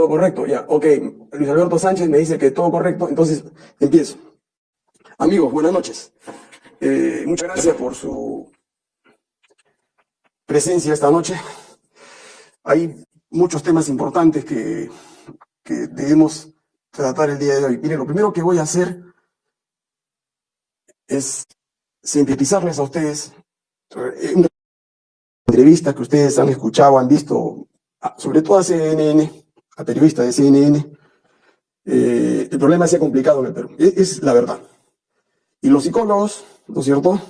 Todo correcto, ya. Ok, Luis Alberto Sánchez me dice que todo correcto, entonces empiezo. Amigos, buenas noches. Eh, muchas gracias por su presencia esta noche. Hay muchos temas importantes que, debemos tratar el día de hoy. Miren, lo primero que voy a hacer es sintetizarles a ustedes eh, una entrevista que ustedes han escuchado, han visto, sobre todo a CNN, a periodistas de CNN. Eh, el problema se ha complicado en el Perú, es, es la verdad. Y los psicólogos, ¿no es cierto?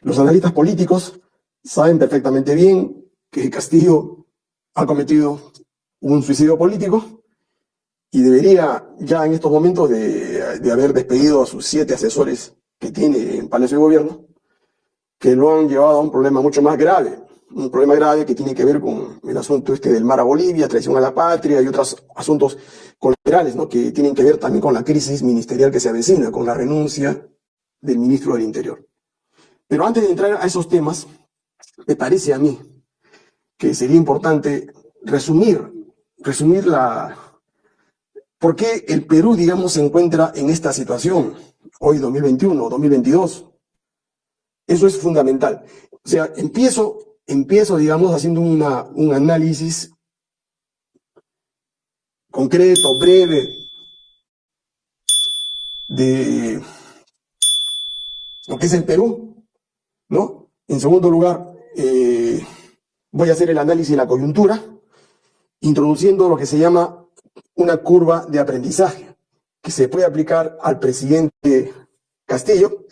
Los analistas políticos saben perfectamente bien que Castillo ha cometido un suicidio político y debería ya en estos momentos de, de haber despedido a sus siete asesores que tiene en Palacio de Gobierno, que lo han llevado a un problema mucho más grave, un problema grave que tiene que ver con el asunto este del mar a Bolivia, traición a la patria y otros asuntos colaterales, ¿no? que tienen que ver también con la crisis ministerial que se avecina, con la renuncia del ministro del Interior. Pero antes de entrar a esos temas, me parece a mí que sería importante resumir, resumir la, por qué el Perú, digamos, se encuentra en esta situación hoy 2021, 2022. Eso es fundamental. O sea, empiezo, empiezo digamos, haciendo un análisis concreto, breve, de lo que es el Perú, ¿no? En segundo lugar, eh, voy a hacer el análisis de la coyuntura, introduciendo lo que se llama una curva de aprendizaje que se puede aplicar al presidente Castillo,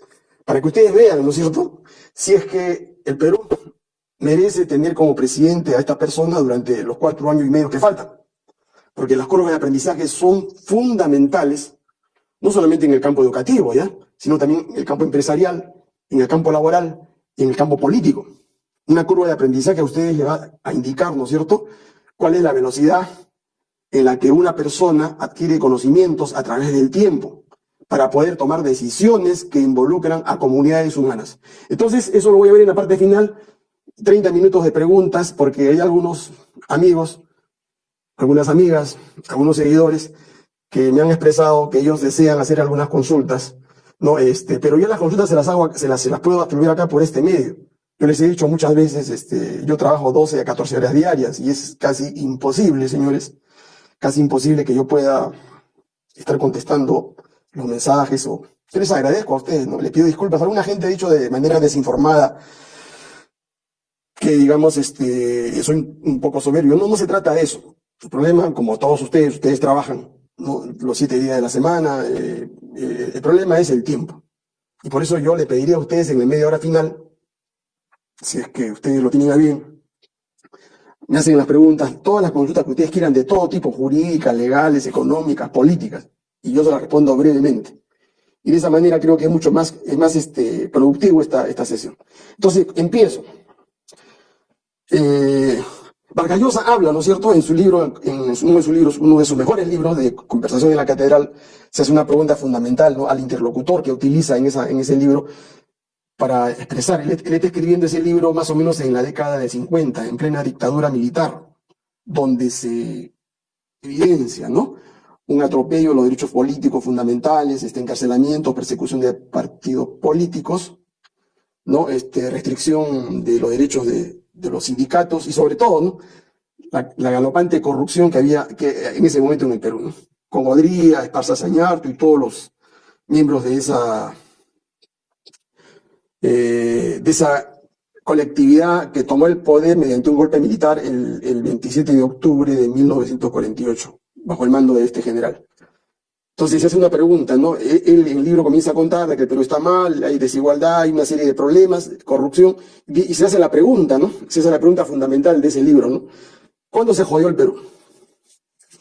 para que ustedes vean, ¿no es cierto?, si es que el Perú merece tener como presidente a esta persona durante los cuatro años y medio que faltan. Porque las curvas de aprendizaje son fundamentales, no solamente en el campo educativo, ¿ya?, sino también en el campo empresarial, en el campo laboral y en el campo político. Una curva de aprendizaje a ustedes les va a indicar, ¿no es cierto?, cuál es la velocidad en la que una persona adquiere conocimientos a través del tiempo para poder tomar decisiones que involucran a comunidades humanas. Entonces, eso lo voy a ver en la parte final, 30 minutos de preguntas, porque hay algunos amigos, algunas amigas, algunos seguidores que me han expresado que ellos desean hacer algunas consultas, no, este, pero yo las consultas se las hago, se las, se las puedo atribuir acá por este medio. Yo les he dicho muchas veces, este, yo trabajo 12 a 14 horas diarias y es casi imposible, señores, casi imposible que yo pueda estar contestando los mensajes o... Yo les agradezco a ustedes, ¿no? Les pido disculpas. Alguna gente ha dicho de manera desinformada que, digamos, este, soy un poco soberbio. No, no se trata de eso. El problema, como todos ustedes, ustedes trabajan los siete días de la semana, eh, eh, el problema es el tiempo. Y por eso yo le pediría a ustedes en la media hora final, si es que ustedes lo tienen a bien, me hacen las preguntas, todas las consultas que ustedes quieran de todo tipo, jurídicas, legales, económicas, políticas, y yo se las respondo brevemente. Y de esa manera creo que es mucho más, es más este, productivo esta, esta sesión. Entonces, empiezo. Eh, Vargallosa habla, ¿no es cierto?, en su libro, en uno de sus libros, uno de sus mejores libros de Conversación en la Catedral, se hace una pregunta fundamental ¿no? al interlocutor que utiliza en, ese libro, para expresar. Él, está escribiendo ese libro más o menos en la década de 50, en plena dictadura militar, donde se evidencia, ¿no? Un atropello de los derechos políticos fundamentales, este encarcelamiento, persecución de partidos políticos, ¿no? Este, restricción de los derechos de, de los sindicatos y sobre todo. La, galopante corrupción que había que en ese momento en el Perú. Con Godría, Esparza Sañarto y todos los miembros de esa eh, de esa colectividad que tomó el poder mediante un golpe militar el, el 27 de octubre de 1948, bajo el mando de este general. Entonces se hace una pregunta, ¿no? Él, el libro comienza a contar de que el Perú está mal, hay desigualdad, hay una serie de problemas, corrupción, y se hace la pregunta, ¿no? Se hace la pregunta fundamental de ese libro, ¿no? ¿Cuándo se jodió el Perú?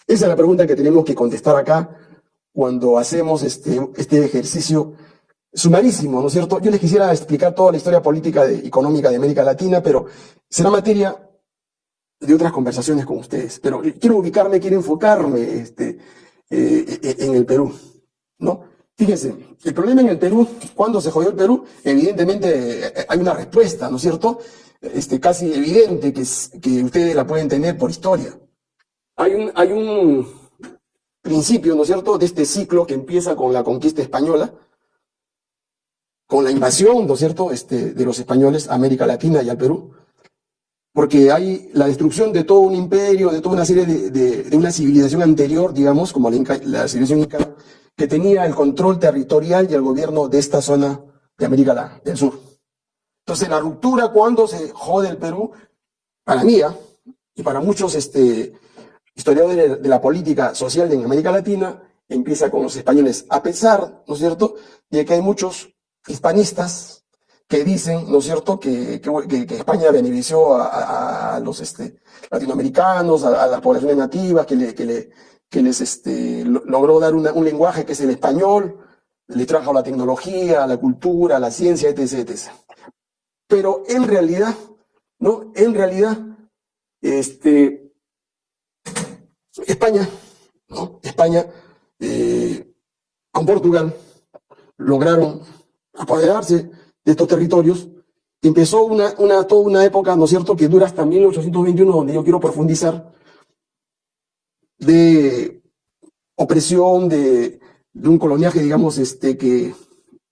Esa es la pregunta que tenemos que contestar acá cuando hacemos este, este ejercicio sumarísimo, ¿no es cierto? Yo les quisiera explicar toda la historia política y económica de América Latina, pero será materia de otras conversaciones con ustedes. Pero quiero ubicarme, quiero enfocarme este, eh, en el Perú, ¿no? Fíjense, el problema en el Perú, cuando se jodió el Perú, evidentemente eh, hay una respuesta, ¿no es cierto? Este, casi evidente que, que ustedes la pueden tener por historia. hay un, hay un principio, ¿no es cierto?, de este ciclo que empieza con la conquista española, con la invasión, ¿no es cierto?, este, de los españoles a América Latina y al Perú, porque hay la destrucción de todo un imperio, de toda una serie de, de, una civilización anterior, digamos, como la, civilización inca, que tenía el control territorial y el gobierno de esta zona de América del Sur. Entonces, la ruptura cuando se jode el Perú, para mí, ¿ah? y para muchos este, historiadores de la política social en América Latina, empieza con los españoles, a pesar, ¿no es cierto?, de que hay muchos hispanistas que dicen, ¿no es cierto?, que, España benefició a, los este, latinoamericanos, a, las poblaciones nativas, que, le, que, le, les este, logró dar un lenguaje que es el español, le trajo la tecnología, la cultura, la ciencia, etc., etc. Pero en realidad, ¿no? En realidad, este, España, ¿no? España, eh, con Portugal, lograron apoderarse de estos territorios. Empezó una, una, toda una época, ¿no es cierto?, que dura hasta 1821, donde yo quiero profundizar, de opresión, de, un coloniaje, digamos, este, que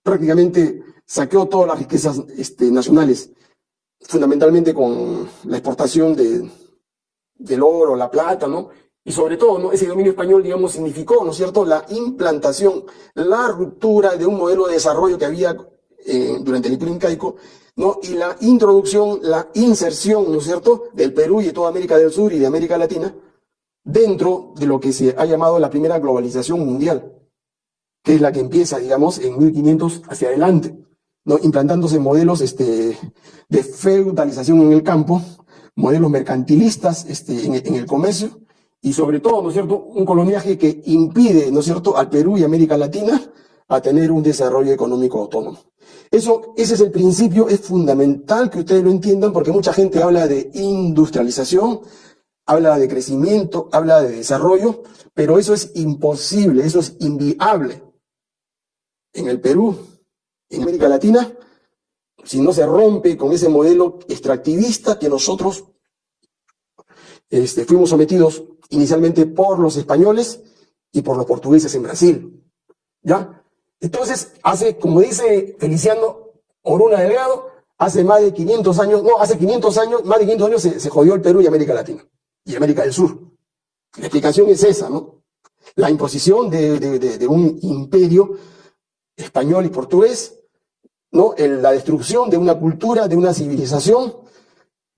prácticamente saqueó todas las riquezas este, nacionales, fundamentalmente con la exportación de, del oro, la plata, ¿no? Y sobre todo, ¿no? Ese dominio español, digamos, significó, ¿no es cierto?, la implantación, la ruptura de un modelo de desarrollo que había eh, durante el Imperio Incaico, ¿no? Y la introducción, la inserción, ¿no es cierto?, del Perú y de toda América del Sur y de América Latina dentro de lo que se ha llamado la primera globalización mundial que es la que empieza, digamos, en 1500 hacia adelante, ¿no? implantándose modelos este, de feudalización en el campo, modelos mercantilistas este, en, el comercio, y sobre todo, ¿no es cierto?, un coloniaje que impide, ¿no es cierto?, al Perú y América Latina a tener un desarrollo económico autónomo. Eso, ese es el principio, es fundamental que ustedes lo entiendan porque mucha gente habla de industrialización, habla de crecimiento, habla de desarrollo, pero eso es imposible, eso es inviable en el Perú, en América Latina, si no se rompe con ese modelo extractivista que nosotros este, fuimos sometidos inicialmente por los españoles y por los portugueses en Brasil. ¿Ya? Entonces, hace, como dice Feliciano Oruna Delgado, hace más de 500 años, no, hace 500 años, más de 500 años se, jodió el Perú y América Latina, y América del Sur. La explicación es esa, ¿no? La imposición de, de un imperio español y portugués, ¿no? la destrucción de una cultura, de una civilización,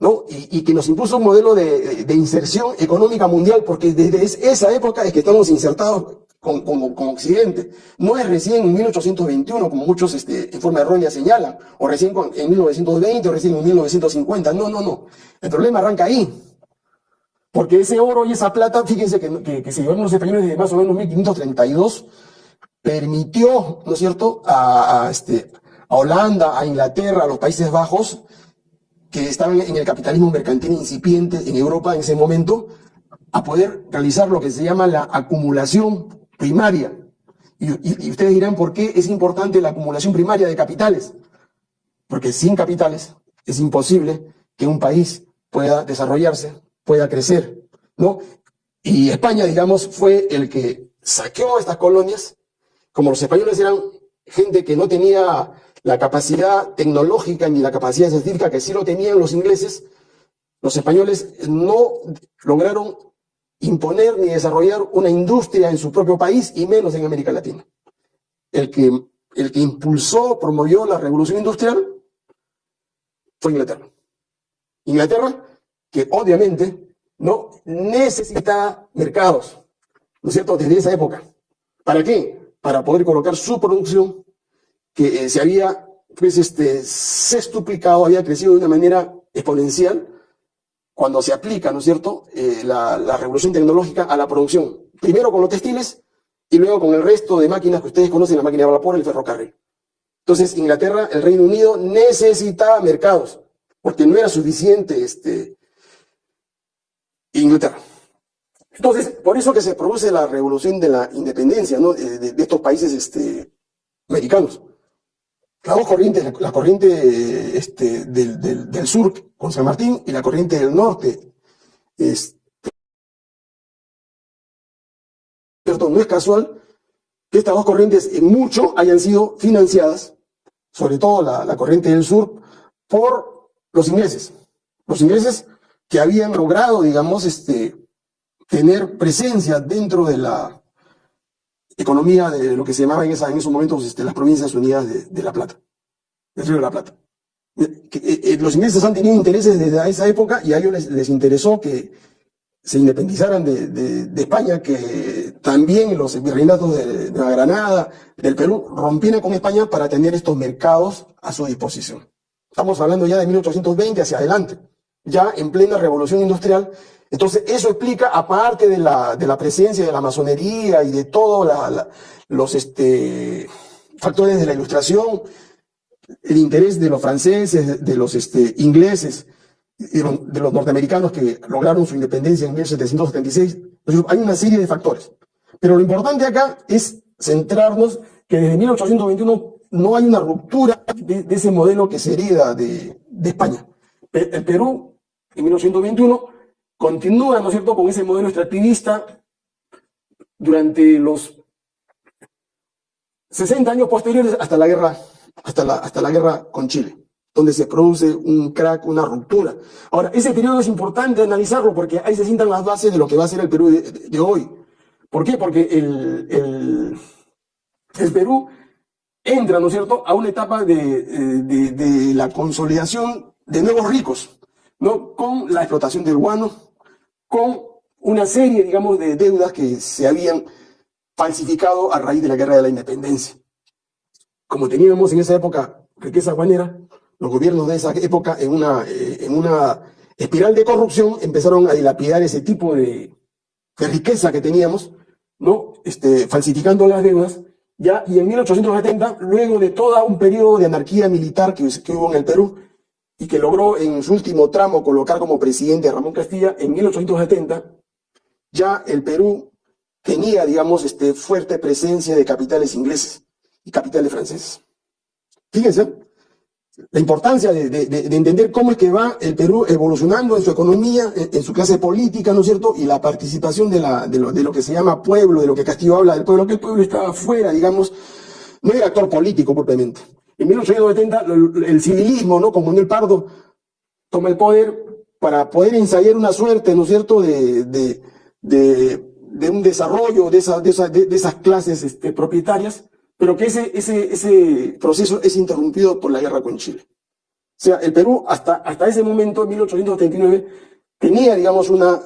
¿no? Y, que nos impuso un modelo de, inserción económica mundial, porque desde esa época es que estamos insertados como, Occidente. No es recién en 1821, como muchos este, en forma errónea señalan, o recién en 1920, o recién en 1950. No, no, no. El problema arranca ahí. Porque ese oro y esa plata, fíjense que, que se llevaron los españoles desde más o menos 1532, permitió, ¿no es cierto?, a, este, a Holanda, a Inglaterra, a los Países Bajos, que estaban en el capitalismo mercantil incipiente en Europa en ese momento, a poder realizar lo que se llama la acumulación primaria. Y, ustedes dirán, ¿por qué es importante la acumulación primaria de capitales? Porque sin capitales es imposible que un país pueda desarrollarse, pueda crecer, ¿no? Y España, digamos, fue el que saqueó estas colonias como los españoles eran gente que no tenía la capacidad tecnológica ni la capacidad científica que sí lo tenían los ingleses, los españoles no lograron imponer ni desarrollar una industria en su propio país y menos en América Latina. El que, el que impulsó, promovió la revolución industrial fue Inglaterra. Inglaterra, que obviamente no necesita mercados, ¿no es cierto?, desde esa época. ¿Para qué? para poder colocar su producción que eh, se había pues, este, sextuplicado, había crecido de una manera exponencial cuando se aplica, ¿no es cierto?, eh, la, revolución tecnológica a la producción. Primero con los textiles y luego con el resto de máquinas que ustedes conocen, la máquina de vapor, el ferrocarril. Entonces, Inglaterra, el Reino Unido necesitaba mercados, porque no era suficiente este, Inglaterra. Entonces, por eso que se produce la revolución de la independencia de, estos países este, americanos. Las dos corrientes, la corriente este, del, sur con San Martín y la corriente del norte ¿cierto? No es casual que estas dos corrientes en mucho hayan sido financiadas, sobre todo la, la corriente del sur, por los ingleses. Los ingleses que habían logrado, digamos, este, tener presencia dentro de la economía de lo que se llamaba en, esa, en esos momentos este, las provincias unidas de, La Plata, del Río de la Plata. Eh, eh, los ingleses han tenido intereses desde esa época y a ellos les, les interesó que se independizaran de, España, que también los virreinatos de, Granada, del Perú, rompieran con España para tener estos mercados a su disposición. Estamos hablando ya de 1820 hacia adelante, ya en plena revolución industrial. Entonces, eso explica, aparte de la, de la presencia de la masonería y de todos los este, factores de la ilustración, el interés de los franceses, de los este, ingleses, de los norteamericanos que lograron su independencia en 1776. hay una serie de factores. Pero lo importante acá es centrarnos que desde 1821 no hay una ruptura de, de ese modelo que se hereda de, de España. El Perú, en 1821, continúa, ¿no es cierto?, con ese modelo extractivista durante los 60 años posteriores hasta la guerra, hasta la, hasta la guerra con Chile donde se produce un crack, una ruptura. Ahora, ese periodo es importante analizarlo porque ahí se sientan las bases de lo que va a ser el Perú de, hoy. ¿Por qué? Porque el, el, el, Perú entra, ¿no es cierto?, a una etapa de, de, de, la consolidación de nuevos ricos, ¿no? Con la explotación del guano, con una serie, digamos, de deudas que se habían falsificado a raíz de la guerra de la independencia. Como teníamos en esa época riqueza guanera, los gobiernos de esa época, en una, eh, en una espiral de corrupción, empezaron a dilapidar ese tipo de, de riqueza que teníamos, ¿no? Este, falsificando las deudas, ya, y en 1870, luego de todo un periodo de anarquía militar que, que hubo en el Perú, y que logró en su último tramo colocar como presidente a Ramón Castilla, en 1870, ya el Perú tenía, digamos, este, fuerte presencia de capitales ingleses y capitales franceses. Fíjense, la importancia de, de, de, entender cómo es que va el Perú evolucionando en su economía, en, su clase política, ¿no es cierto? Y la participación de, lo, de lo que se llama pueblo, de lo que Castillo habla del pueblo, que el pueblo estaba fuera, digamos, no era actor político propiamente. En 1870 el civilismo, ¿no? Como Manuel Pardo toma el poder para poder ensayar una suerte, ¿no es cierto?, de, un desarrollo de, esa, de, esa, de, de esas clases este, propietarias pero que ese, proceso es interrumpido por la guerra con Chile. O sea, el Perú hasta, ese momento, en 1839, tenía, digamos, una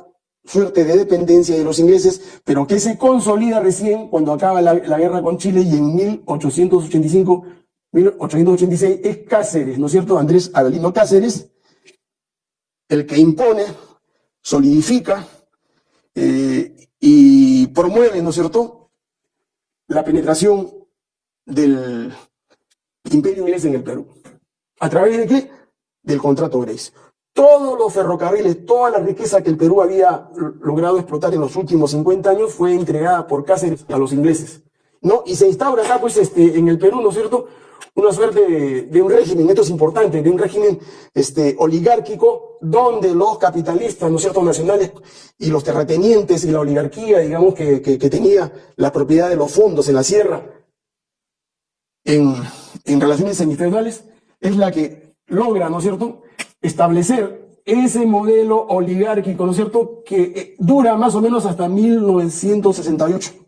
suerte de dependencia de los ingleses, pero que se consolida recién cuando acaba la guerra con Chile y en 1885, 1886 es Cáceres, ¿no es cierto? Andrés Avelino Cáceres, el que impone, solidifica eh, y promueve, ¿no es cierto?, la penetración del imperio inglés en el Perú. ¿A través de qué? Del contrato Grace. Todos los ferrocarriles, toda la riqueza que el Perú había logrado explotar en los últimos 50 años fue entregada por Cáceres a los ingleses. ¿no? Y se instaura acá, pues, este, en el Perú, ¿no es cierto?, una suerte de, un régimen, esto es importante, de un régimen este, oligárquico, donde los capitalistas, ¿no es cierto?, nacionales y los terratenientes y la oligarquía, digamos, que, que, que tenía la propiedad de los fondos en la sierra, en, en relaciones semifeudales es la que logra, ¿no es cierto?, establecer ese modelo oligárquico, ¿no es cierto?, que eh, dura más o menos hasta 1968.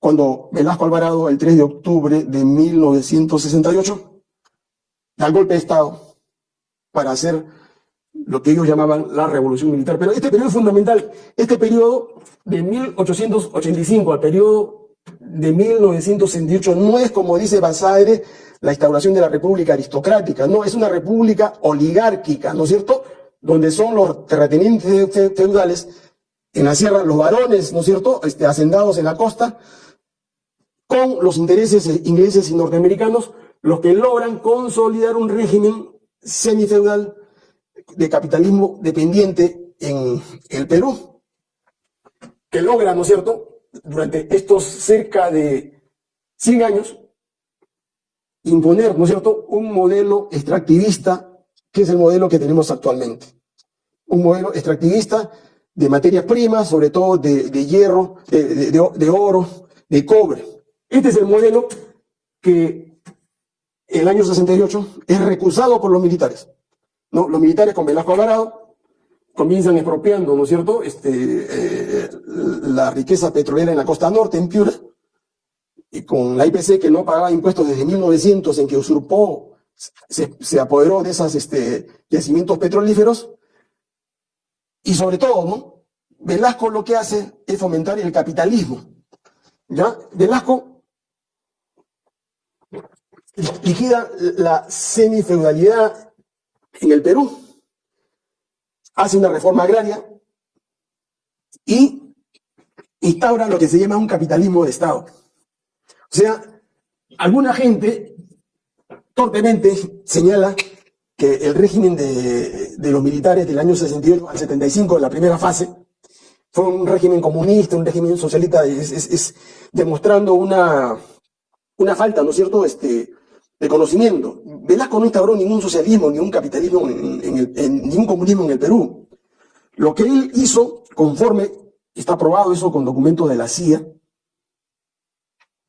Cuando Velasco Alvarado, el 3 de octubre de 1968, da el golpe de Estado para hacer lo que ellos llamaban la revolución militar. Pero este periodo es fundamental. Este periodo de 1885 al periodo de 1968 no es, como dice Basadre, la instauración de la república aristocrática, no, es una república oligárquica, ¿no es cierto? Donde son los terratenientes feudales en la sierra, los varones, ¿no es cierto?, este, hacendados en la costa, con los intereses ingleses y norteamericanos, los que logran consolidar un régimen semifeudal de capitalismo dependiente en el Perú, que logra, ¿no es cierto?, durante estos cerca de 100 años, imponer, ¿no es cierto?, un modelo extractivista, que es el modelo que tenemos actualmente. Un modelo extractivista de materias primas, sobre todo de, hierro, de oro, de cobre. Este es el modelo que el año 68 es recusado por los militares. ¿no? Los militares con Velasco Alvarado comienzan expropiando, ¿no es cierto?, este, eh, la riqueza petrolera en la costa norte, en Piura, y con la IPC que no pagaba impuestos desde 1900, en que usurpó, se, se apoderó de esos este, yacimientos petrolíferos, y sobre todo, ¿no? Velasco lo que hace es fomentar el capitalismo. ¿Ya? Velasco liquida la semifeudalidad en el Perú, hace una reforma agraria y instaura lo que se llama un capitalismo de Estado. O sea, alguna gente torpemente señala que el régimen de, los militares del año 68 al 75, en la primera fase, fue un régimen comunista, un régimen socialista, es, es- es demostrando una, una falta, ¿no es cierto?, este, de conocimiento. Velasco no instauró ningún socialismo, ni un capitalismo, en, en ningún comunismo en el Perú. Lo que él hizo, conforme, está probado eso con documentos de la CIA,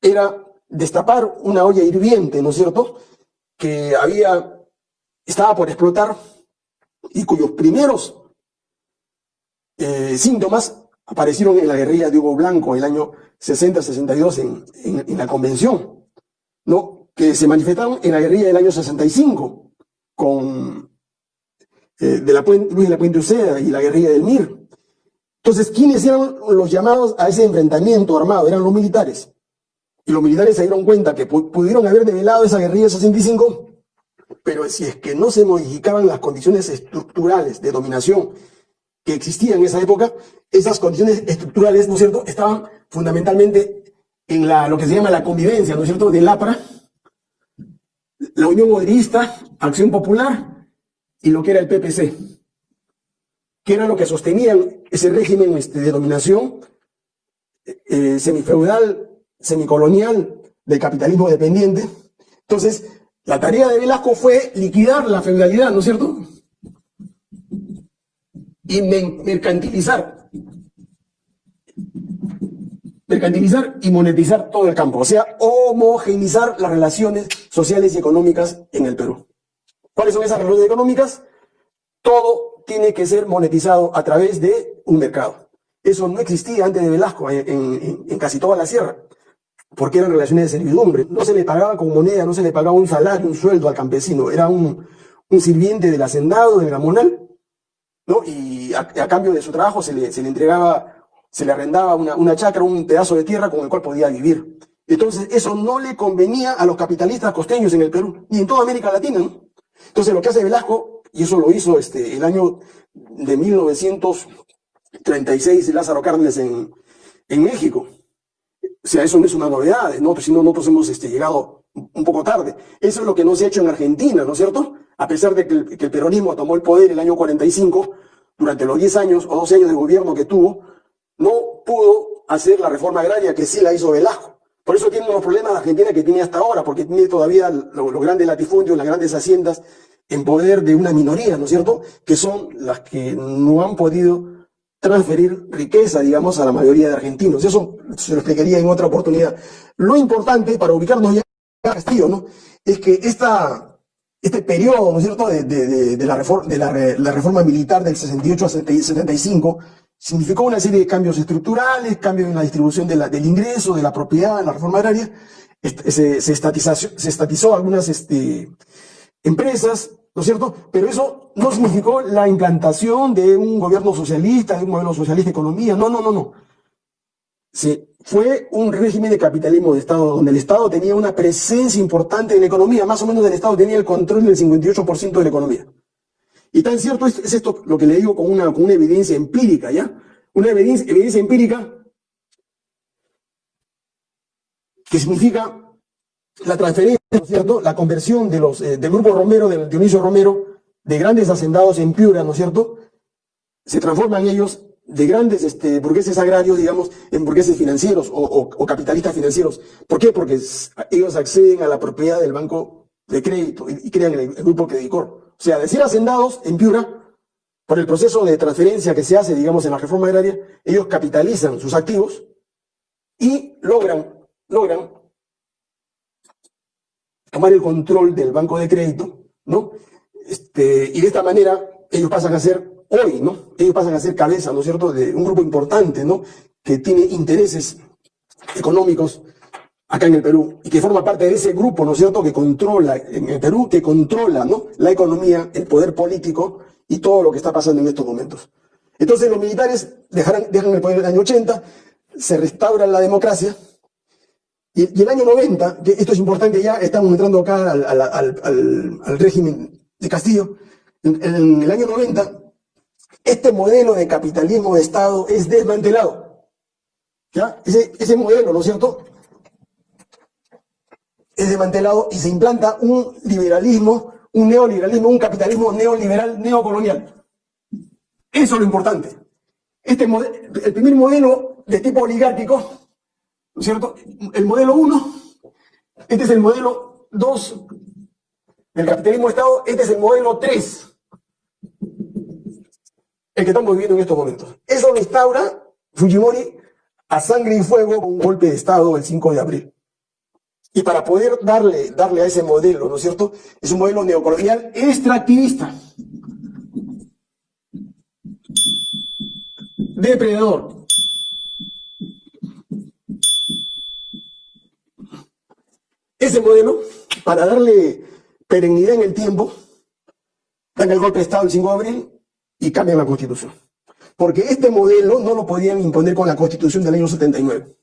era destapar una olla hirviente, ¿no es cierto?, que había, estaba por explotar y cuyos primeros eh, síntomas aparecieron en la guerrilla de Hugo Blanco el año 60-62 en, en- en la convención, ¿no? Que se manifestaron en la guerrilla del año 65 con eh, de la Puen- Luis de la Puente Uceda y la guerrilla del MIR. Entonces, ¿quiénes eran los llamados a ese enfrentamiento armado? Eran los militares. Y los militares se dieron cuenta que pu- pudieron haber develado esa guerrilla del 65, pero si es que no se modificaban las condiciones estructurales de dominación que existían en esa época, esas condiciones estructurales, ¿no es cierto?, estaban fundamentalmente en la, lo que se llama la convivencia, ¿no es cierto?, del APRA, la Unión Obrerista, Acción Popular y lo que era el PPC, que era lo que sostenían ese régimen este, de dominación eh, semifeudal, semicolonial, del capitalismo dependiente. Entonces, la tarea de Velasco fue liquidar la feudalidad, ¿no es cierto? Y mercantilizar. Mercantilizar y monetizar todo el campo. O sea, homogeneizar las relaciones sociales y económicas en el Perú. ¿Cuáles son esas relaciones económicas? Todo tiene que ser monetizado a través de un mercado. Eso no existía antes de Velasco en, casi toda la sierra, porque eran relaciones de servidumbre. No se le pagaba con moneda, no se le pagaba un salario, un sueldo al campesino. Era un, sirviente del hacendado, del gamonal, ¿no? Y a, cambio de su trabajo se le entregaba, se le arrendaba una, una chacra, un pedazo de tierra con el cual podía vivir. Entonces, eso no le convenía a los capitalistas costeños en el Perú, ni en toda América Latina, ¿no? Entonces, lo que hace Velasco, y eso lo hizo este, el año de 1936 Lázaro Cárdenas en, en México. O sea, eso no es una novedad, nosotros, sino nosotros hemos este, llegado un poco tarde. Eso es lo que no se ha hecho en Argentina, ¿no es cierto? A pesar de que el, que el peronismo tomó el poder el año 45, durante los 10 años o 12 años de gobierno que tuvo, no pudo hacer la reforma agraria que sí la hizo Velasco. Por eso tiene los problemas Argentina que tiene hasta ahora, porque tiene todavía lo- los grandes latifundios, las grandes haciendas en poder de una minoría, ¿no es cierto? Que son las que no han podido transferir riqueza, digamos, a la mayoría de argentinos. Eso se lo explicaría en otra oportunidad. Lo importante, para ubicarnos ya en Castillo, ¿no? Es que esta, este periodo, ¿no es cierto?, de, de- la, reforma, la, la reforma militar del 68 al 75, significó una serie de cambios estructurales, cambios en la distribución del ingreso, de la propiedad, en la reforma agraria, Est- se, estatizó algunas este, empresas, ¿no es cierto? Pero eso no significó la implantación de un gobierno socialista, de un modelo socialista de economía, no, no, no, no. Fue un régimen de capitalismo de Estado, donde el Estado tenía una presencia importante en la economía, más o menos el Estado tenía el control del 58% de la economía. Y tan cierto es, es esto lo que le digo con una, con una evidencia empírica, ¿ya? Una evidencia, empírica que significa la transferencia, ¿no es cierto? La conversión de los, eh, del grupo Romero, del Dionisio Romero, de grandes hacendados en Piura, ¿no es cierto? Se transforman ellos de grandes este, burgueses agrarios, digamos, en burgueses financieros o, capitalistas financieros. ¿Por qué? Porque ellos acceden a la propiedad del banco de crédito y, y crean el, el grupo Credicor. O sea, de ser hacendados en Piura, por el proceso de transferencia que se hace, digamos, en la reforma agraria, ellos capitalizan sus activos y logran, logran tomar el control del banco de crédito, ¿no? Este, y de esta manera ellos pasan a ser hoy, ¿no? Ellos pasan a ser cabeza, ¿no es cierto?, de un grupo importante, ¿no? Que tiene intereses económicos acá en el Perú y que forma parte de ese grupo, ¿no es cierto?, que controla en el Perú, que controla, ¿no? La economía, el poder político y todo lo que está pasando en estos momentos. Entonces los militares dejan el poder en el año 80, se restaura la democracia, y, el año 90, que esto es importante ya, estamos entrando acá al, régimen de Castillo, en, el año 90, este modelo de capitalismo de Estado es desmantelado. ¿Ya? Ese modelo, ¿no es cierto? Es desmantelado y se implanta un liberalismo, un neoliberalismo, un capitalismo neoliberal, neocolonial. Eso es lo importante. Este el primer modelo de tipo oligárquico ¿no es cierto? El modelo 1, este es el modelo 2 del capitalismo de Estado, este es el modelo 3, el que estamos viviendo en estos momentos. Eso lo instaura Fujimori a sangre y fuego con un golpe de Estado el 5 de abril. Y para poder darle, darle a ese modelo, ¿no es cierto? Es un modelo neocolonial extractivista. Depredador. Ese modelo, para darle perennidad en el tiempo, dan el golpe de Estado el 5 de abril y cambian la Constitución. Porque este modelo no lo podían imponer con la Constitución del año 79.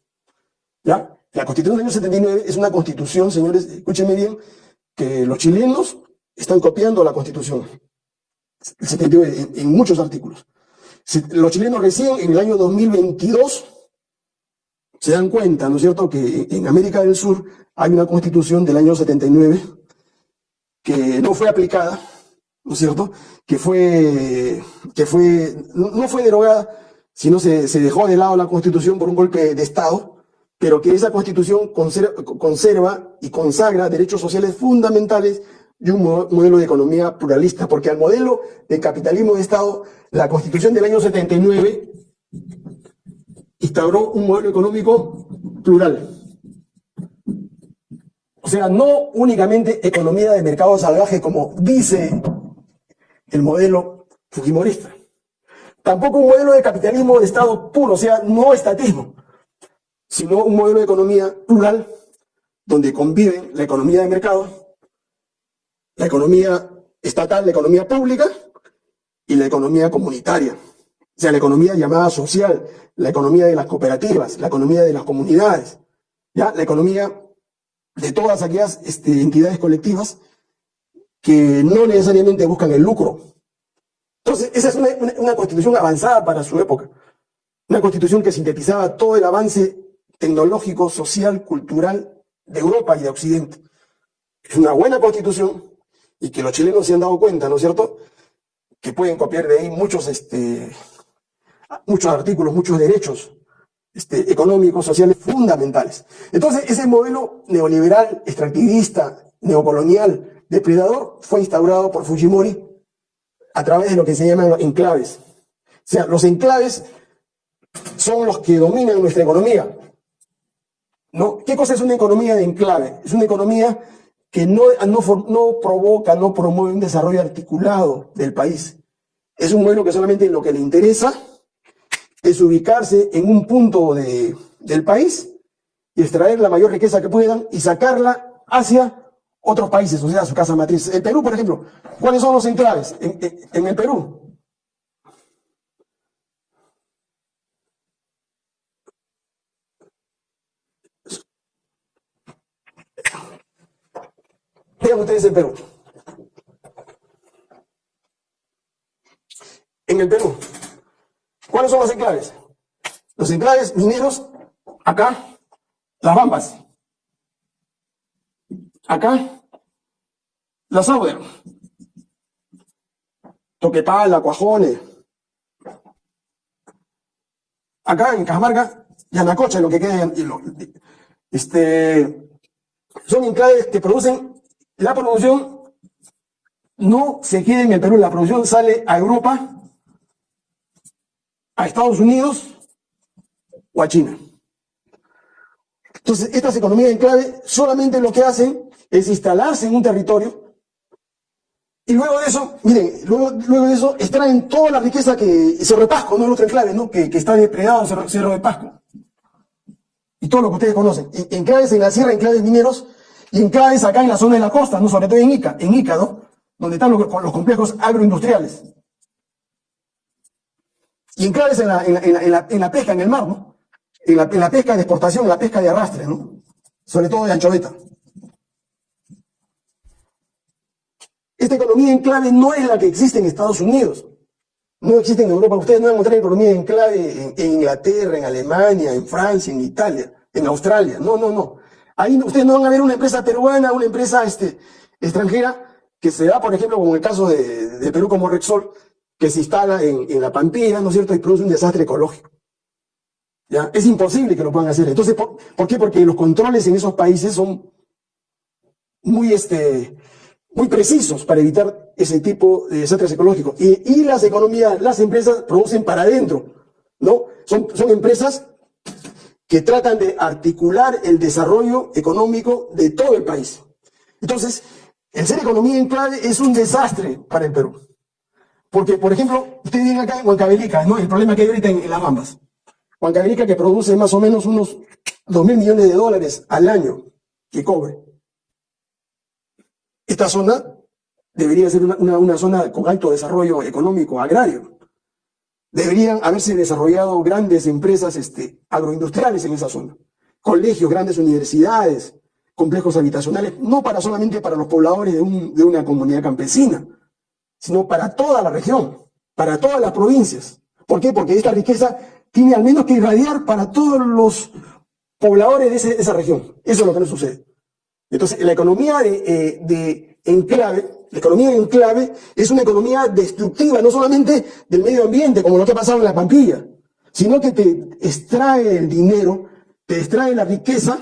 ¿Ya? La Constitución del año 79 es una Constitución, señores, escúchenme bien, que los chilenos están copiando la Constitución. El 79 en, en muchos artículos. Los chilenos recién en el año 2022 se dan cuenta, ¿no es cierto?, que en América del Sur hay una constitución del año 79 que no fue aplicada, ¿no es cierto? Que fue, que fue, no fue derogada, sino se, se dejó de lado la constitución por un golpe de Estado, pero que esa constitución conserva, y consagra derechos sociales fundamentales y un modelo de economía pluralista, porque al modelo de capitalismo de Estado, la constitución del año 79 instauró un modelo económico plural. O sea, no únicamente economía de mercado salvaje como dice el modelo fujimorista. Tampoco un modelo de capitalismo de Estado puro, o sea, no estatismo, sino un modelo de economía plural donde conviven la economía de mercado, la economía estatal, la economía pública y la economía comunitaria. O sea, la economía llamada social, la economía de las cooperativas, la economía de las comunidades, ¿ya? la economía de todas aquellas este, entidades colectivas que no necesariamente buscan el lucro. Entonces, esa es una, constitución avanzada para su época. Una constitución que sintetizaba todo el avance tecnológico, social, cultural de Europa y de Occidente. Es una buena constitución y que los chilenos se han dado cuenta, ¿no es cierto? Que pueden copiar de ahí muchos, este, muchos artículos, muchos derechos este, económicos, sociales fundamentales. Entonces, ese modelo neoliberal, extractivista, neocolonial, depredador, fue instaurado por Fujimori a través de lo que se llaman enclaves. O sea, los enclaves son los que dominan nuestra economía. ¿No? ¿Qué cosa es una economía de enclave? Es una economía que no, no, no provoca, no promueve un desarrollo articulado del país. Es un modelo que solamente lo que le interesa es ubicarse en un punto de, del país y extraer la mayor riqueza que puedan y sacarla hacia otros países, o sea, su casa matriz. El Perú, por ejemplo, ¿cuáles son los enclaves en, en el Perú? Vean ustedes el Perú. En el Perú, ¿Cuáles son los enclaves? Los enclaves mineros, acá, las Bambas. Acá, la Sauber. Toquepala, Cuajones. Acá en Cajamarca, Yanacocha, lo que queda. Este, son enclaves que producen, la producción no se queda en el Perú, la producción sale a Europa a Estados Unidos o a China. Entonces, estas economías en clave solamente lo que hacen es instalarse en un territorio y luego de eso, miren, luego, de eso extraen toda la riqueza que Cerro de Pasco, no el otro enclave, ¿no? Que, está depredado Cerro, Cerro, de Pasco. Y todo lo que ustedes conocen. Enclaves en la sierra, enclaves mineros, enclaves acá en la zona de la costa, ¿no? Sobre todo en Ica, en. Donde están los, complejos agroindustriales. Y enclaves en la, en, la, en, la, en la pesca, en el mar, ¿no? En la, en la pesca de exportación, en la pesca de arrastre, ¿no? Sobre todo de anchoveta. Esta economía en clave no es la que existe en Estados Unidos. No existe en Europa. Ustedes no van a encontrar economía en clave en, Inglaterra, en Alemania, en Francia, en Italia, en Australia. No, no, no. Ahí ustedes no van a ver una empresa peruana, una empresa este, extranjera que se da, por ejemplo, como el caso de, Perú como Rexol, que se instala en, la Pampilla, ¿no es cierto?, y produce un desastre ecológico. ¿Ya? Es imposible que lo puedan hacer. Entonces, ¿por, ¿por qué? Porque los controles en esos países son muy, este, muy precisos para evitar ese tipo de desastres ecológicos. Y, las economías, las empresas producen para adentro, ¿no? Son, son empresas que tratan de articular el desarrollo económico de todo el país. Entonces, el ser economía en clave es un desastre para el Perú. Porque, por ejemplo, ustedes vienen acá en Huancavelica, ¿no? El problema que hay ahorita en, las Bambas. Huancavelica que produce más o menos unos 2 mil millones de dólares al año que cobre. Esta zona debería ser una, zona con alto desarrollo económico agrario. Deberían haberse desarrollado grandes empresas este, agroindustriales en esa zona. Colegios, grandes universidades, complejos habitacionales, no para solamente para los pobladores de, de una comunidad campesina, sino para toda la región, para todas las provincias. ¿Por qué? Porque esta riqueza tiene al menos que irradiar para todos los pobladores de, esa región. Eso es lo que no sucede. Entonces, la economía de, eh, de enclave, la economía de enclave es una economía destructiva, no solamente del medio ambiente, como lo que ha pasado en la Pampilla, sino que te extrae el dinero, te extrae la riqueza,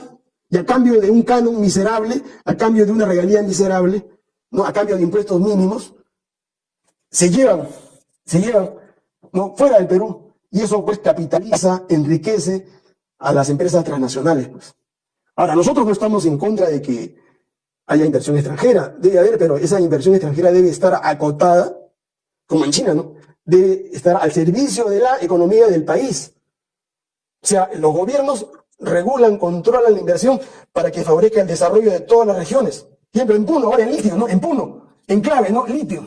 y a cambio de un canon miserable, a cambio de una regalía miserable, ¿no? a cambio de impuestos mínimos, se llevan, se llevan ¿no? fuera del Perú, y eso pues capitaliza, enriquece a las empresas transnacionales. Pues. Ahora, nosotros no estamos en contra de que haya inversión extranjera, debe haber, pero esa inversión extranjera debe estar acotada, como en China, ¿no? Debe estar al servicio de la economía del país. O sea, los gobiernos regulan, controlan la inversión para que favorezca el desarrollo de todas las regiones. Ejemplo, en Puno, ahora en litio, ¿no? En Puno, en clave, ¿no? Litio.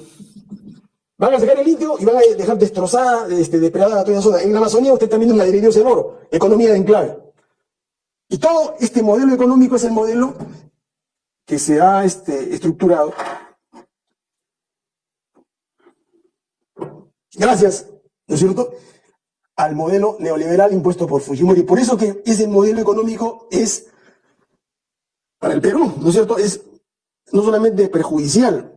Van a sacar el litio y van a dejar destrozada, este, depredada toda la zona. En la Amazonía usted también la de en oro, economía de enclave. Y todo este modelo económico es el modelo que se ha este, estructurado gracias, ¿no es cierto?, al modelo neoliberal impuesto por Fujimori. Por eso que ese modelo económico es, para el Perú, ¿no es cierto?, es no solamente perjudicial,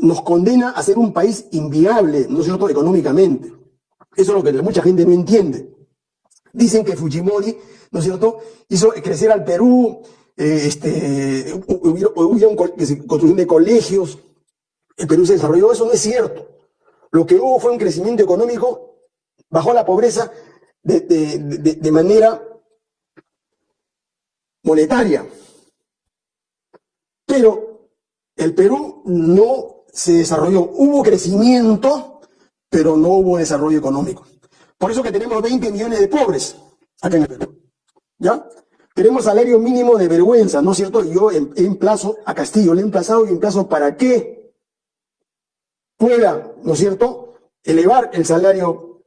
nos condena a ser un país inviable, ¿no es cierto?, económicamente. Eso es lo que mucha gente no entiende. Dicen que Fujimori ¿no es cierto? Hizo crecer al Perú, eh, este, hubo una construcción de colegios, el Perú se desarrolló, eso no es cierto. Lo que hubo fue un crecimiento económico, bajó la pobreza de, de manera monetaria. Pero el Perú no se desarrolló, hubo crecimiento, pero no hubo desarrollo económico. Por eso que tenemos 20 millones de pobres acá en el Perú. ¿Ya? Queremos salario mínimo de vergüenza, ¿no es cierto? Yo emplazo a Castillo, le he emplazado y emplazo para que pueda, ¿no es cierto?, elevar el salario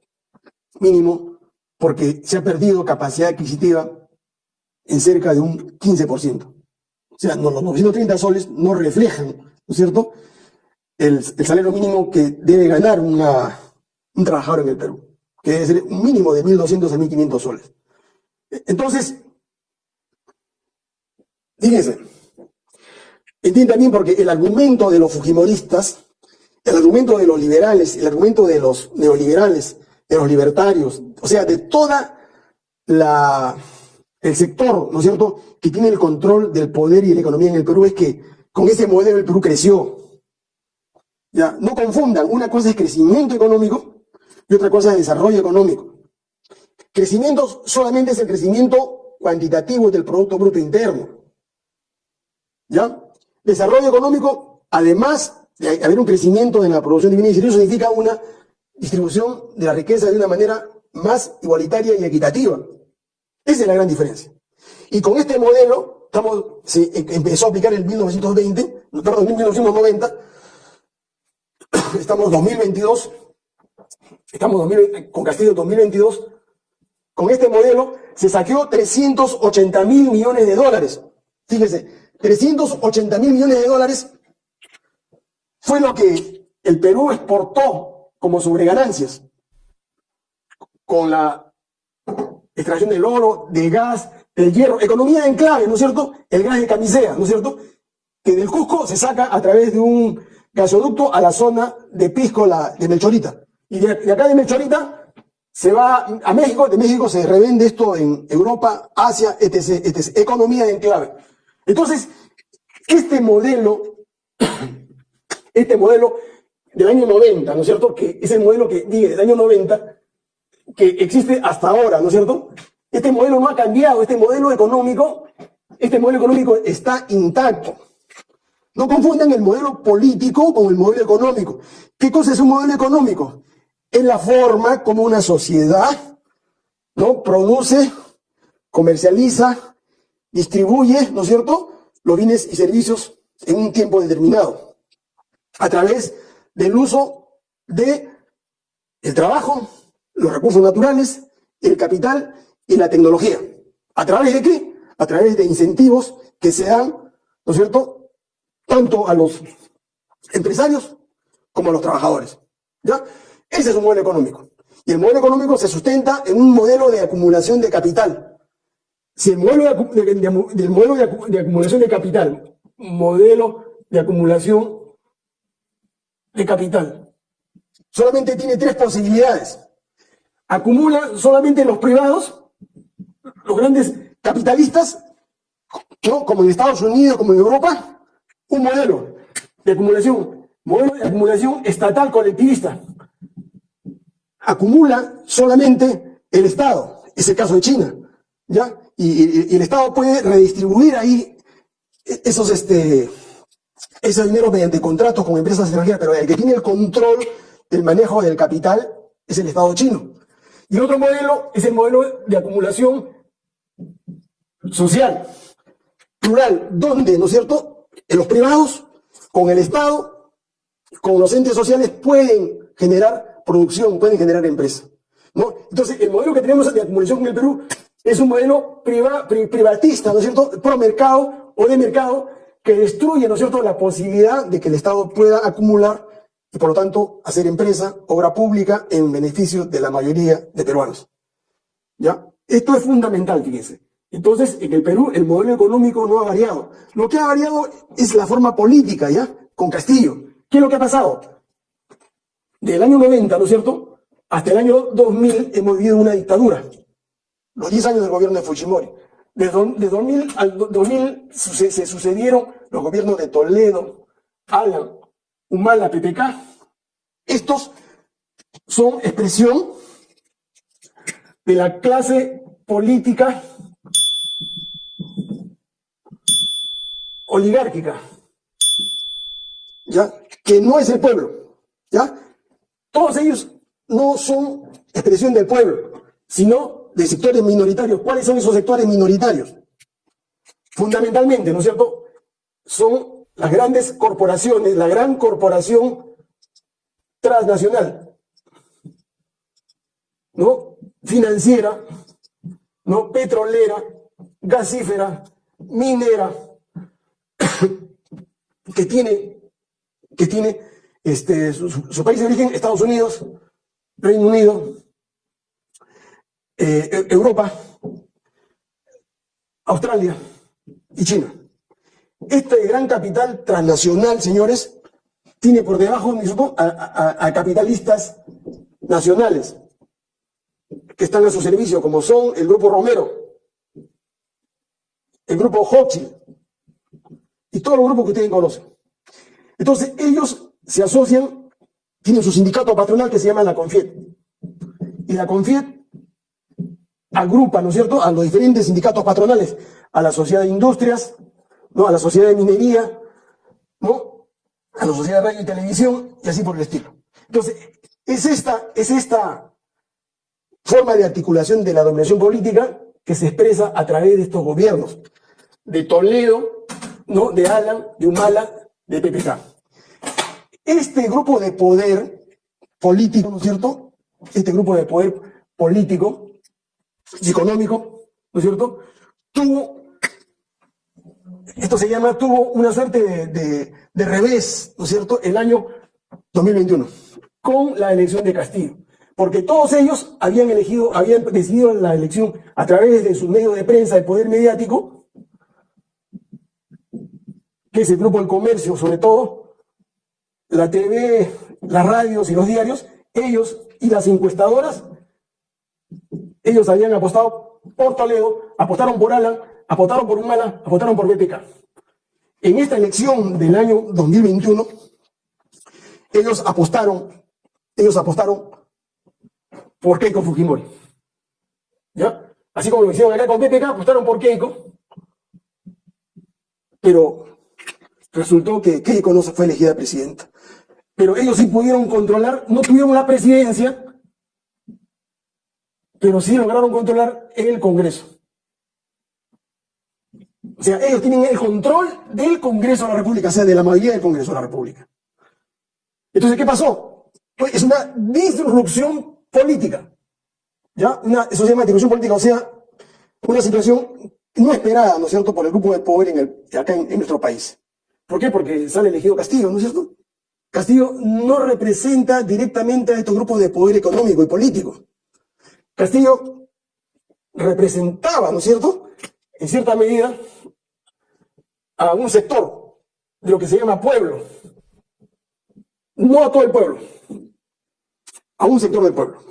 mínimo porque se ha perdido capacidad adquisitiva en cerca de un 15%. O sea, los 930 soles no reflejan, ¿no es cierto?, el, salario mínimo que debe ganar un trabajador en el Perú, que debe ser un mínimo de 1.200 a 1.500 soles. Entonces, fíjense, entienden también porque el argumento de los fujimoristas, el argumento de los liberales, el argumento de los neoliberales, de los libertarios, o sea, de toda el sector, ¿no es cierto?, que tiene el control del poder y de la economía en el Perú es que con ese modelo el Perú creció. Ya, no confundan, una cosa es crecimiento económico y otra cosa es desarrollo económico. Crecimiento solamente es el crecimiento cuantitativo del Producto Bruto Interno. ¿Ya? Desarrollo económico, además de haber un crecimiento en la producción de bienes y servicios, significa una distribución de la riqueza de una manera más igualitaria y equitativa. Esa es la gran diferencia. Y con este modelo, se em, empezó a aplicar en 1920, perdón, en 1990, estamos 2022, estamos con Castillo 2022, con este modelo se saqueó 380 mil millones de dólares. Fíjese, 380 mil millones de dólares fue lo que el Perú exportó como sobreganancias con la extracción del oro, del gas, del hierro, economía en clave, ¿no es cierto? El gas de camisea, ¿no es cierto? Que del Cusco se saca a través de un gasoducto a la zona de Pisco, la, de Melchorita. Y de, acá de Melchorita se va a México, de México se revende esto en Europa, Asia, etc., etc. Economía en clave. Entonces, este modelo, este modelo del año 90, ¿no es cierto? Que es el modelo que, diga, del año 90, que existe hasta ahora, ¿no es cierto? Este modelo no ha cambiado, este modelo económico, este modelo económico está intacto. No confundan el modelo político con el modelo económico. ¿Qué cosa es un modelo económico? Es la forma como una sociedad produce, comercializa, distribuye, ¿no es cierto?, los bienes y servicios en un tiempo determinado, a través del uso de el trabajo, los recursos naturales, el capital y la tecnología. ¿A través de qué? A través de incentivos que se dan, ¿no es cierto?, tanto a los empresarios como a los trabajadores. ¿Ya? Ese es un modelo económico. Y el modelo económico se sustenta en un modelo de acumulación de capital. Si el modelo de, acumulación de capital, modelo de acumulación de capital, solamente tiene tres posibilidades acumula solamente los privados, los grandes capitalistas, como en Estados Unidos, como en Europa, un modelo de acumulación, modelo de acumulación estatal colectivista. Acumula solamente el Estado, es el caso de China, ¿ya? Y, el Estado puede redistribuir ahí esos, este, ese dinero mediante contratos con empresas extranjeras, pero el que tiene el control del manejo del capital es el Estado chino. Y el otro modelo es el modelo de acumulación social, plural, donde, ¿no es cierto?, los privados, con el Estado, con los entes sociales, pueden generar producción, pueden generar empresa. ¿no? Entonces, el modelo que tenemos de acumulación en el Perú es un modelo privatista, ¿no es cierto?, pro mercado o de mercado, que destruye, ¿no es cierto?, la posibilidad de que el Estado pueda acumular y por lo tanto hacer empresa, obra pública en beneficio de la mayoría de peruanos. ¿Ya? Esto es fundamental, fíjense. Entonces, en el Perú el modelo económico no ha variado. Lo que ha variado es la forma política, ¿ya? Con Castillo. ¿Qué es lo que ha pasado? Del año 90, ¿no es cierto? Hasta el año 2000 hemos vivido una dictadura. Los 10 años del gobierno de Fujimori. De, de 2000 al 2000 se sucedieron los gobiernos de Toledo, Alan, Humala, PPK, estos son expresión de la clase política oligárquica, ¿ya? Que no es el pueblo, ¿ya? Todos ellos no son expresión del pueblo, sino de sectores minoritarios. ¿Cuáles son esos sectores minoritarios? Fundamentalmente, ¿no es cierto? Son las grandes corporaciones, la gran corporación transnacional, ¿no? Financiera, ¿no? Petrolera, gasífera, minera, que tiene, que tiene este, su, país de origen, Estados Unidos, Reino Unido, eh, Europa, Australia y China. Este gran capital transnacional, señores, tiene por debajo a, capitalistas nacionales que están a su servicio, como son el Grupo Romero, el Grupo Hochschild y todos los grupos que ustedes conocen. Entonces, ellos se asocian, tienen su sindicato patronal que se llama la CONFIET. Y la CONFIET agrupa, ¿no es cierto?, a los diferentes sindicatos patronales, a la sociedad de industrias, ¿no? a la sociedad de minería, ¿no? a la sociedad de radio y televisión, y así por el estilo. Entonces, es esta, es esta forma de articulación de la dominación política que se expresa a través de estos gobiernos, de Toledo, ¿no? de Alan, de Humala, de PPK. Este grupo de poder político, ¿no es cierto? Este grupo de poder político económico, ¿no es cierto? Tuvo, esto se llama, tuvo una suerte de, de revés, ¿no es cierto?, el año 2021, con la elección de Castillo. Porque todos ellos habían elegido, habían decidido la elección a través de sus medios de prensa, el poder mediático, que es el grupo del comercio, sobre todo, la TV, las radios y los diarios, ellos y las encuestadoras ellos habían apostado por Toledo, apostaron por Alan, apostaron por Humala, apostaron por BPK. En esta elección del año 2021, ellos apostaron, ellos apostaron por Keiko Fujimori. ¿Ya? Así como lo hicieron acá con BPK, apostaron por Keiko. Pero resultó que Keiko no fue elegida presidenta. Pero ellos sí pudieron controlar, no tuvieron la presidencia, pero sí lograron controlar el Congreso. O sea, ellos tienen el control del Congreso de la República, o sea, de la mayoría del Congreso de la República. Entonces, ¿qué pasó? Es una disrupción política. ¿Ya? Eso se llama disrupción política, o sea, una situación no esperada, ¿no es cierto?, por el grupo de poder en acá en, en nuestro país. ¿Por qué? Porque sale elegido Castillo, ¿no es cierto? Castillo no representa directamente a estos grupos de poder económico y político. Castillo representaba, ¿no es cierto?, en cierta medida, a un sector de lo que se llama pueblo. No a todo el pueblo, a un sector del pueblo.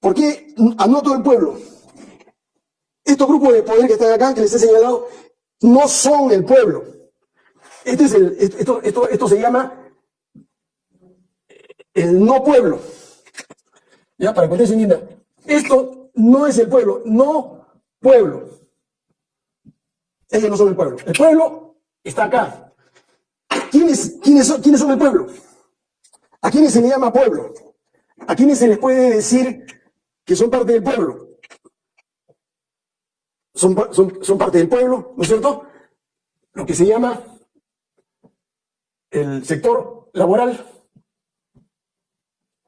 ¿Por qué a no todo el pueblo? Estos grupos de poder que están acá, que les he señalado, no son el pueblo. Este es el, esto, esto, esto se llama el no pueblo. Ya, para que ustedes entiendan. Esto no es el pueblo, no pueblo. Ellos no son el pueblo. El pueblo está acá. ¿Quiénes, quiénes, son, quiénes son el pueblo? ¿A quiénes se le llama pueblo? ¿A quiénes se les puede decir que son parte del pueblo? Son, son, son parte del pueblo, ¿no es cierto? Lo que se llama el sector laboral,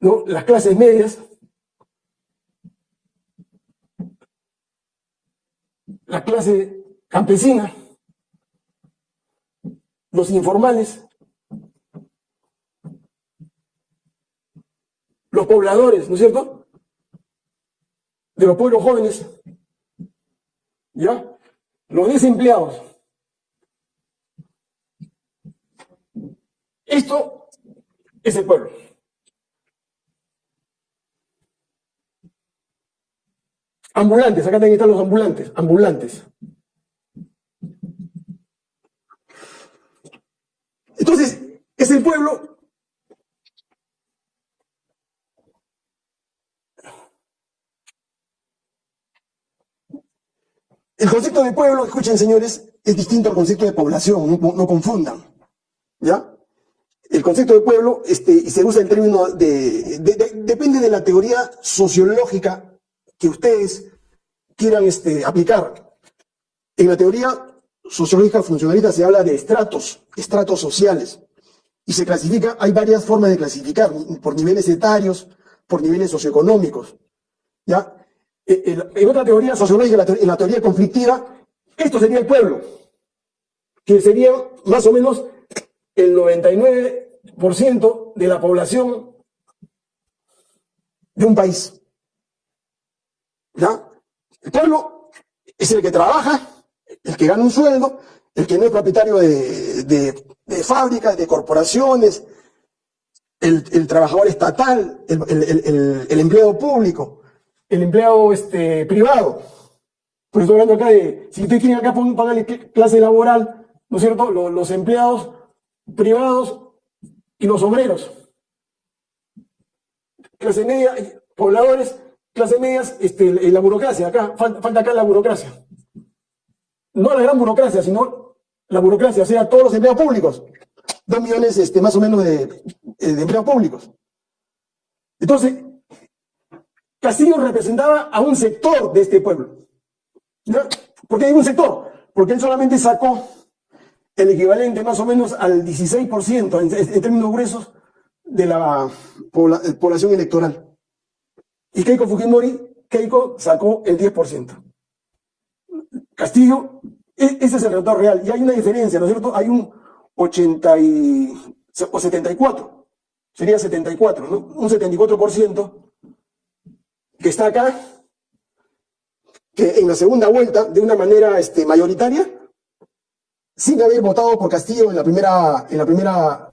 ¿no? las clases medias, la clase campesina, los informales, los pobladores, ¿no es cierto? De los pueblos jóvenes, ¿ya? Los desempleados. Esto es el pueblo. Ambulantes, acá también están los ambulantes, ambulantes. Entonces, es el pueblo El concepto de pueblo, escuchen señores, es distinto al concepto de población, no, confundan. ¿Ya? El concepto de pueblo, este, y se usa el término de, depende de la teoría sociológica que ustedes quieran este, aplicar. En la teoría sociológica funcionalista se habla de estratos, estratos sociales, y se clasifica, hay varias formas de clasificar, por niveles etarios, por niveles socioeconómicos. ¿ya? E, en otra teoría sociológica, en la teoría conflictiva, esto sería el pueblo, que sería más o menos el 99% de la población de un país. ¿Ya? El pueblo es el que trabaja, el que gana un sueldo, el que no es propietario de, de, fábricas, de corporaciones, el, trabajador estatal, el, el, empleado público, el empleado este, privado. Pues estoy hablando acá de, si ustedes quieren acá pagarle clase laboral, ¿no es cierto? Los, los empleados privados y los obreros. Clase media, pobladores clase medias, este, la burocracia, acá, falta, acá la burocracia. No la gran burocracia, sino la burocracia, o sea, todos los empleados públicos. Dos millones este, más o menos de, eh, de empleados públicos. Entonces, Castillo representaba a un sector de este pueblo. ¿Ya? ¿Por qué digo un sector? Porque él solamente sacó el equivalente más o menos al 16% en, términos gruesos de la población electoral. Y Keiko Fujimori, Keiko sacó el 10%. Castillo, e, ese es el resultado real. Y hay una diferencia, ¿no es cierto? Hay un 80 o 74, sería 74, ¿no? Un 74% que está acá, que en la segunda vuelta, de una manera este, mayoritaria, sin haber votado por Castillo en la primera, en la primera,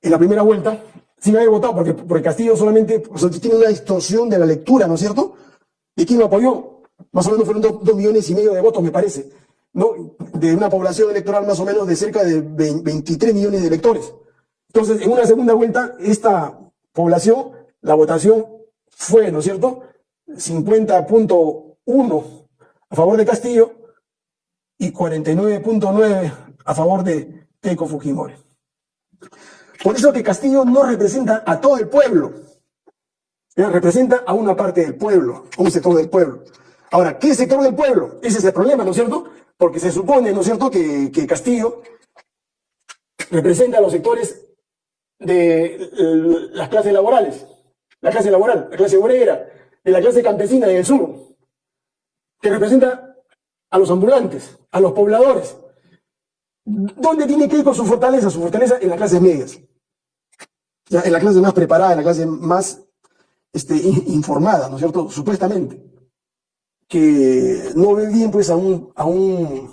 en la primera vuelta, sin haber votado, porque, porque Castillo solamente tiene una distorsión de la lectura, ¿no es cierto? ¿Y quién lo apoyó? Más o menos fueron dos, millones y medio de votos, me parece, ¿no? De una población electoral más o menos de cerca de 23 millones de electores. Entonces, en una segunda vuelta, esta población, la votación fue, ¿no es cierto? 50.1 a favor de Castillo y 49.9 a favor de Keiko Fujimori. Por eso que Castillo no representa a todo el pueblo, representa a una parte del pueblo, a un sector del pueblo. Ahora, ¿qué sector del pueblo? Ese es el problema, ¿no es cierto? Porque se supone, ¿no es cierto?, que, que Castillo representa a los sectores de las clases laborales, la clase laboral, la clase obrera, de la clase campesina del sur, que representa a los ambulantes, a los pobladores. ¿Dónde tiene que ir con su fortaleza? Su fortaleza en las clases medias. En la clase más preparada, en la clase más este, informada, ¿no es cierto? Supuestamente. Que no ve bien pues a un, a un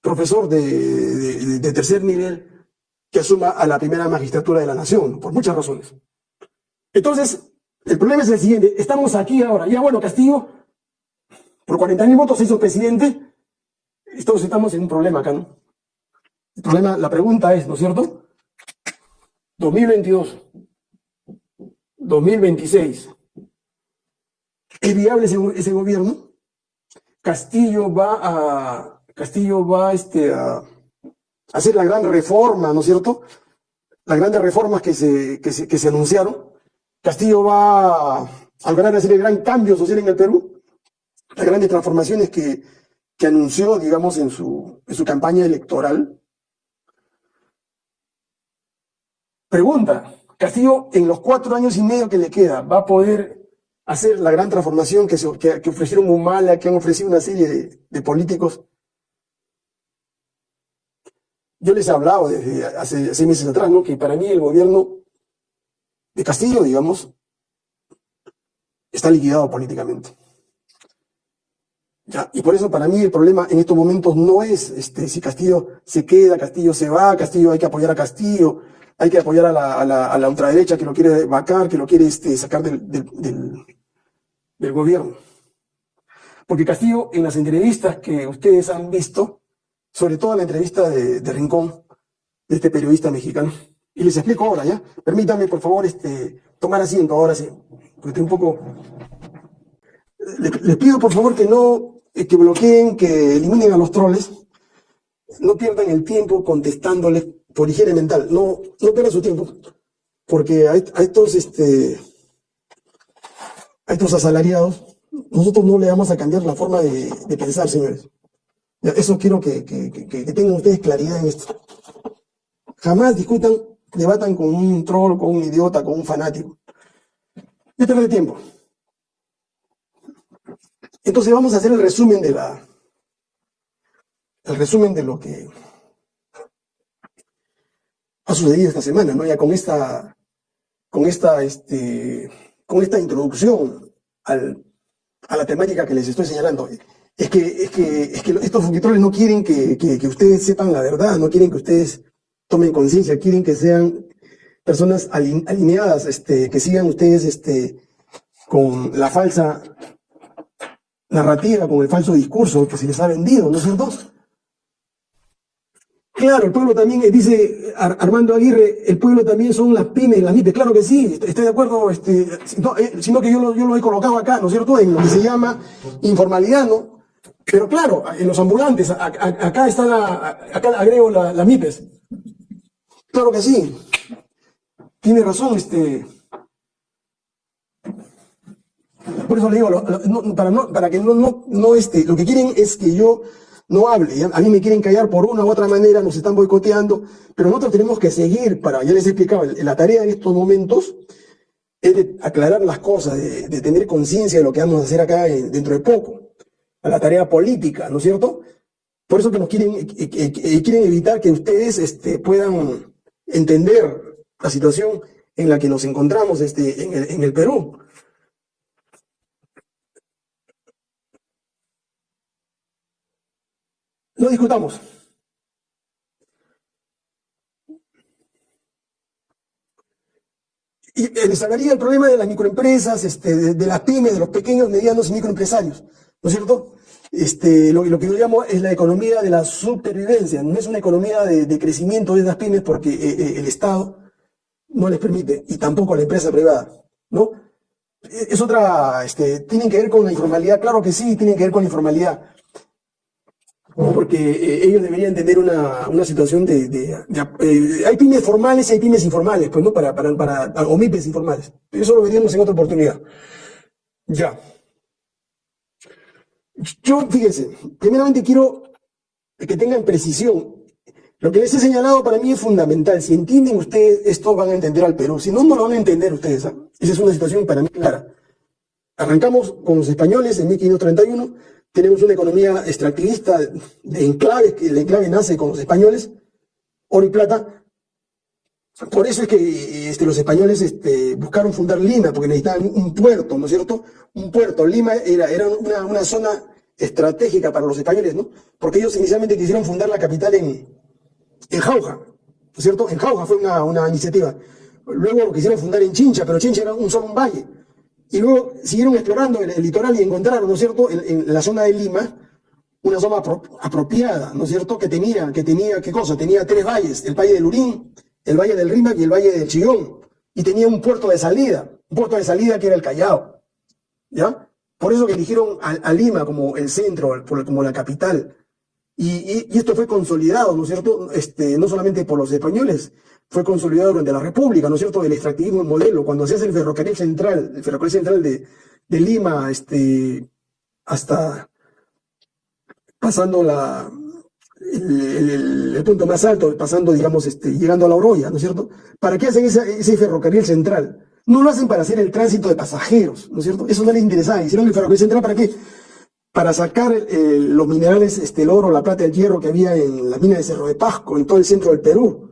profesor de, de tercer nivel que asuma a la primera magistratura de la nación, por muchas razones. Entonces, el problema es el siguiente, estamos aquí ahora, ya bueno, Castillo, por 40.000 votos se hizo presidente, todos estamos en un problema acá, ¿no? El problema, la pregunta es, ¿no es cierto? 2022, 2026, ¿es viable ese, gobierno? Castillo va a, Castillo va este, a hacer la gran reforma, ¿no es cierto? Las grandes reformas que se, que se, anunciaron. Castillo va a lograr hacer el gran cambio social en el Perú, las grandes transformaciones que, que anunció, digamos, en su, en su campaña electoral. Pregunta, Castillo en los cuatro años y medio que le queda, ¿va a poder hacer la gran transformación que, que, ofrecieron Humala, que han ofrecido una serie de, de políticos? Yo les he hablado desde hace seis meses atrás, ¿no? Que para mí el gobierno de Castillo, digamos, está liquidado políticamente. ¿Ya? Y por eso para mí el problema en estos momentos no es este, si Castillo se queda, Castillo se va, Castillo hay que apoyar a Castillo, hay que apoyar a la, a la, ultraderecha que lo quiere vacar, que lo quiere este, sacar del, gobierno. Porque Castillo, en las entrevistas que ustedes han visto, sobre todo la entrevista de, de Rincón, de este periodista mexicano, y les explico ahora, ¿ya? Permítanme, por favor, este, tomar asiento ahora sí, porque estoy un poco... Les, pido, por favor, que no, eh, que bloqueen, que eliminen a los troles, no pierdan el tiempo contestándoles por higiene mental, no, no pierdan su tiempo, porque a, estos, este, a estos asalariados, nosotros no le vamos a cambiar la forma de, pensar, señores. Eso quiero que, que, tengan ustedes claridad en esto. Jamás discutan debatan con un troll, con un idiota, con un fanático. Ya de tiempo. Entonces vamos a hacer el resumen de la, el resumen de lo que ha sucedido esta semana, ¿no? Ya con esta, con esta, este, con esta introducción al, a la temática que les estoy señalando. Es que, es que, es que estos fungitroles no quieren que, que, que ustedes sepan la verdad, no quieren que ustedes tomen conciencia, quieren que sean personas alineadas, este, que sigan ustedes este, con la falsa narrativa, con el falso discurso que se les ha vendido, ¿no es cierto? Claro, el pueblo también, eh, dice Armando Aguirre, el pueblo también son las pymes, las MIPES. Claro que sí, estoy de acuerdo, este, eh, sino que yo lo, he colocado acá, ¿no es cierto?, en lo que se llama informalidad, ¿no? Pero claro, en los ambulantes, acá está la, acá agrego la, la MIPES. Claro que sí. Tiene razón, este. Por eso le digo, para que no, no, no, este, lo que quieren es que yo no hable. A mí me quieren callar por una u otra manera, nos están boicoteando, pero nosotros tenemos que seguir para, ya les he explicado, la tarea en estos momentos es de aclarar las cosas, de, tener conciencia de lo que vamos a hacer acá dentro de poco, a la tarea política, ¿no es cierto? Por eso que nos quieren, eh, eh, eh, quieren evitar que ustedes este, puedan entender la situación en la que nos encontramos este, en, el, en el Perú. No discutamos. Y les hablaría el problema de las microempresas, este, de, las pymes, de los pequeños, medianos y microempresarios. ¿No es cierto? Este, lo, que yo llamo es la economía de la supervivencia. No es una economía de, crecimiento de las pymes porque eh, eh, el Estado no les permite, y tampoco la empresa privada. ¿no? Es otra, este, tienen que ver con la informalidad, claro que sí, tienen que ver con la informalidad porque eh, ellos deberían tener una, una situación de... eh, hay pymes formales y hay pymes informales, pues, ¿no? Para, para, para, o MIPES informales. Eso lo veríamos en otra oportunidad. Ya. Yo, fíjense, primeramente quiero que tengan precisión. Lo que les he señalado para mí es fundamental. Si entienden ustedes esto, van a entender al Perú. Si no, no lo van a entender ustedes. ¿ah? Esa es una situación para mí clara. Arrancamos con los españoles en 1531 tenemos una economía extractivista de enclaves, que el enclave nace con los españoles, oro y plata. Por eso es que este, los españoles este, buscaron fundar Lima, porque necesitaban un puerto, ¿no es cierto? Un puerto. Lima era, era una, zona estratégica para los españoles, ¿no? Porque ellos inicialmente quisieron fundar la capital en, en Jauja, ¿no es cierto? En Jauja fue una, una iniciativa. Luego lo quisieron fundar en Chincha, pero Chincha era un solo un valle. Y luego siguieron explorando el, litoral y encontraron, ¿no es cierto?, en, la zona de Lima, una zona apropiada, ¿no es cierto?, que tenía, que tenía, ¿qué cosa? Tenía tres valles, el valle del Urín, el valle del Rímac y el valle del Chillón. Y tenía un puerto de salida, un puerto de salida que era el Callao, ¿ya? Por eso que eligieron a, Lima como el centro, como la capital. Y, esto fue consolidado, ¿no es cierto?, este, no solamente por los españoles, fue consolidado durante la República, ¿no es cierto?, del extractivismo modelo, cuando se hace el ferrocarril central, el ferrocarril central de, de Lima, este, hasta pasando la, el, punto más alto, pasando, digamos, este, llegando a la Oroya, ¿no es cierto? ¿Para qué hacen ese ferrocarril central? No lo hacen para hacer el tránsito de pasajeros, ¿no es cierto? Eso no les interesaba. Hicieron el ferrocarril central para qué? Para sacar eh, los minerales, este, el oro, la plata, el hierro que había en la mina de Cerro de Pasco, en todo el centro del Perú.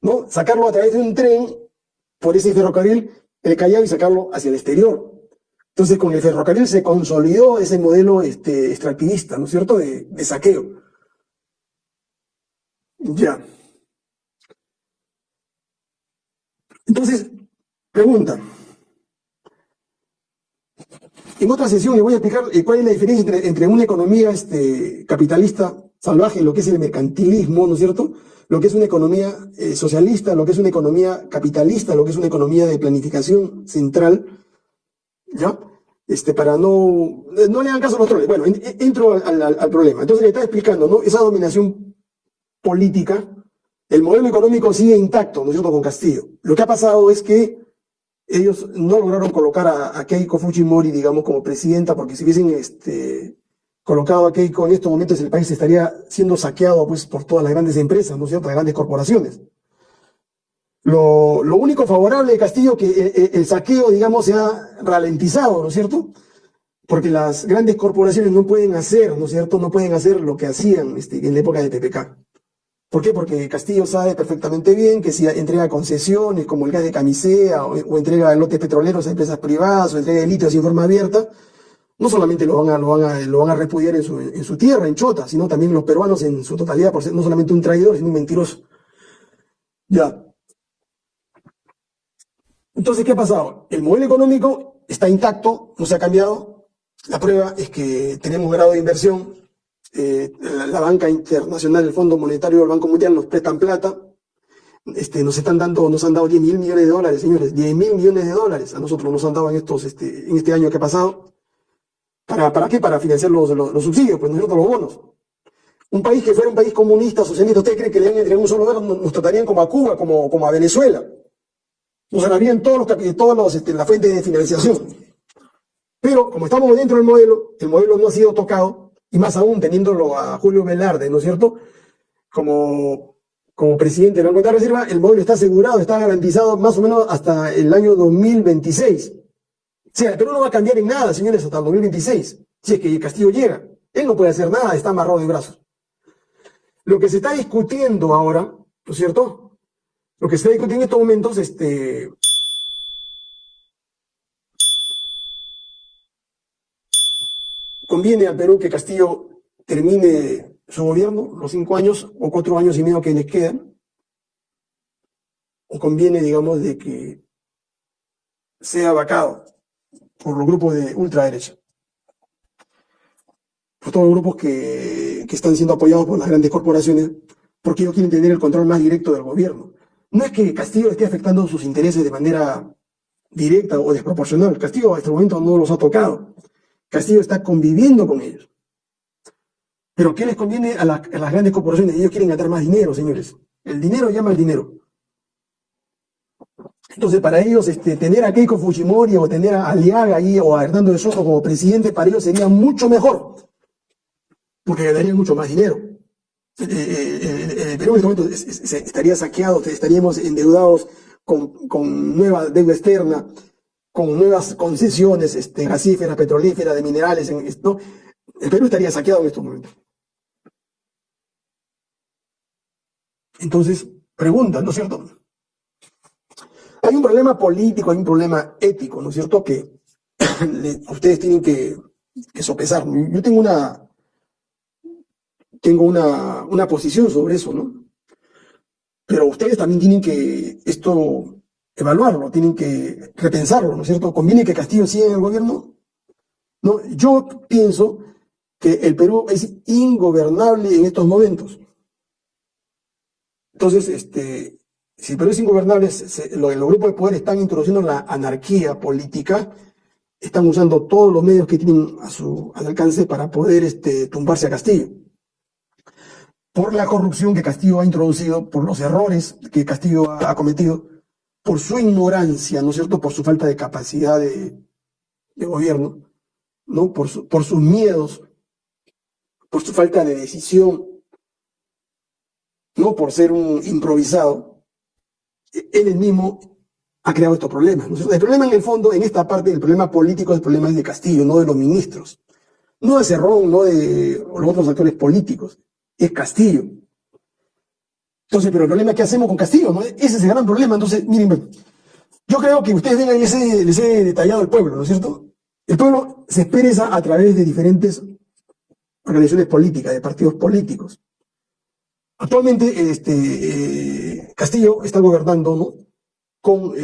¿No? Sacarlo a través de un tren por ese ferrocarril, el Callao, y sacarlo hacia el exterior. Entonces, con el ferrocarril se consolidó ese modelo este, extractivista, ¿no es cierto?, de, saqueo. Ya. Entonces, pregunta. En otra sesión le voy a explicar eh, cuál es la diferencia entre, entre una economía este, capitalista salvaje, lo que es el mercantilismo, ¿no es cierto?, lo que es una economía eh, socialista, lo que es una economía capitalista, lo que es una economía de planificación central, ¿ya? Este, para no, no le hagan caso a los troles. Bueno, entro al, problema. Entonces le está explicando, ¿no? Esa dominación política, el modelo económico sigue intacto, ¿no es cierto?, con Castillo. Lo que ha pasado es que ellos no lograron colocar a, a Keiko Fujimori, digamos, como presidenta, porque si hubiesen este, colocado aquí con estos momentos el país estaría siendo saqueado pues, por todas las grandes empresas, ¿no es cierto?, las grandes corporaciones. Lo, único favorable de Castillo que el, eh, eh, el, saqueo, digamos, se ha ralentizado, ¿no es cierto? Porque las grandes corporaciones no pueden hacer, ¿no es cierto?, no pueden hacer lo que hacían este, en la época de PPK. ¿Por qué? Porque Castillo sabe perfectamente bien que si entrega concesiones como el gas de camisea o, entrega lotes petroleros a empresas privadas o entrega litio en forma abierta, no solamente lo van a, lo van a, lo van a repudiar en su, en su tierra, en Chota, sino también los peruanos en su totalidad, por ser no solamente un traidor, sino un mentiroso. Ya. Entonces, ¿qué ha pasado? El modelo económico está intacto, no se ha cambiado. La prueba es que tenemos grado de inversión este, la, banca internacional, el Fondo Monetario, el Banco Mundial nos prestan plata, este, nos están dando, nos han dado 10 mil millones de dólares, señores, 10 mil millones de dólares a nosotros nos han dado en estos, este, en este año que ha pasado. ¿Para, qué? Para financiar los, subsidios, pues nosotros los bonos. Un país que fuera un país comunista, socialista, ¿usted cree que le en un solo dólar nos, tratarían como a Cuba, como, como a Venezuela? Nos ganarían todos los, todos los, este, la de financiación. Pero como estamos dentro del modelo, el modelo no ha sido tocado, y más aún teniéndolo a Julio Velarde, ¿no es cierto? Como, como presidente de la Banco de Reserva, el modelo está asegurado, está garantizado más o menos hasta el año 2026. Sea, el Perú no va a cambiar en nada, señores, hasta el 2026, si es que Castillo llega. Él no puede hacer nada, está amarrado de brazos. Lo que se está discutiendo ahora, ¿no es cierto? Lo que se está discutiendo en estos momentos, este, conviene al Perú que Castillo termine su gobierno, los cinco años o cuatro años y medio que les quedan, o conviene, digamos, de que sea vacado por los grupos de ultraderecha por todos los grupos que, están siendo apoyados por las grandes corporaciones, porque ellos quieren tener el control más directo del gobierno. No es que Castillo esté afectando sus intereses de manera directa o desproporcional. Castillo hasta el momento no los ha tocado. Castillo está conviviendo con ellos. Pero ¿qué les conviene a, las grandes corporaciones? Ellos quieren ganar más dinero, señores. El dinero llama al dinero. Entonces, para ellos, este, tener a Keiko Fujimori o tener a Aliaga ahí o a Hernando de Soto como presidente, para ellos sería mucho mejor porque ganarían mucho más dinero. Eh, eh, eh, el Perú en este momento estaría saqueado, estaríamos endeudados con, con nueva deuda externa, con nuevas concesiones este, gasíferas, petrolíferas, de minerales. El Perú estaría saqueado en estos momentos. Entonces, pregunta, ¿no es cierto? Hay un problema político, hay un problema ético, ¿no es cierto? Que ustedes tienen que, que sopesar. Yo tengo una, tengo una, una posición sobre eso, ¿no? Pero ustedes también tienen que esto evaluarlo, tienen que repensarlo, ¿no es cierto? ¿Conviene que Castillo siga en el gobierno? No, yo pienso que el Perú es ingobernable en estos momentos. Entonces, este, si el Perú es ingobernable, los, grupos de poder están introduciendo la anarquía política, están usando todos los medios que tienen a su al alcance para poder este, tumbarse a Castillo por la corrupción que Castillo ha introducido, por los errores que Castillo ha, cometido, por su ignorancia, ¿no es cierto?, por su falta de capacidad de, gobierno, ¿no? Por, por sus miedos, por su falta de decisión, no por ser un improvisado, él mismo ha creado estos problemas. El problema en el fondo, en esta parte, el problema político, el problema de Castillo, no de los ministros, no de Cerrón, no de los otros actores políticos es Castillo. Entonces, pero el problema es que hacemos con Castillo, ¿no? Ese es el gran problema. Entonces, miren, yo creo que ustedes vengan ese, les detallado el pueblo, ¿no es cierto? El pueblo se expresa a través de diferentes organizaciones políticas, de partidos políticos. Actualmente, este, eh, Castillo está gobernando, ¿no? Con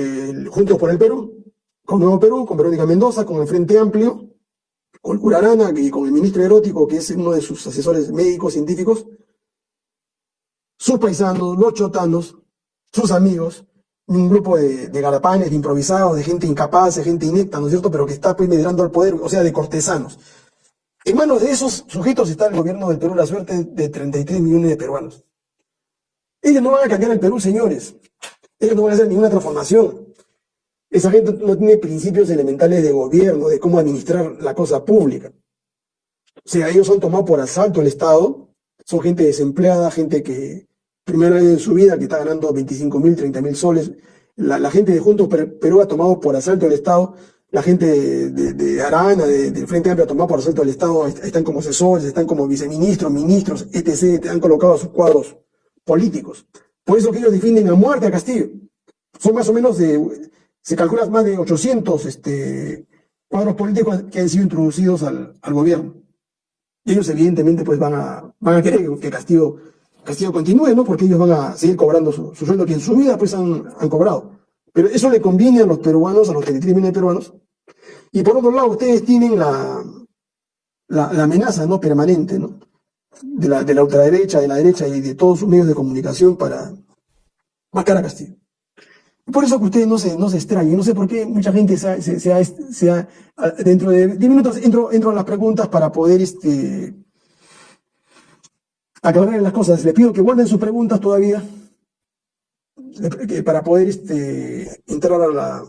Juntos por el Perú, con Nuevo Perú, con Verónica Mendoza, con el Frente Amplio, con Curarana y con el ministro erótico, que es uno de sus asesores médicos, científicos, sus paisanos, los chotanos, sus amigos, un grupo de, de garapanes, de improvisados, de gente incapaz, de gente inepta, ¿no es cierto?, pero que está pues medrando al poder, o sea, de cortesanos. En manos de esos sujetos está el gobierno del Perú, la suerte de 33 millones de peruanos. Ellos no van a cambiar el Perú, señores. Ellos no van a hacer ninguna transformación. Esa gente no tiene principios elementales de gobierno, de cómo administrar la cosa pública. O sea, ellos han tomado por asalto el Estado, son gente desempleada, gente que primero en su vida que está ganando 25 mil, 30 mil soles. La, gente de Juntos Perú ha tomado por asalto el Estado, la gente de, Arana, del Frente Amplio tomado por asalto el Estado, están como asesores, están como viceministros, ministros, etc., han colocado a sus cuadros políticos. Por eso que ellos defienden a muerte a Castillo. Son más o menos de se calcula más de 800 este, cuadros políticos que han sido introducidos al, gobierno. Y ellos evidentemente pues van a, van a querer que Castillo, Castillo continúe, ¿no? Porque ellos van a seguir cobrando su, sueldo que en su vida pues han, cobrado. Pero eso le conviene a los peruanos, a los 33 millones de peruanos. Y por otro lado, ustedes tienen la, la, amenaza, ¿no? Permanente, ¿no? de la, de la ultraderecha, de la derecha y de todos sus medios de comunicación para marcar a Castillo. Por eso que ustedes no se, no se extrañen, no sé por qué mucha gente se ha, se, dentro de 10 minutos entro, entro a las preguntas para poder este, aclarar las cosas. Les pido que guarden sus preguntas todavía para poder este, entrar a, la,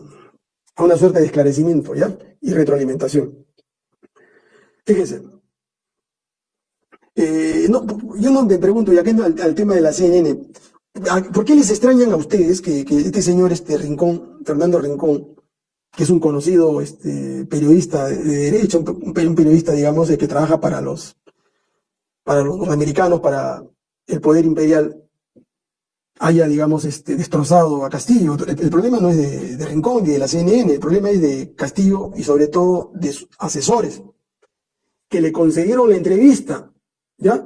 a una suerte de esclarecimiento y retroalimentación. Fíjense, eh, yo no me pregunto, ya que al, al tema de la CNN, ¿por qué les extrañan a ustedes que, este señor, este Rincón, Fernando Rincón, que es un conocido este, periodista de, derecha, un, periodista, digamos, que trabaja para los, para los americanos, para el poder imperial, haya, digamos, este, destrozado a Castillo. El, problema no es de, de, Rincón ni de la CNN, el problema es de Castillo y sobre todo de sus asesores, que le concedieron la entrevista ¿ya?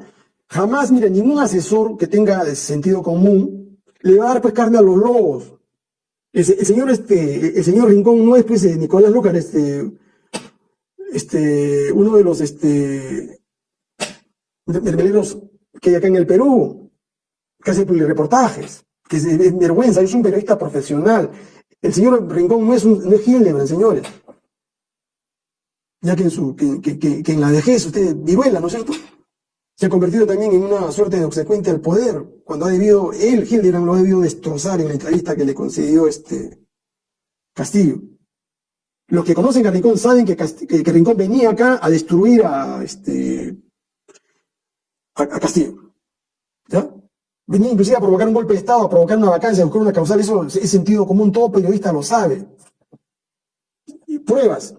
Jamás, mire, ningún asesor que tenga sentido común le va a dar pues carne a los lobos. El, señor, este, el señor Rincón no es pues eh, Nicolás Lúcar, este, este, uno de los, este, mermeleros que hay acá en el Perú, que hace reportajes, que es, vergüenza, es un periodista profesional. El señor Rincón no es un, no es Hildebrand, señores. Ya que en su, que, que, que en la vejez usted viruela, ¿no es cierto? se ha convertido también en una suerte de obsecuente al poder, cuando ha debido, él, Hildebrand, lo ha debido destrozar en la entrevista que le concedió este Castillo. Los que conocen a Rincón saben que, Rincón venía acá a destruir a, este, a, Castillo. ¿Ya? Venía inclusive a provocar un golpe de Estado, a provocar una vacancia, a buscar una causal, eso es sentido común, todo periodista lo sabe. Pruebas.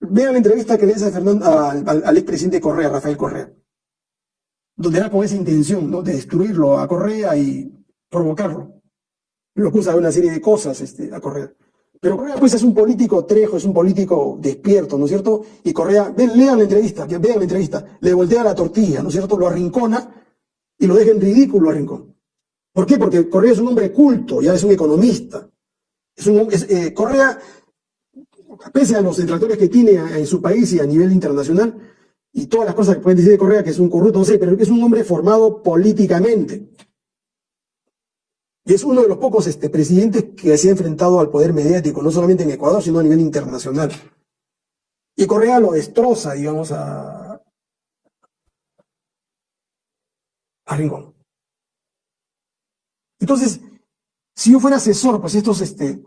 Vean la entrevista que le hizo al, al, al expresidente Correa, Rafael Correa donde era con esa intención ¿no? de destruirlo a Correa y provocarlo. Lo acusa de una serie de cosas este, a Correa. Pero Correa pues es un político trejo, es un político despierto, ¿no es cierto? Y Correa, ven, lean la entrevista, vean la entrevista, le voltea la tortilla, ¿no es cierto? Lo arrincona y lo deja en ridículo a Rincón. ¿Por qué? Porque Correa es un hombre culto, ya es un economista. Es un, eh, Correa, pese a los detractores que tiene en su país y a nivel internacional, y todas las cosas que pueden decir de Correa, que es un corrupto, no sé, pero es un hombre formado políticamente. Y es uno de los pocos este, presidentes que se ha enfrentado al poder mediático, no solamente en Ecuador, sino a nivel internacional. Y Correa lo destroza, digamos, a, Entonces, si yo fuera asesor, pues estos este,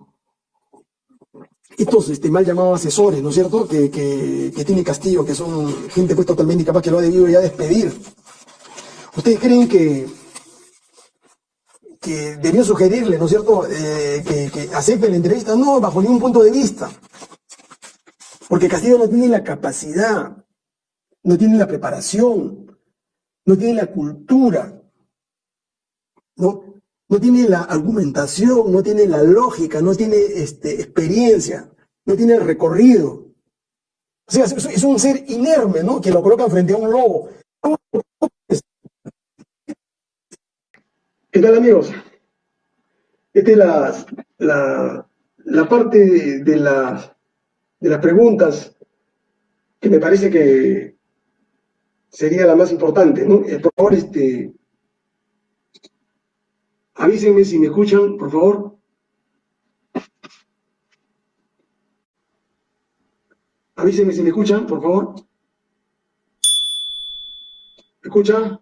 estos este, mal llamados asesores, ¿no es cierto?, que, tiene Castillo, que son gente pues totalmente incapaz que lo ha debido ya despedir. ¿Ustedes creen que, que debió sugerirle, ¿no es cierto?, eh, que, que acepte la entrevista? No, bajo ningún punto de vista. Porque Castillo no tiene la capacidad, no tiene la preparación, no tiene la cultura, ¿no? no tiene la argumentación, no tiene la lógica, no tiene este, experiencia, no tiene recorrido. O sea, es, un ser inerme, ¿no? Que lo colocan frente a un lobo. ¿Qué tal, amigos? Esta es la, la, la parte de, de las preguntas que me parece que sería la más importante, ¿no? Eh, por favor, este, Avísenme si me escuchan, por favor. Avísenme si me escuchan, por favor. ¿Me escucha?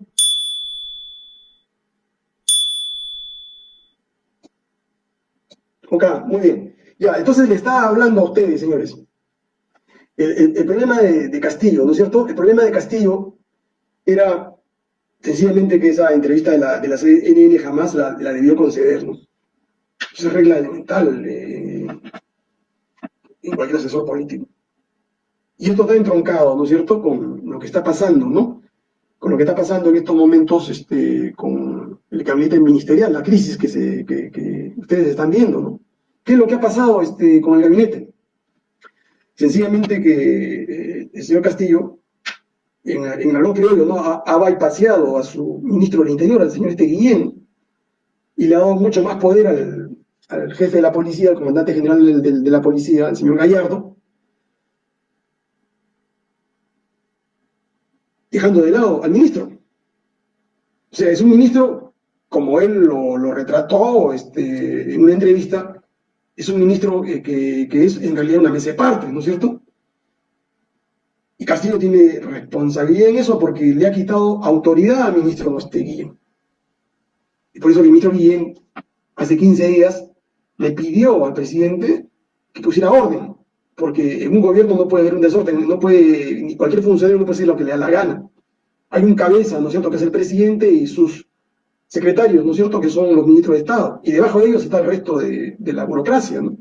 Ok, muy bien. Ya, entonces le estaba hablando a ustedes, señores. El, problema de, de, Castillo, ¿no es cierto? El problema de Castillo era sencillamente que esa entrevista de la, de la CNN jamás la, debió conceder, ¿no? Esa es regla elemental eh, en cualquier asesor político. Y esto está entroncado, ¿no es cierto?, con lo que está pasando, ¿no? Con lo que está pasando en estos momentos este, con el gabinete ministerial, la crisis que, se, que, ustedes están viendo, ¿no? ¿Qué es lo que ha pasado este, con el gabinete? Sencillamente que eh, el señor Castillo en, en algo criollo, ¿no? Ha, ha bypaseado a su ministro del Interior, al señor este Guillén, y le ha dado mucho más poder al, al jefe de la policía, al comandante general de, de, la policía, el señor Gallardo, dejando de lado al ministro. O sea, es un ministro, como él lo, lo retrató este, en una entrevista, es un ministro eh, que, que, es en realidad una mesa parte, ¿no es cierto? Y Castillo tiene responsabilidad en eso porque le ha quitado autoridad al ministro Guillén. Y por eso el ministro Guillén, hace 15 días, le pidió al presidente que pusiera orden, porque en un gobierno no puede haber un desorden, no puede, ni cualquier funcionario no puede decir lo que le da la gana. Hay un cabeza, ¿no es cierto?, que es el presidente y sus secretarios, ¿no es cierto?, que son los ministros de Estado, y debajo de ellos está el resto de, la burocracia, ¿no?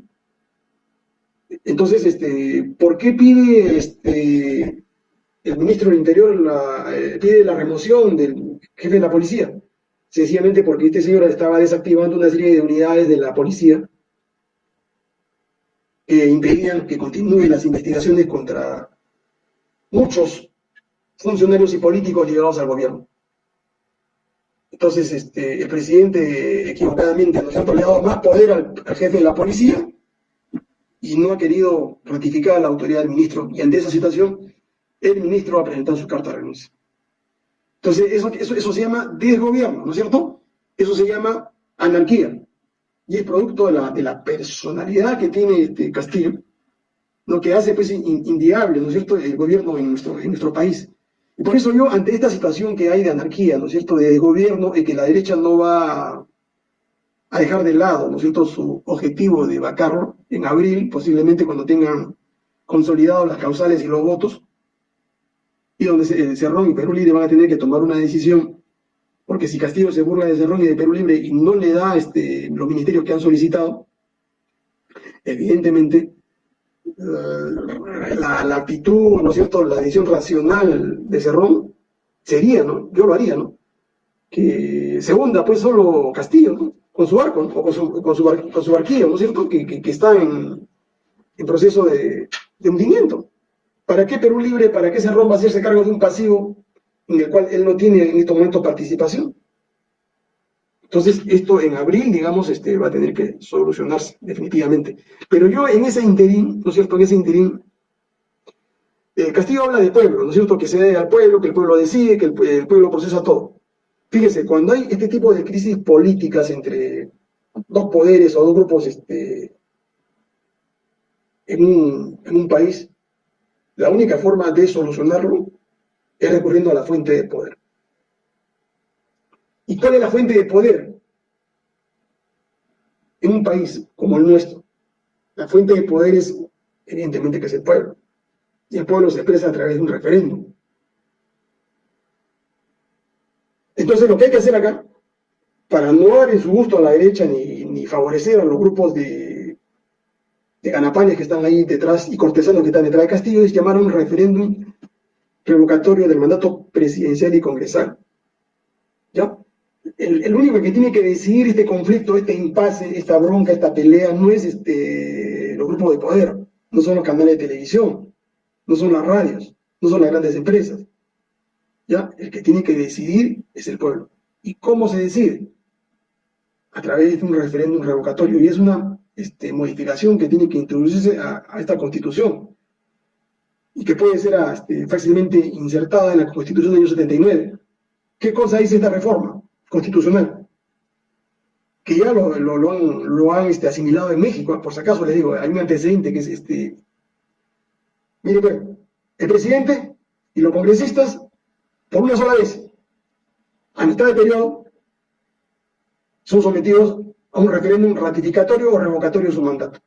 Entonces, este, ¿por qué pide este, el ministro del Interior la, eh, pide la remoción del jefe de la policía? Sencillamente porque este señor estaba desactivando una serie de unidades de la policía que impedían que continúen las investigaciones contra muchos funcionarios y políticos ligados al gobierno. Entonces, este, el presidente equivocadamente nos ha dado más poder al, jefe de la policía y no ha querido ratificar la autoridad del ministro. Y ante esa situación, el ministro ha presentado su carta de renuncia. Entonces, eso, eso, eso se llama desgobierno, ¿no es cierto? Eso se llama anarquía. Y es producto de la, de la personalidad que tiene este Castillo, lo que hace pues inviable, ¿no es cierto?, el gobierno en nuestro, en nuestro país. Y por eso yo, ante esta situación que hay de anarquía, ¿no es cierto?, de gobierno, y que la derecha no va a dejar de lado, ¿no es cierto?, su objetivo de vacarlo en abril, posiblemente cuando tengan consolidados las causales y los votos, y donde Cerrón y Perú Libre van a tener que tomar una decisión, porque si Castillo se burla de Cerrón y de Perú Libre y no le da este, los ministerios que han solicitado, evidentemente la, la, actitud, ¿no es cierto?, la decisión racional de Cerrón sería, ¿no? Yo lo haría, ¿no? Que se hunda pues solo Castillo, ¿no? Con su arco, o con su, con su, con su barquillo, ¿no es cierto?, que, está en, proceso de, de, hundimiento. ¿Para qué Perú Libre, para qué Cerrón va a hacerse cargo de un pasivo en el cual él no tiene en este momento participación? Entonces, esto en abril, digamos, este, va a tener que solucionarse definitivamente. Pero yo en ese interín, ¿no es cierto?, en ese interín, el Castillo habla del pueblo, ¿no es cierto?, que se dé al pueblo, que el pueblo decide, que el, pueblo procesa todo. Fíjese, cuando hay este tipo de crisis políticas entre dos poderes o dos grupos este, en, un, en un país, la única forma de solucionarlo es recurriendo a la fuente de poder. ¿Y cuál es la fuente de poder? En un país como el nuestro, la fuente de poder es evidentemente que es el pueblo. Y el pueblo se expresa a través de un referéndum. Entonces lo que hay que hacer acá, para no dar en su gusto a la derecha ni, favorecer a los grupos de, de ganapanes que están ahí detrás y cortesanos que están detrás de Castillo, es llamar a un referéndum revocatorio del mandato presidencial y congresal. ¿Ya? el, único que tiene que decidir este conflicto, este impasse, esta bronca, esta pelea, no es este, los grupos de poder, no son los canales de televisión, no son las radios, no son las grandes empresas. ¿Ya? El que tiene que decidir es el pueblo. ¿Y cómo se decide? A través de un referéndum revocatorio. Y es una este, modificación que tiene que introducirse a, esta constitución y que puede ser este, fácilmente insertada en la constitución del año 79. ¿Qué cosa dice esta reforma? constitucional, que ya lo, han, lo han este, asimilado en México, por si acaso les digo, hay un antecedente que es este... Mire, pues, el presidente y los congresistas, por una sola vez, a mitad de periodo, son sometidos a un referéndum ratificatorio o revocatorio de su mandato.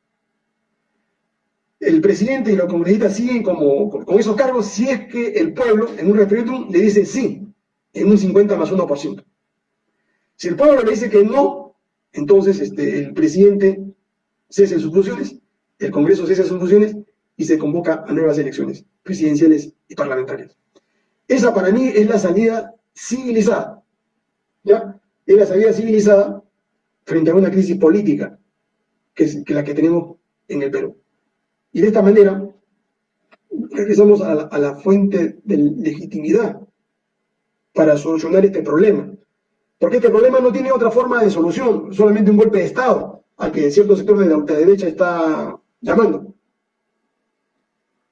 El presidente y los congresistas siguen como, con esos cargos si es que el pueblo en un referéndum le dice sí, en un 50 más 1%. Si el pueblo le dice que no, entonces este, el presidente cese sus funciones, el Congreso cese sus funciones y se convoca a nuevas elecciones presidenciales y parlamentarias. Esa para mí es la salida civilizada, ¿ya? Es la salida civilizada frente a una crisis política que es la que tenemos en el Perú. Y de esta manera regresamos a la, fuente de legitimidad para solucionar este problema. Porque este problema no tiene otra forma de solución, solamente un golpe de Estado, al que cierto sector de la ultraderecha está llamando.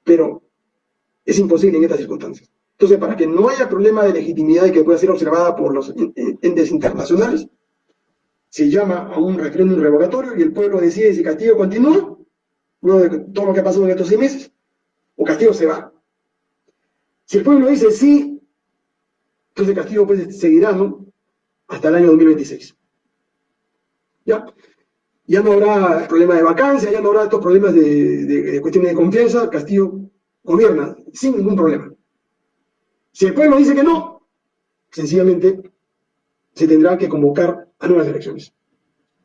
Pero es imposible en estas circunstancias. Entonces, para que no haya problema de legitimidad y que pueda ser observada por los entes internacionales, se llama a un referéndum revocatorio y el pueblo decide si Castillo continúa, luego de todo lo que ha pasado en estos seis meses, o Castillo se va. Si el pueblo dice sí, entonces Castillo pues seguirá. Hasta el año 2026. ¿Ya? Ya no habrá problema de vacancia, ya no habrá estos problemas de, de cuestiones de confianza, Castillo gobierna sin ningún problema. Si el pueblo dice que no, sencillamente se tendrá que convocar a nuevas elecciones.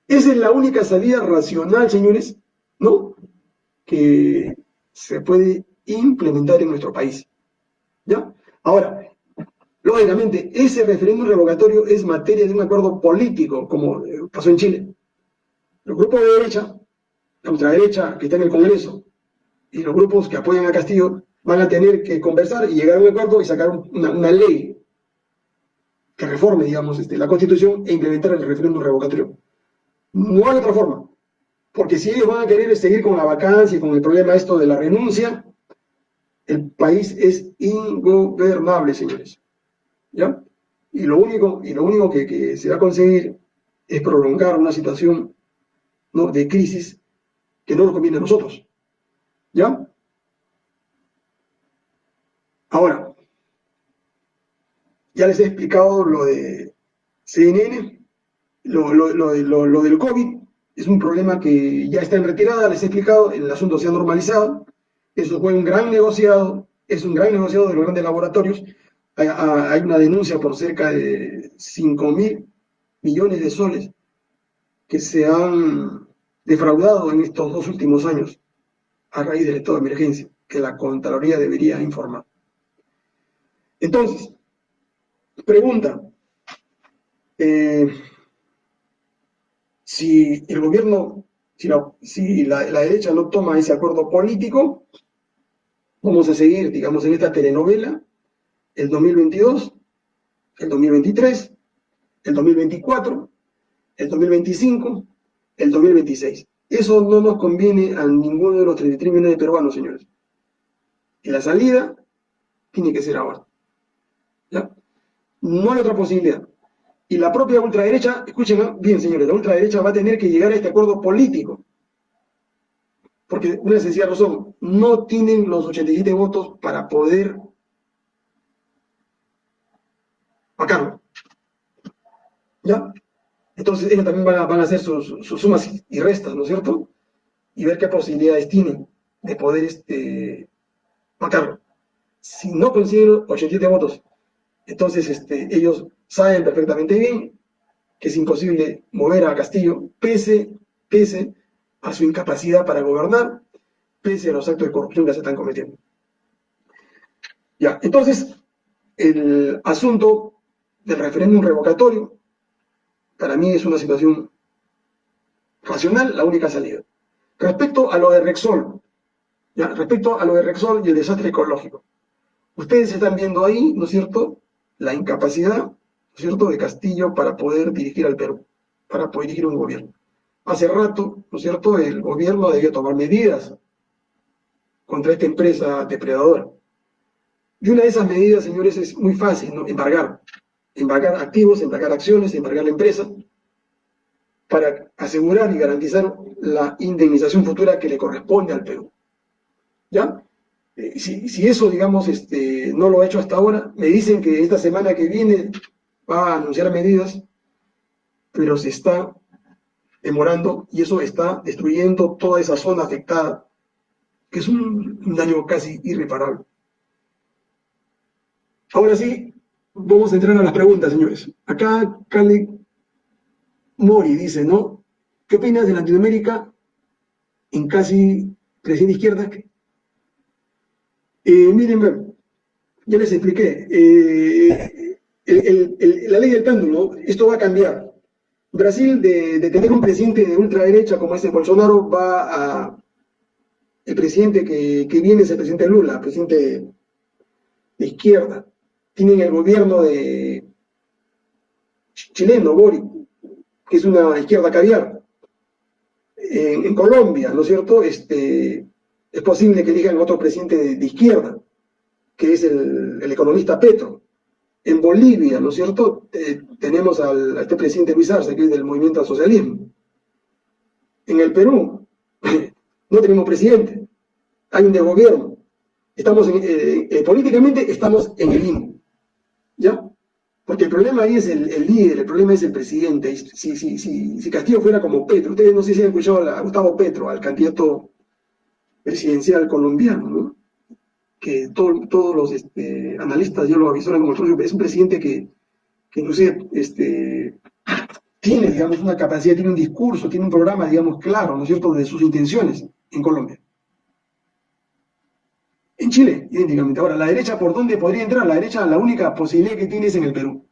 Esa es la única salida racional, señores, ¿no? Que se puede implementar en nuestro país. ¿Ya? Ahora, lógicamente, ese referéndum revocatorio es materia de un acuerdo político, como pasó en Chile. Los grupos de derecha, la ultraderecha que está en el Congreso, y los grupos que apoyan a Castillo van a tener que conversar y llegar a un acuerdo y sacar una, ley que reforme, digamos, este, la Constitución e implementar el referéndum revocatorio. No hay otra forma. Porque si ellos van a querer seguir con la vacancia y con el problema esto de la renuncia, el país es ingobernable, señores. ¿Ya? Y lo único, y lo único que, se va a conseguir es prolongar una situación de crisis que no nos conviene a nosotros. ¿Ya? Ahora, ya les he explicado lo de CNN, lo, lo, del COVID, es un problema que ya está en retirada, les he explicado, el asunto se ha normalizado, eso fue un gran negociado, es un gran negociado de los grandes laboratorios, hay, hay una denuncia por cerca de 5 mil millones de soles que se han defraudado en estos dos últimos años a raíz del estado de emergencia, que la Contraloría debería informar. Entonces, pregunta, eh, si el gobierno, si, la, derecha no toma ese acuerdo político, vamos a seguir, digamos, en esta telenovela el 2022, el 2023, el 2024, el 2025, el 2026. Eso no nos conviene a ninguno de los 33 millones de peruanos, señores. Y la salida tiene que ser ahora. No hay otra posibilidad. Y la propia ultraderecha, escuchen bien señores, la ultraderecha va a tener que llegar a este acuerdo político. Porque una sencilla razón, no tienen los 87 votos para poder vacarlo. ¿Ya? Entonces ellos también van a, hacer sus, sumas y restas, ¿no es cierto? Y ver qué posibilidades tienen de poder este, vacarlo. Si no consiguen 87 votos entonces, este, ellos saben perfectamente bien que es imposible mover a Castillo, pese, pese a su incapacidad para gobernar, pese a los actos de corrupción que se están cometiendo. Ya, entonces, el asunto del referéndum revocatorio, para mí es una situación racional, la única salida. Respecto a lo de Rexol, ya, respecto a lo de Rexol y el desastre ecológico, ustedes están viendo ahí, ¿no es cierto?, la incapacidad, cierto?, de Castillo para poder dirigir al Perú, para poder dirigir un gobierno. Hace rato, ¿no es cierto?, el gobierno debió tomar medidas contra esta empresa depredadora. Y una de esas medidas, señores, es muy fácil, ¿no? Embargar. Embargar activos, embargar acciones, embargar la empresa, para asegurar y garantizar la indemnización futura que le corresponde al Perú. ¿Ya? Eh, si, eso, digamos, este, no lo ha hecho hasta ahora, me dicen que esta semana que viene va a anunciar medidas, pero se está demorando y eso está destruyendo toda esa zona afectada, que es un, daño casi irreparable. Ahora sí, vamos a entrar a las preguntas, señores. Acá Cali Mori dice, ¿no? ¿Qué opinas de Latinoamérica en casi creciente izquierda? Eh, miren, ya les expliqué, eh, la ley del péndulo, esto va a cambiar. Brasil, de, tener un presidente de ultraderecha como este Bolsonaro, va a... El presidente que, viene es el presidente Lula, presidente de izquierda. Tienen el gobierno de chileno, Boric, que es una izquierda caviar. En Colombia, ¿no es cierto? Este, es posible que elijan otro presidente de, izquierda, que es el, economista Petro. En Bolivia, ¿no es cierto?, tenemos al, a este presidente Luis Arce, que es del movimiento al socialismo. En el Perú no tenemos presidente, hay un de gobierno. Estamos eh, eh, políticamente estamos en el limbo, ¿ya? Porque el problema ahí es el, líder, el problema es el presidente. Si, si, si, si, Castillo fuera como Petro, ustedes no sé si han escuchado a Gustavo Petro, al candidato presidencial colombiano, ¿no? que todos los este, analistas ya lo avisaron como es un presidente que, que inclusive este, tiene, digamos, una capacidad, tiene un discurso, tiene un programa, digamos, claro, ¿no es cierto?, de sus intenciones en Colombia. En Chile, idénticamente. Ahora, la derecha, ¿por dónde podría entrar? La derecha, la única posibilidad que tiene es en el Perú.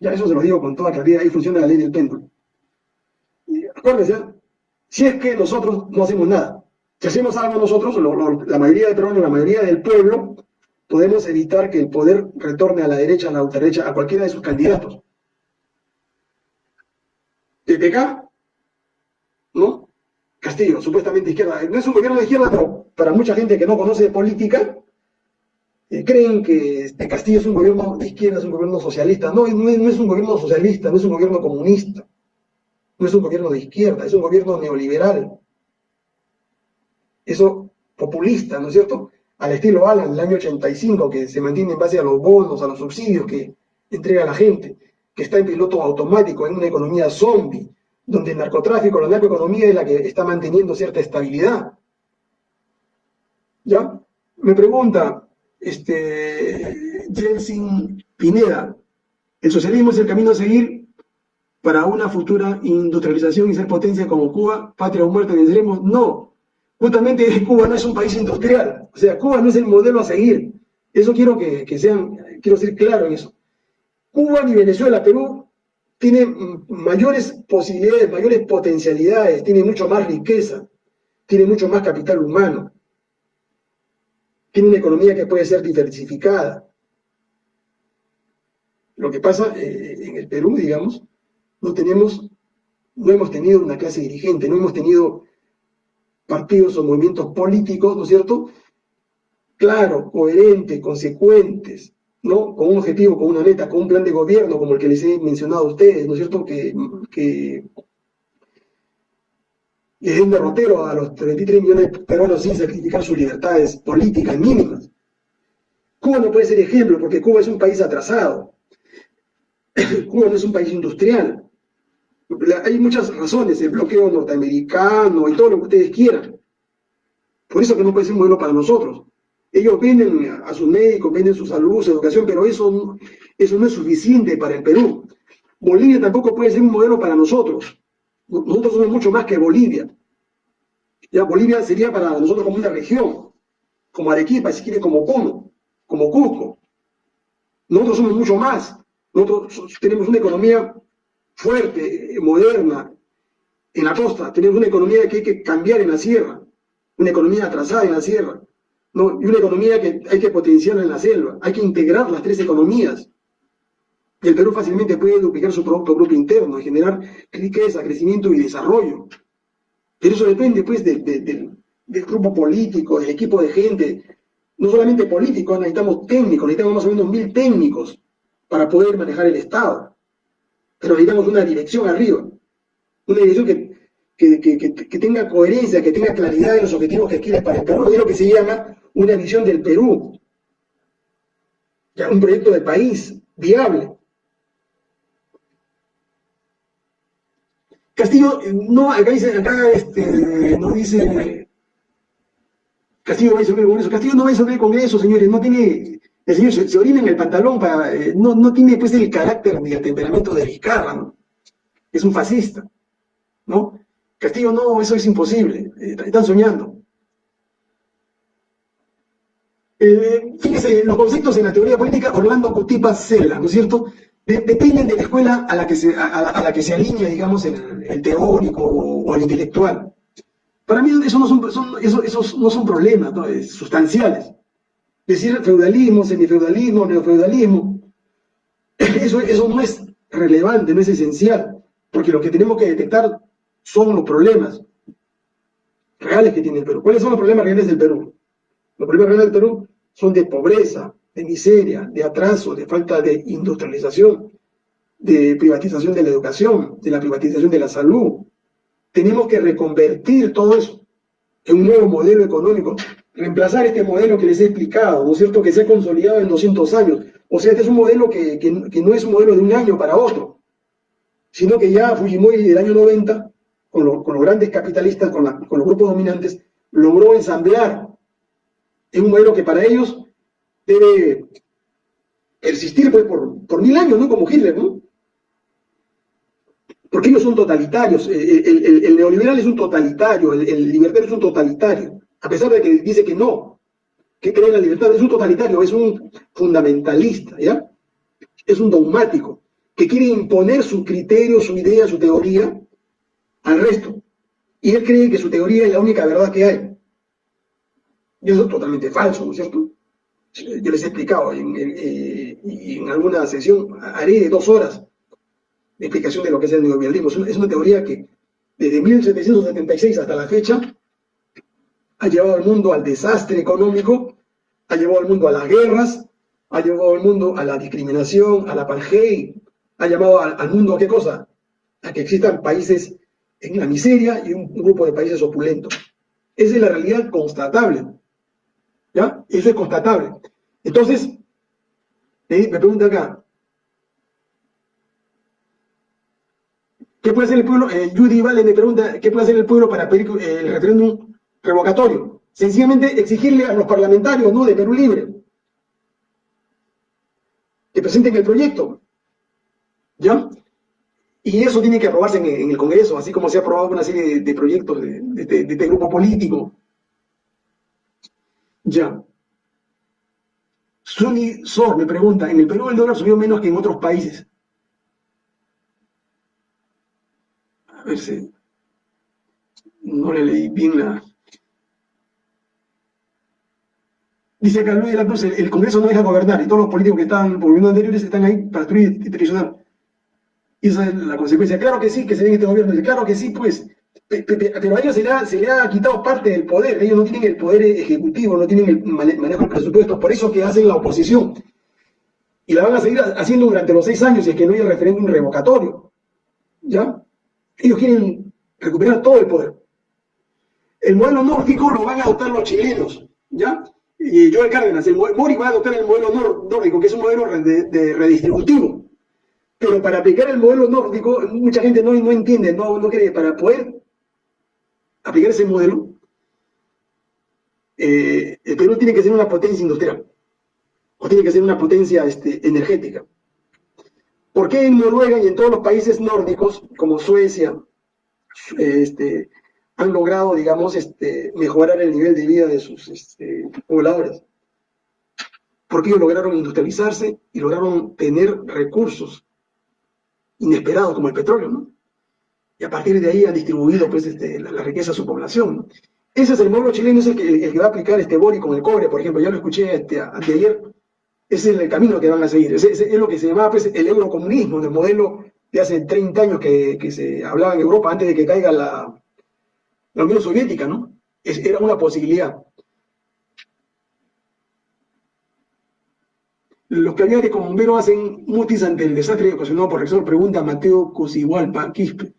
Ya eso se lo digo con toda claridad, ahí funciona la ley del péndulo. acuérdense, si es que nosotros no hacemos nada, si hacemos algo nosotros, la mayoría de peruanos, la mayoría del pueblo, podemos evitar que el poder retorne a la derecha, a la ultraderecha, a cualquiera de sus candidatos. TPK, ¿no? Castillo, supuestamente izquierda. No es un gobierno de izquierda, pero para mucha gente que no conoce política, eh, creen que este Castillo es un gobierno de izquierda, es un gobierno socialista. No, no es, un gobierno socialista, no es un gobierno comunista, no es un gobierno de izquierda, es un gobierno neoliberal. Eso populista, ¿no es cierto? Al estilo Alan del año 85, que se mantiene en base a los bonos, a los subsidios que entrega la gente, que está en piloto automático, en una economía zombie, donde el narcotráfico, la narcoeconomía es la que está manteniendo cierta estabilidad. ¿Ya? Me pregunta, este, Jensen Pineda, ¿el socialismo es el camino a seguir para una futura industrialización y ser potencia como Cuba, patria o muerte venceremos? No, justamente Cuba no es un país industrial, o sea, Cuba no es el modelo a seguir. Eso quiero que, que sean, quiero ser claro en eso. Cuba ni Venezuela, Perú tiene mayores posibilidades, mayores potencialidades, tiene mucho más riqueza, tiene mucho más capital humano, tiene una economía que puede ser diversificada. Lo que pasa eh, en el Perú, digamos, no tenemos, no hemos tenido una clase dirigente, no hemos tenido partidos o movimientos políticos, ¿no es cierto?, claros, coherentes, consecuentes, ¿no? Con un objetivo, con una meta, con un plan de gobierno, como el que les he mencionado a ustedes, ¿no es cierto?, que, que es un derrotero a los 33 millones de peruanos sin sacrificar sus libertades políticas mínimas. Cuba no puede ser ejemplo porque Cuba es un país atrasado. Cuba no es un país industrial. Hay muchas razones, el bloqueo norteamericano y todo lo que ustedes quieran. Por eso que no puede ser un modelo para nosotros. Ellos venden a sus médicos, venden su salud, su educación, pero eso, eso no es suficiente para el Perú. Bolivia tampoco puede ser un modelo para nosotros. Nosotros somos mucho más que Bolivia. Ya Bolivia sería para nosotros como una región, como Arequipa, si quiere, como como Cusco. Nosotros somos mucho más. Nosotros tenemos una economía fuerte, moderna, en la costa. Tenemos una economía que hay que cambiar en la sierra. Una economía atrasada en la sierra. ¿no? y una economía que hay que potenciar en la selva, hay que integrar las tres economías. Y el Perú fácilmente puede duplicar su Producto Bruto Interno y generar riqueza, crecimiento y desarrollo. Pero eso depende pues del grupo político, del equipo de gente, no solamente políticos, necesitamos técnicos, necesitamos más o menos mil técnicos para poder manejar el Estado. Pero necesitamos una dirección arriba, una dirección que que, tenga coherencia, que tenga claridad en los objetivos que quiere para el Perú, es lo que se llama una visión del Perú, ya un proyecto de país viable. Castillo, no, acá dice, acá este, no dice, Castillo va a disolver con eso, Castillo no va a disolver con eso, señores, no tiene, el señor se, orina en el pantalón, eh, no, no tiene pues el carácter ni el temperamento de Vizcarra, ¿no? Es un fascista, ¿no? Castillo, no, eso es imposible, eh, están soñando. Eh, fíjese, los conceptos en la teoría política, Orlando Cutipa Cela, ¿no es cierto? dependen de la escuela a la que se, alinea, digamos, el, teórico o, el intelectual. Para mí eso no son, esos no son problemas sustanciales. Decir feudalismo, semifeudalismo, neofeudalismo, eso, eso no es relevante, no es esencial, porque lo que tenemos que detectar son los problemas reales que tiene el Perú. ¿Cuáles son los problemas reales del Perú? Los problemas reales del Perú son de pobreza, de miseria, de atraso, de falta de industrialización, de privatización de la educación, de la privatización de la salud. Tenemos que reconvertir todo eso en un nuevo modelo económico, reemplazar este modelo que les he explicado, ¿no es cierto?, que se ha consolidado en 200 años. O sea, este es un modelo que, que, no es un modelo de un año para otro, sino que ya Fujimori del año 90, con, con los grandes capitalistas, con, con los grupos dominantes, logró ensamblar en un modelo que para ellos debe persistir pues, por, por mil años, ¿no? Como Hitler, ¿no? Porque ellos son totalitarios. El, el, neoliberal es un totalitario, el, libertario es un totalitario. A pesar de que dice que no, que cree en la libertad, es un totalitario, es un fundamentalista, ¿ya? Es un dogmático, que quiere imponer su criterio, su idea, su teoría al resto. Y él cree que su teoría es la única verdad que hay. Y eso es totalmente falso, ¿no es cierto? Yo les he explicado, en, eh, en alguna sesión haré de dos horas de explicación de lo que es el neoliberalismo. Es una teoría que desde 1776 hasta la fecha ha llevado al mundo al desastre económico, ha llevado al mundo a las guerras, ha llevado al mundo a la discriminación, a la apartheid, ha llevado al, mundo a qué cosa? A que existan países en la miseria y un grupo de países opulentos. Esa es la realidad constatable. ¿Ya? Eso es constatable. Entonces, me pregunta acá, ¿qué puede hacer el pueblo? Eh, Judy Vale me pregunta, ¿qué puede hacer el pueblo para pedir eh, el referéndum revocatorio? Sencillamente exigirle a los parlamentarios ¿no? de Perú Libre que presenten el proyecto. ¿Ya? Y eso tiene que aprobarse en, el Congreso, así como se ha aprobado una serie de, proyectos de, de, este grupo político. Ya. Sunny Sor me pregunta, ¿en el Perú el dólar subió menos que en otros países? A ver si... No le leí bien la... Dice Luis de la Cruz, el, Congreso no deja gobernar y todos los políticos que están por gobierno anteriores están ahí para destruir y traicionar. Esa es la consecuencia. Claro que sí, que se ve este gobierno. Claro que sí, pues. Pero a ellos se le, ha, quitado parte del poder. Ellos no tienen el poder ejecutivo, no tienen el manejo del presupuesto. Por eso que hacen la oposición. Y la van a seguir haciendo durante los seis años si es que no hay referéndum revocatorio. ¿Ya? Ellos quieren recuperar todo el poder. El modelo nórdico lo van a adoptar los chilenos. ¿Ya? Y Joel Cárdenas, el Mori va a adoptar el modelo nórdico, que es un modelo de redistributivo pero para aplicar el modelo nórdico, mucha gente no, no entiende, no, no cree. Para poder aplicar ese modelo, eh, el Perú tiene que ser una potencia industrial, o tiene que ser una potencia este, energética. ¿Por qué en Noruega y en todos los países nórdicos, como Suecia, este, han logrado, digamos, este, mejorar el nivel de vida de sus este, pobladores? Porque ellos lograron industrializarse y lograron tener recursos inesperado como el petróleo, ¿no? Y a partir de ahí han distribuido pues, este, la, riqueza a su población. Ese es el modelo chileno, es el que, va a aplicar este Bori con el cobre, por ejemplo, ya lo escuché este, ayer, ese es el camino que van a seguir, ese, es lo que se llamaba pues, el eurocomunismo, el modelo de hace 30 años que, se hablaba en Europa antes de que caiga la, la Unión Soviética, ¿no? Era una posibilidad. Los caviares como bomberos hacen mutis ante el desastre ocasionado por Rexor, pregunta Mateo Cosigualpa Quispe.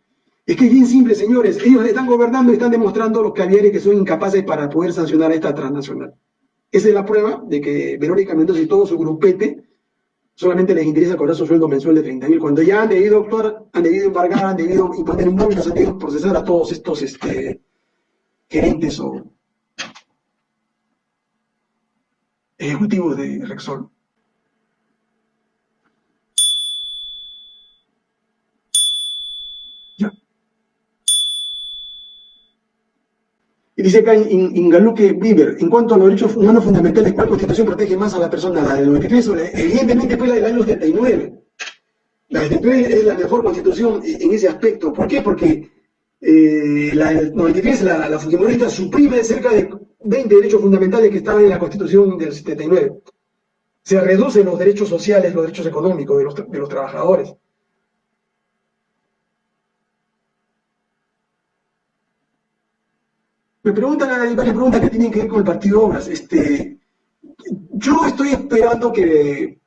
Es que es bien simple, señores. Ellos están gobernando y están demostrando los caviares que son incapaces para poder sancionar a esta transnacional. Esa es la prueba de que Verónica Mendoza y todo su grupete solamente les interesa cobrar su sueldo mensual de 30 mil, cuando ya han debido actuar, han debido embargar, han debido imponer multas, han debido procesar a todos estos este, gerentes o ejecutivos de Rexol. Y dice acá Ingaluque Bieber, en cuanto a los derechos humanos fundamentales, ¿cuál constitución protege más a la persona? ¿La del 93 evidentemente fue la del año 79? La del 73 es la mejor constitución en ese aspecto. ¿Por qué? Porque eh, la del 93, la, la suprime cerca de 20 derechos fundamentales que estaban en la constitución del 79. Se reducen los derechos sociales, los derechos económicos de los, de los trabajadores. Me preguntan, hay varias preguntas que tienen que ver con el Partido Obras. Este, yo estoy esperando que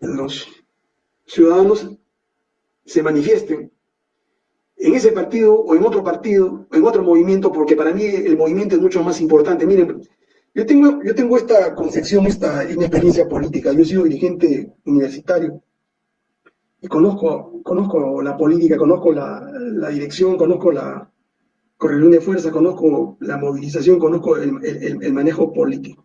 los ciudadanos se manifiesten en ese partido o en otro partido, en otro movimiento, porque para mí el movimiento es mucho más importante. Miren, yo tengo, yo tengo esta concepción, esta inexperiencia política. Yo he sido dirigente universitario y conozco, conozco la política, conozco la, dirección, conozco la correlación de fuerza, conozco la movilización, conozco el, manejo político.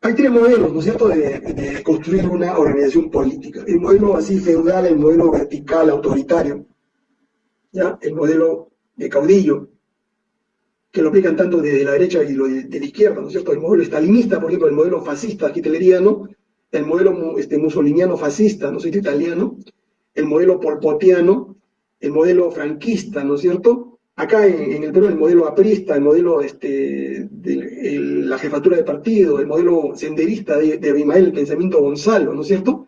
Hay tres modelos, ¿no es cierto?, de, construir una organización política. El modelo así feudal, el modelo vertical, autoritario, ¿ya? el modelo de caudillo, que lo aplican tanto desde la derecha y lo de, la izquierda, ¿no es cierto? El modelo estalinista, por ejemplo, el modelo fascista hitleriano, el modelo este, musoliniano fascista, ¿no es cierto? Italiano, el modelo polpotiano, el modelo franquista, ¿no es cierto? Acá en, el Perú el modelo aprista, el modelo este, de la jefatura de partido, el modelo senderista de, de Abimael, el pensamiento Gonzalo, ¿no es cierto?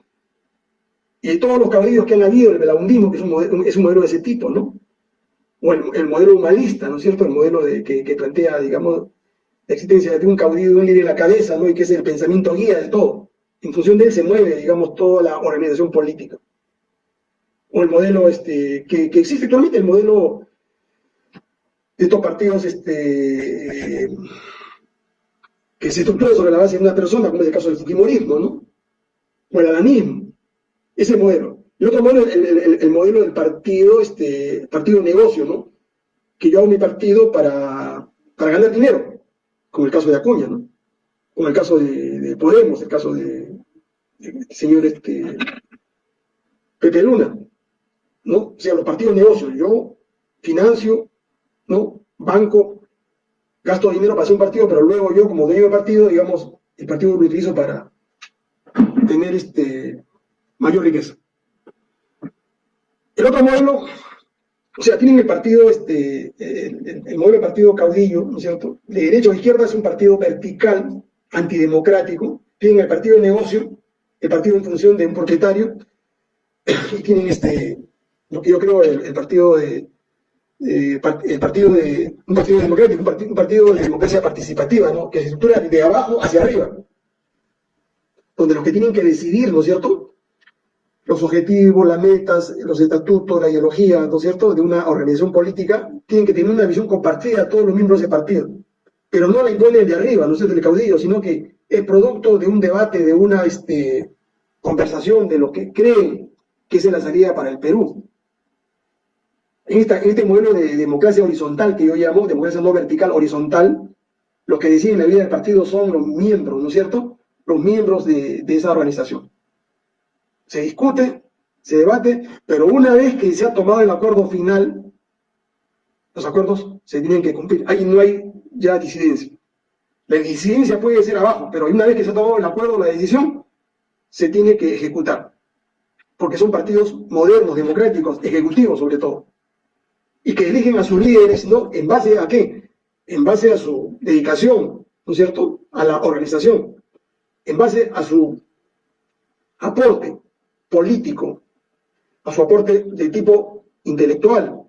Y todos los caballeros que han habido, el belaundismo, que es un, modelo, es un modelo de ese tipo, ¿no? O el, modelo humanista, ¿no es cierto? El modelo de, que, plantea, digamos, la existencia de un caudillo, de un líder en la cabeza, ¿no? Y que es el pensamiento guía de todo. En función de él se mueve, digamos, toda la organización política. O el modelo este, que, existe actualmente, el modelo de estos partidos este, que se estructuran sobre la base de una persona, como es el caso del Fujimorismo, ¿no? O el adanismo. Ese modelo. Y otro modelo, el, el, modelo del partido, este, partido negocio, ¿no? Que yo hago mi partido para, para ganar dinero, como el caso de Acuña, ¿no? Como el caso de, Podemos, el caso de, señor este, Pepe Luna, ¿no? O sea, los partidos negocios, yo financio, ¿no? Banco, gasto dinero para hacer un partido, pero luego yo, como dueño del partido, digamos, el partido lo utilizo para tener este mayor riqueza. El otro modelo, o sea, tienen el partido, este, el, modelo del partido caudillo, ¿no es cierto? De derecha o izquierda es un partido vertical, antidemocrático, tienen el partido de negocio, el partido en función de un propietario, y tienen este, lo que yo creo, el, partido de, el partido de un partido democrático, un partido, de democracia participativa, ¿no? que se estructura de abajo hacia arriba, donde los que tienen que decidir, ¿no es cierto?, los objetivos, las metas, los estatutos, la ideología, ¿no es cierto?, de una organización política, tienen que tener una visión compartida a todos los miembros de partido. Pero no la imponen de arriba, no es del caudillo, sino que es producto de un debate, de una este, conversación, de lo que creen que es la salida para el Perú. En, este modelo de democracia horizontal que yo llamo, democracia no vertical, horizontal, los que deciden la vida del partido son los miembros, ¿no es cierto?, los miembros de esa organización se discute, se debate, pero una vez que se ha tomado el acuerdo final, los acuerdos se tienen que cumplir. Ahí no hay ya disidencia. La disidencia puede ser abajo, pero una vez que se ha tomado el acuerdo, la decisión, se tiene que ejecutar. Porque son partidos modernos, democráticos, ejecutivos sobre todo. Y que eligen a sus líderes, ¿no? ¿En base a qué? En base a su dedicación, ¿no es cierto?, a la organización. En base a su aporte político, a su aporte de tipo intelectual,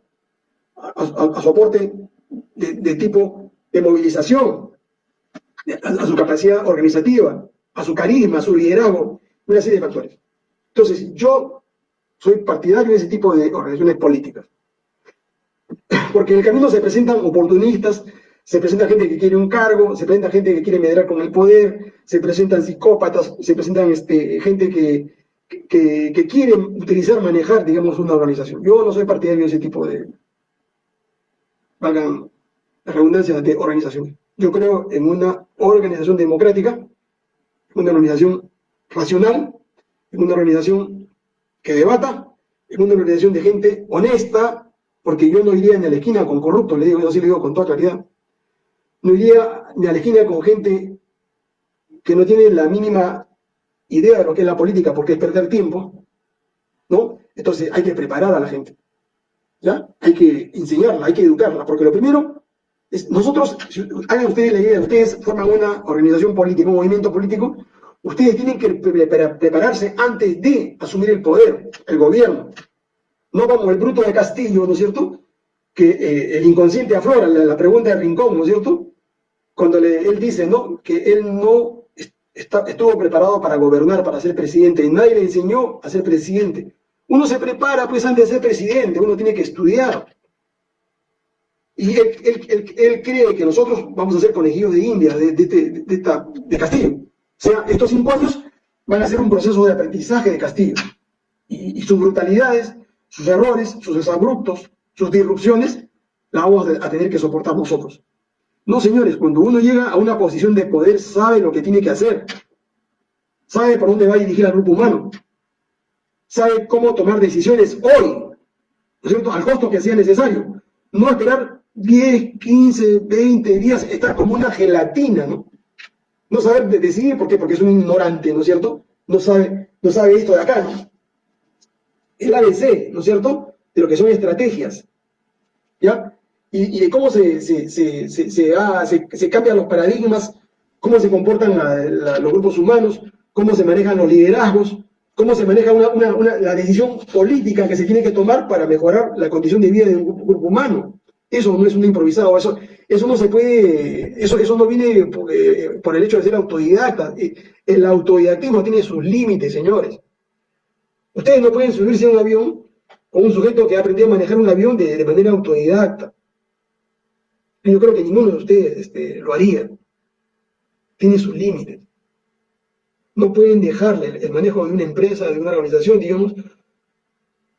a, su aporte de, tipo de movilización, a, su capacidad organizativa, a su carisma, a su liderazgo, una serie de factores. Entonces, yo soy partidario de ese tipo de organizaciones políticas. Porque en el camino se presentan oportunistas, se presenta gente que quiere un cargo, se presenta gente que quiere medrar con el poder, se presentan psicópatas, se presentan este, gente que, que, quieren utilizar, manejar, digamos, una organización. Yo no soy partidario de ese tipo de, valgan la redundancia, de organización. Yo creo en una organización democrática, una organización racional, en una organización que debata, en una organización de gente honesta, porque yo no iría ni a la esquina con corruptos, le digo, yo sí le digo con toda claridad. No iría ni a la esquina con gente que no tiene la mínima idea de lo que es la política, porque es perder tiempo, ¿no? Entonces hay que preparar a la gente, ¿ya? Hay que enseñarla, hay que educarla, porque lo primero es, nosotros, hagan ustedes la idea, ustedes forman una organización política, un movimiento político, ustedes tienen que prepararse antes de asumir el poder, el gobierno. No como el bruto de Castillo, ¿no es cierto? Que eh, el inconsciente aflora, la, pregunta de Rincón, ¿no es cierto? Cuando él dice, ¿no? Que él no estuvo preparado para gobernar, para ser presidente. Nadie le enseñó a ser presidente. Uno se prepara pues antes de ser presidente, uno tiene que estudiar. Y él, cree que nosotros vamos a ser conejillos de India, de, de, de, Castillo. O sea, estos cinco años van a ser un proceso de aprendizaje de Castillo. Y, sus brutalidades, sus errores, sus desabruptos, sus disrupciones, la vamos a tener que soportar nosotros. No, señores, cuando uno llega a una posición de poder, sabe lo que tiene que hacer. Sabe por dónde va a dirigir al grupo humano. Sabe cómo tomar decisiones hoy, ¿no es cierto?, al costo que sea necesario. No esperar 10, 15, 20 días, estar como una gelatina, ¿no? No saber decidir, ¿por qué? Porque es un ignorante, ¿no es cierto? No sabe, no sabe esto de acá, ¿no? El ABC, ¿no es cierto? De lo que son estrategias. ¿Ya? Y, de cómo se, se, se, se, cambian los paradigmas, cómo se comportan los grupos humanos, cómo se manejan los liderazgos, cómo se maneja la decisión política que se tiene que tomar para mejorar la condición de vida de un grupo, humano. Eso no es un improvisado, eso, eso no se puede, eso, eso no viene por, eh, el hecho de ser autodidacta. Eh, el autodidactismo tiene sus límites, señores. Ustedes no pueden subirse a un avión con un sujeto que ha aprendido a manejar un avión de manera autodidacta. Yo creo que ninguno de ustedes este, lo haría. Tiene sus límites. No pueden dejarle el manejo de una empresa, de una organización, digamos,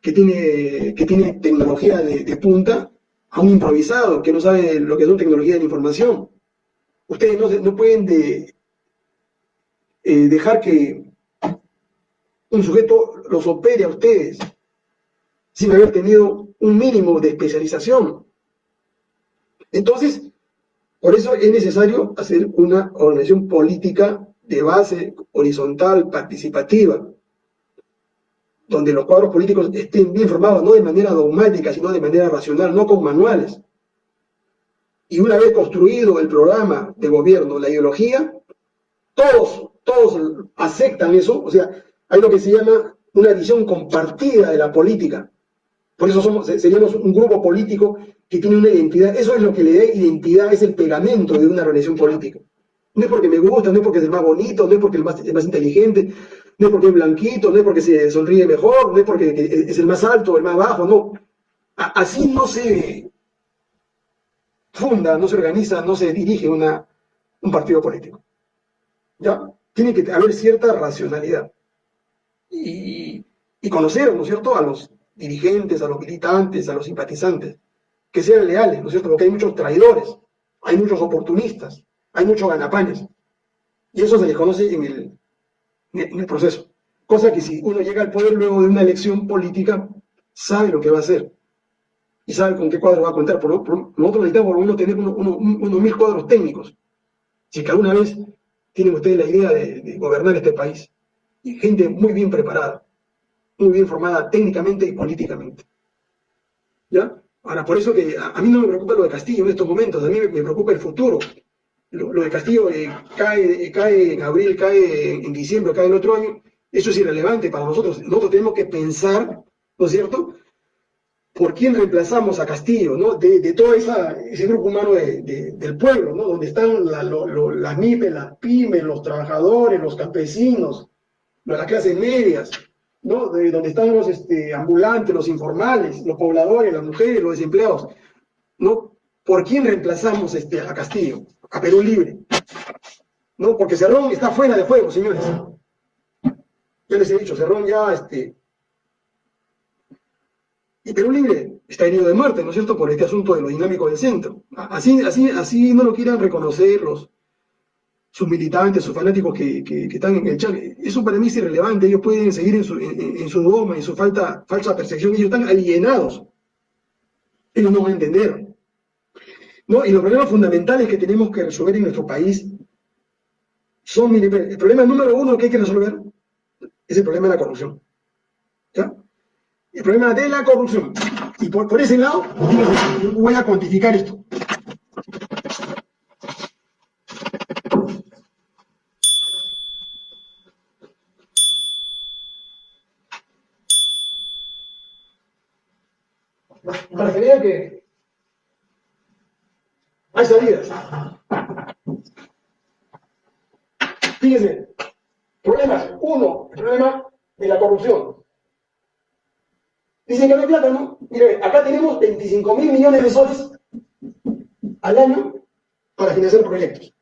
que tiene, que tiene tecnología de, punta a un improvisado que no sabe lo que una tecnología de la información. Ustedes no, no pueden de, eh, dejar que un sujeto los opere a ustedes sin haber tenido un mínimo de especialización. Entonces, por eso es necesario hacer una organización política de base horizontal, participativa, donde los cuadros políticos estén bien formados, no de manera dogmática, sino de manera racional, no con manuales. Y una vez construido el programa de gobierno, la ideología, todos, todos aceptan eso, o sea, hay lo que se llama una visión compartida de la política. Por eso somos, seríamos un grupo político que tiene una identidad. Eso es lo que le da identidad, es el pegamento de una relación política. No es porque me gusta, no es porque es el más bonito, no es porque es más, más inteligente, no es porque es blanquito, no es porque se sonríe mejor, no es porque es el más alto, el más bajo, no. Así no se funda, no se organiza, no se dirige una, un partido político. ¿Ya? Tiene que haber cierta racionalidad. Y conocer, ¿no es cierto?, a los dirigentes, a los militantes, a los simpatizantes, que sean leales, ¿no es cierto? Porque hay muchos traidores, hay muchos oportunistas, hay muchos ganapanes. Y eso se les conoce en el, proceso. Cosa que si uno llega al poder luego de una elección política, sabe lo que va a hacer. Y sabe con qué cuadro va a contar. Por, nosotros necesitamos por lo menos tener unos mil cuadros técnicos. Si que alguna vez tienen ustedes la idea de gobernar este país. Y gente muy bien preparada muy bien formada técnicamente y políticamente. ¿Ya? Ahora, por eso que a, mí no me preocupa lo de Castillo en estos momentos, a mí me, preocupa el futuro. Lo, de Castillo eh, cae, eh, cae en abril, cae en, diciembre, cae el otro año, eso es irrelevante para nosotros. Nosotros tenemos que pensar, ¿no es cierto?, por quién reemplazamos a Castillo, ¿no? De, todo ese grupo humano del pueblo, ¿no? Donde están las MIPES, las pymes, los trabajadores, los campesinos, las clases medias, ¿no? De donde están los este, ambulantes, los informales, los pobladores, las mujeres, los desempleados, ¿no? ¿Por quién reemplazamos este, a Castillo? A Perú Libre. ¿No? Porque Cerrón está fuera de juego, señores. Ya les he dicho, Cerrón ya, este... Y Perú Libre está herido de muerte, ¿no es cierto?, por este asunto de lo dinámico del centro. Así, así, así no lo quieran reconocer los, sus militantes, sus fanáticos que, están en el chat. Eso para mí es irrelevante, ellos pueden seguir en su, en, su dogma, en su falta, falsa percepción, ellos están alienados. Ellos no van a entender. ¿No? Y los problemas fundamentales que tenemos que resolver en nuestro país son, el problema número uno que hay que resolver es el problema de la corrupción. ¿Ya? El problema de la corrupción. Y por, por ese lado, voy a cuantificar esto. Para que vean que hay salidas. Fíjense, problemas. Uno, el problema de la corrupción. Dicen que no hay plata, ¿no? Mire, acá tenemos 25 mil millones de soles al año para financiar proyectos.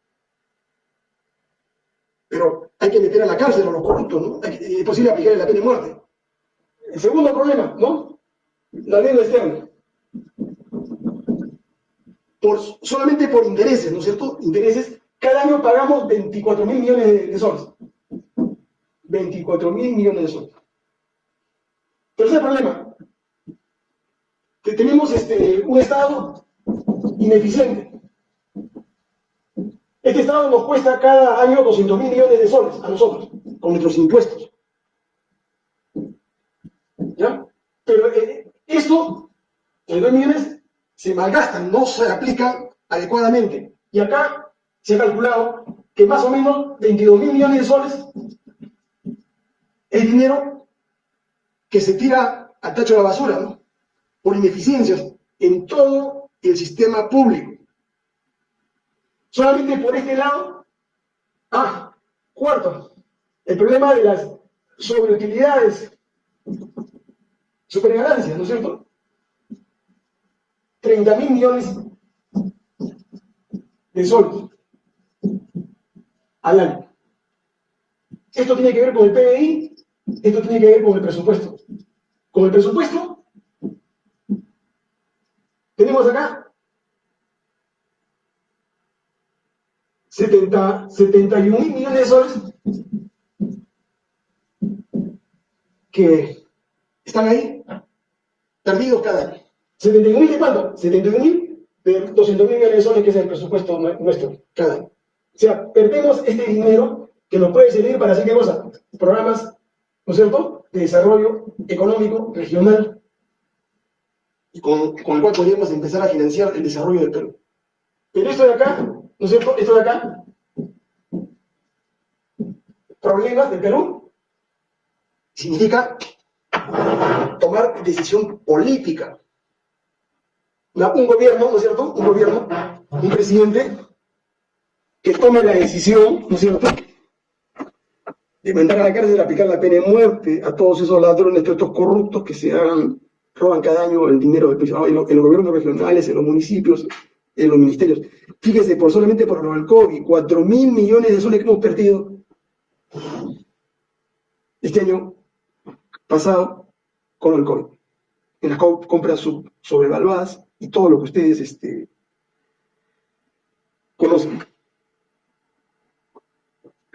Pero hay que meter a la cárcel a los corruptos, ¿no? es posible aplicar la pena de muerte. El segundo problema, ¿no? La deuda externa. Por, solamente por intereses, ¿no es cierto? Intereses. Cada año pagamos 24 mil millones de, soles. 24 mil millones de soles. Tercer problema. Que tenemos este, un Estado ineficiente. Este Estado nos cuesta cada año 200 mil millones de soles a nosotros, con nuestros impuestos. ¿Ya? Pero eh, esto, los 2 millones, se malgastan, no se aplican adecuadamente. Y acá se ha calculado que más o menos 22 mil millones de soles es dinero que se tira al tacho de la basura, ¿no? Por ineficiencias en todo el sistema público. Solamente por este lado. Ah, cuarto, el problema de las sobreutilidades, superganancias, ¿no es cierto? 30 mil millones de soles al año. Esto tiene que ver con el PBI, esto tiene que ver con el presupuesto. Con el presupuesto, tenemos acá 70, 71 mil millones de soles que están ahí perdidos cada año. ¿71 mil de cuánto? 71 mil de 200 mil millones de soles que es el presupuesto nuestro cada año. O sea, perdemos este dinero que nos puede servir para hacer qué cosa? Programas, ¿no es cierto?, de desarrollo económico, regional, y con, con el cual podríamos empezar a financiar el desarrollo del Perú. Pero esto de acá ¿No es cierto? Esto de acá. Problemas de Perú. Significa tomar decisión política. Un gobierno, ¿no es cierto? Un gobierno, un presidente que tome la decisión, ¿no es cierto? De mandar a la cárcel aplicar la pena de muerte a todos esos ladrones, todos estos corruptos que se hagan, roban cada año el dinero del país, en los gobiernos regionales, en los municipios, en los ministerios. Fíjese, por solamente por el COVID, 4 mil millones de soles que hemos perdido este año pasado con el COVID. En las compras sobrevaluadas y todo lo que ustedes este, conocen.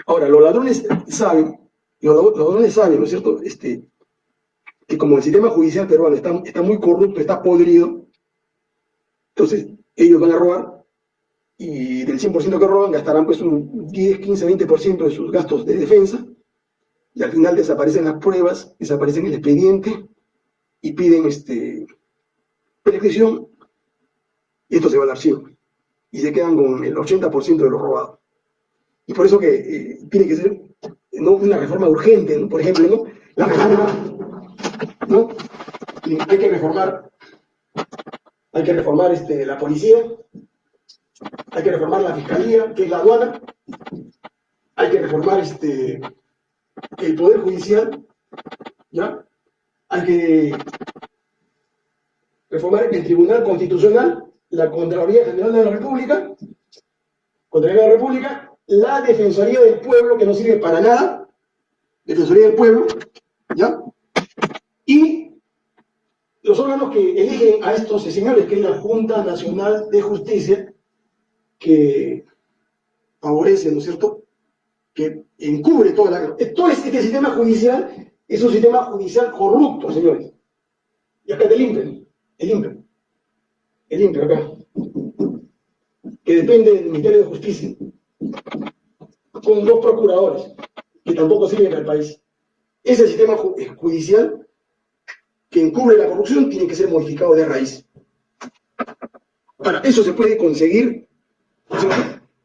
Ahora, los ladrones saben, los ladrones saben, ¿no es cierto?, este, que como el sistema judicial peruano está, está muy corrupto, está podrido, entonces ellos van a robar y del 100% que roban gastarán pues un 10, 15, 20% de sus gastos de defensa y al final desaparecen las pruebas, desaparecen el expediente y piden este, prescripción y esto se va al archivo y se quedan con el 80% de lo robado. Y por eso que eh, tiene que ser ¿no? una reforma urgente, por ejemplo, ¿no? la reforma, ¿no? hay que reformar hay que reformar este, la policía, hay que reformar la fiscalía, que es la aduana, hay que reformar este, el Poder Judicial, ¿ya? Hay que reformar el Tribunal Constitucional, la Contraloría General de la República, Contraloría de la República, la Defensoría del Pueblo, que no sirve para nada, Defensoría del Pueblo, ¿ya? Y los órganos que eligen a estos señores, que es la Junta Nacional de Justicia, que favorece, ¿no es cierto?, que encubre toda la... Todo este sistema judicial es un sistema judicial corrupto, señores. Y acá el INPE, el INPE, el INPE acá, que depende del Ministerio de Justicia, con dos procuradores, que tampoco sirven el país. Ese sistema judicial que encubre la corrupción tiene que ser modificado de raíz. Para eso se puede conseguir,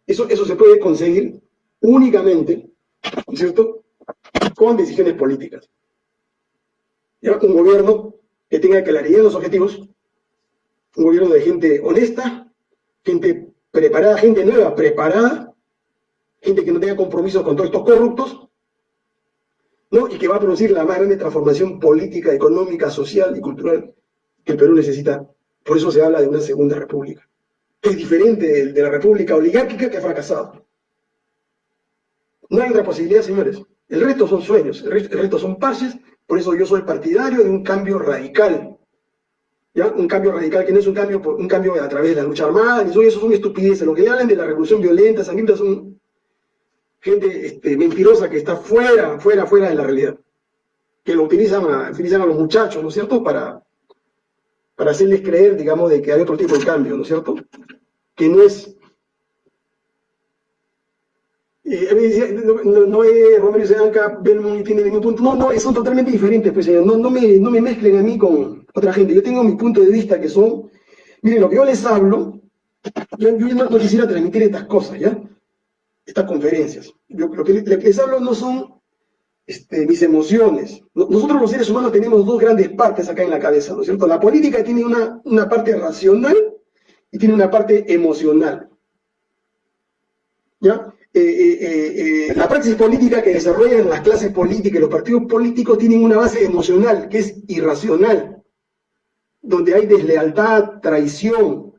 eso, eso se puede conseguir únicamente, ¿cierto?, con decisiones políticas. Un gobierno que tenga claridad en los objetivos, un gobierno de gente honesta, gente preparada, gente nueva, preparada, gente que no tenga compromisos con todos estos corruptos, ¿no? y que va a producir la más grande transformación política, económica, social y cultural que el Perú necesita. Por eso se habla de una segunda república. Es diferente de la república oligárquica que ha fracasado. No hay otra posibilidad, señores. El resto son sueños, el resto, son parches, por eso yo soy partidario de un cambio radical. ¿Ya? Un cambio radical que no es un cambio, un cambio a través de la lucha armada, ni eso son estupideces. Lo que hablan de la revolución violenta, sangrienta, son gente este, mentirosa que está fuera, fuera, fuera de la realidad. Que lo utilizan a, utilizan a los muchachos, ¿no es cierto?, para, para hacerles creer, digamos, de que hay otro tipo de cambio, ¿no es cierto? Que no es eh, no, no, no es Romero Sedanca, Belmont tiene ningún punto. No, no, son totalmente diferentes, pues, no, no, me, no me mezclen a mí con otra gente. Yo tengo mi punto de vista que son, miren, lo que yo les hablo, yo, yo no, quisiera transmitir estas cosas, ¿ya? Estas conferencias. Yo, lo, que, les hablo no son este, mis emociones. Nosotros los seres humanos tenemos dos grandes partes acá en la cabeza, ¿no es cierto? La política tiene una, una parte racional y tiene una parte emocional. ¿Ya? Eh, eh, eh, la praxis política que desarrollan las clases políticas y los partidos políticos tienen una base emocional que es irracional, donde hay deslealtad, traición,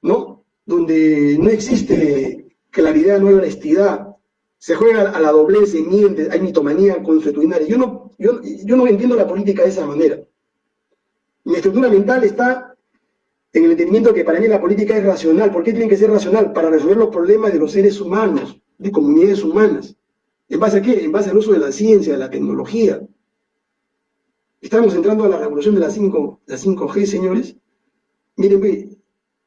¿no? Donde no existe claridad, no hay honestidad, se juega a la doblez, se miente, hay mitomanía consuetudinaria. Yo no, yo, yo no entiendo la política de esa manera. Mi estructura mental está en el entendimiento que para mí la política es racional. ¿Por qué tiene que ser racional? Para resolver los problemas de los seres humanos de comunidades humanas. ¿En base a qué? En base al uso de la ciencia, de la tecnología. Estamos entrando a la revolución de la, 5, la 5G, señores. Miren,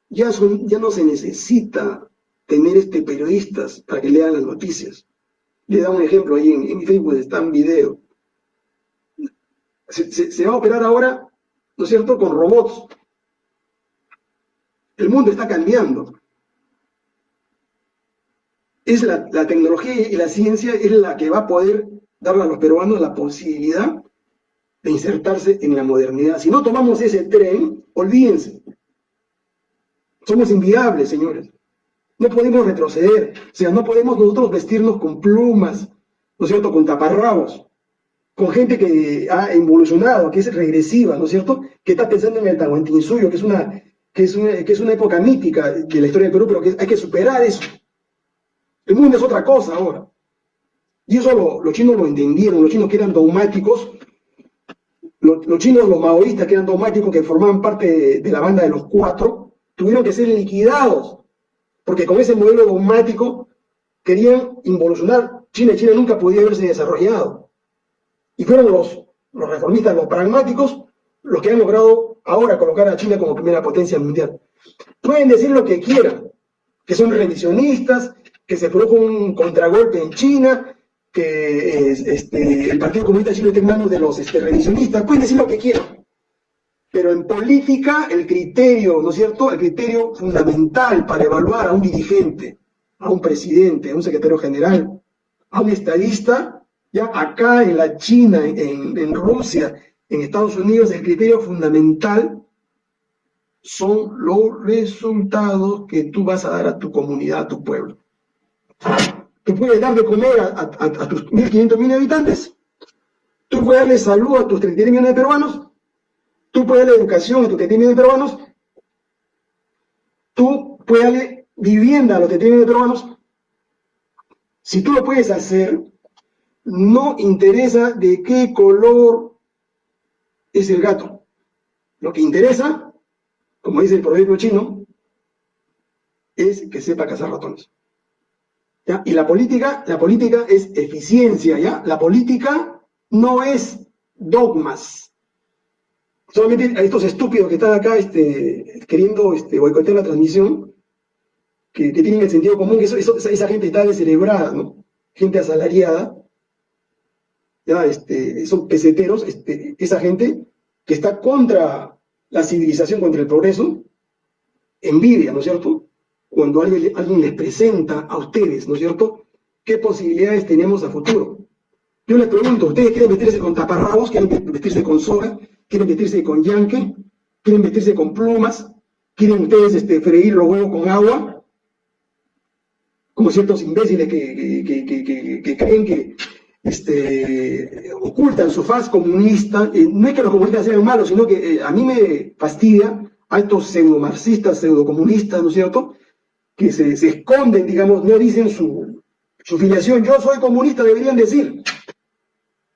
ya, son, ya no se necesita tener este periodistas para que lean las noticias. Le da un ejemplo ahí en, mi Facebook, está un video. se, va a operar ahora, ¿no es cierto?, con robots. El mundo está cambiando es la, tecnología y la ciencia es la que va a poder darle a los peruanos la posibilidad de insertarse en la modernidad. Si no tomamos ese tren, olvídense. Somos inviables, señores. No podemos retroceder. O sea, no podemos nosotros vestirnos con plumas, ¿no es cierto?, con taparrabos, con gente que ha evolucionado, que es regresiva, ¿no es cierto?, que está pensando en el suyo, que es una, que es una, que es una época mítica de la historia del Perú, pero que hay que superar eso. El mundo es otra cosa ahora. Y eso los chinos lo entendieron, los chinos que eran dogmáticos, los, chinos, los maoístas que eran dogmáticos, que formaban parte de, la banda de los cuatro, tuvieron que ser liquidados, porque con ese modelo dogmático querían involucionar China China nunca podía haberse desarrollado. Y fueron los, los reformistas, los pragmáticos, los que han logrado ahora colocar a China como primera potencia mundial. Pueden decir lo que quieran, que son revisionistas, que se produjo un contragolpe en China, que este, el Partido Comunista Chino está en manos de los este, revisionistas, pueden decir lo que quieran. Pero en política, el criterio, ¿no es cierto? El criterio fundamental para evaluar a un dirigente, a un presidente, a un secretario general, a un estadista, ya acá en la China, en, en Rusia, en Estados Unidos, el criterio fundamental son los resultados que tú vas a dar a tu comunidad, a tu pueblo que puedes dar de comer a, tus 1.500 millones de habitantes, tú puedes darle salud a tus 33 millones de peruanos, tú puedes darle educación a tus 33 millones de peruanos, tú puedes darle vivienda a los 33 millones de peruanos. Si tú lo puedes hacer, no interesa de qué color es el gato. Lo que interesa, como dice el proverbio chino, es que sepa cazar ratones. Y la política, la política es eficiencia, ¿ya? La política no es dogmas. Solamente a estos estúpidos que están acá este, queriendo este, boicotear la transmisión, que, tienen el sentido común, esa, gente está descerebrada, ¿no? Gente asalariada, ya, este, son peseteros, este, esa gente que está contra la civilización, contra el progreso, envidia, ¿no es cierto? Cuando alguien, les presenta a ustedes, ¿no es cierto?, qué posibilidades tenemos a futuro. Yo les pregunto, ¿ustedes quieren vestirse con taparrabos? ¿Quieren vestirse con soga? ¿Quieren vestirse con yanque? ¿Quieren vestirse con plumas? ¿Quieren ustedes este, freír los huevos con agua? como ciertos imbéciles que, creen que este, ocultan su faz comunista. Eh, no es que los comunistas sean malos, sino que eh, a mí me fastidia a estos pseudo-marxistas, pseudo-comunistas, ¿no es cierto?, que se, esconden, digamos, no dicen su, su filiación. Yo soy comunista, deberían decir.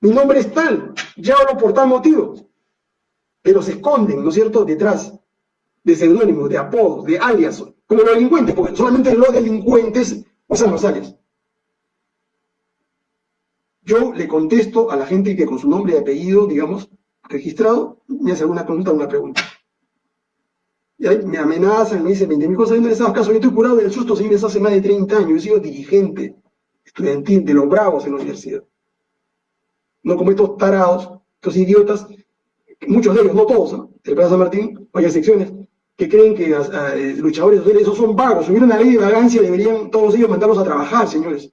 Mi nombre es tal, ya hablo por tal motivo. Pero se esconden, ¿no es cierto?, detrás de seudónimos, de apodos, de alias, como los delincuentes, porque solamente los delincuentes usan los alias. Yo le contesto a la gente que con su nombre y apellido, digamos, registrado, me hace alguna o una pregunta. Y ahí me amenazan, me dicen 20.000 cosas, no les caso, yo estoy curado del susto, si hace más de 30 años, he sido dirigente estudiantil de los bravos en la universidad. No como estos tarados, estos idiotas, muchos de ellos, no todos, ¿no? el Plaza Martín, varias secciones, que creen que los eh, luchadores sociales, esos son vagos. Si hubiera una ley de vagancia, deberían todos ellos mandarlos a trabajar, señores.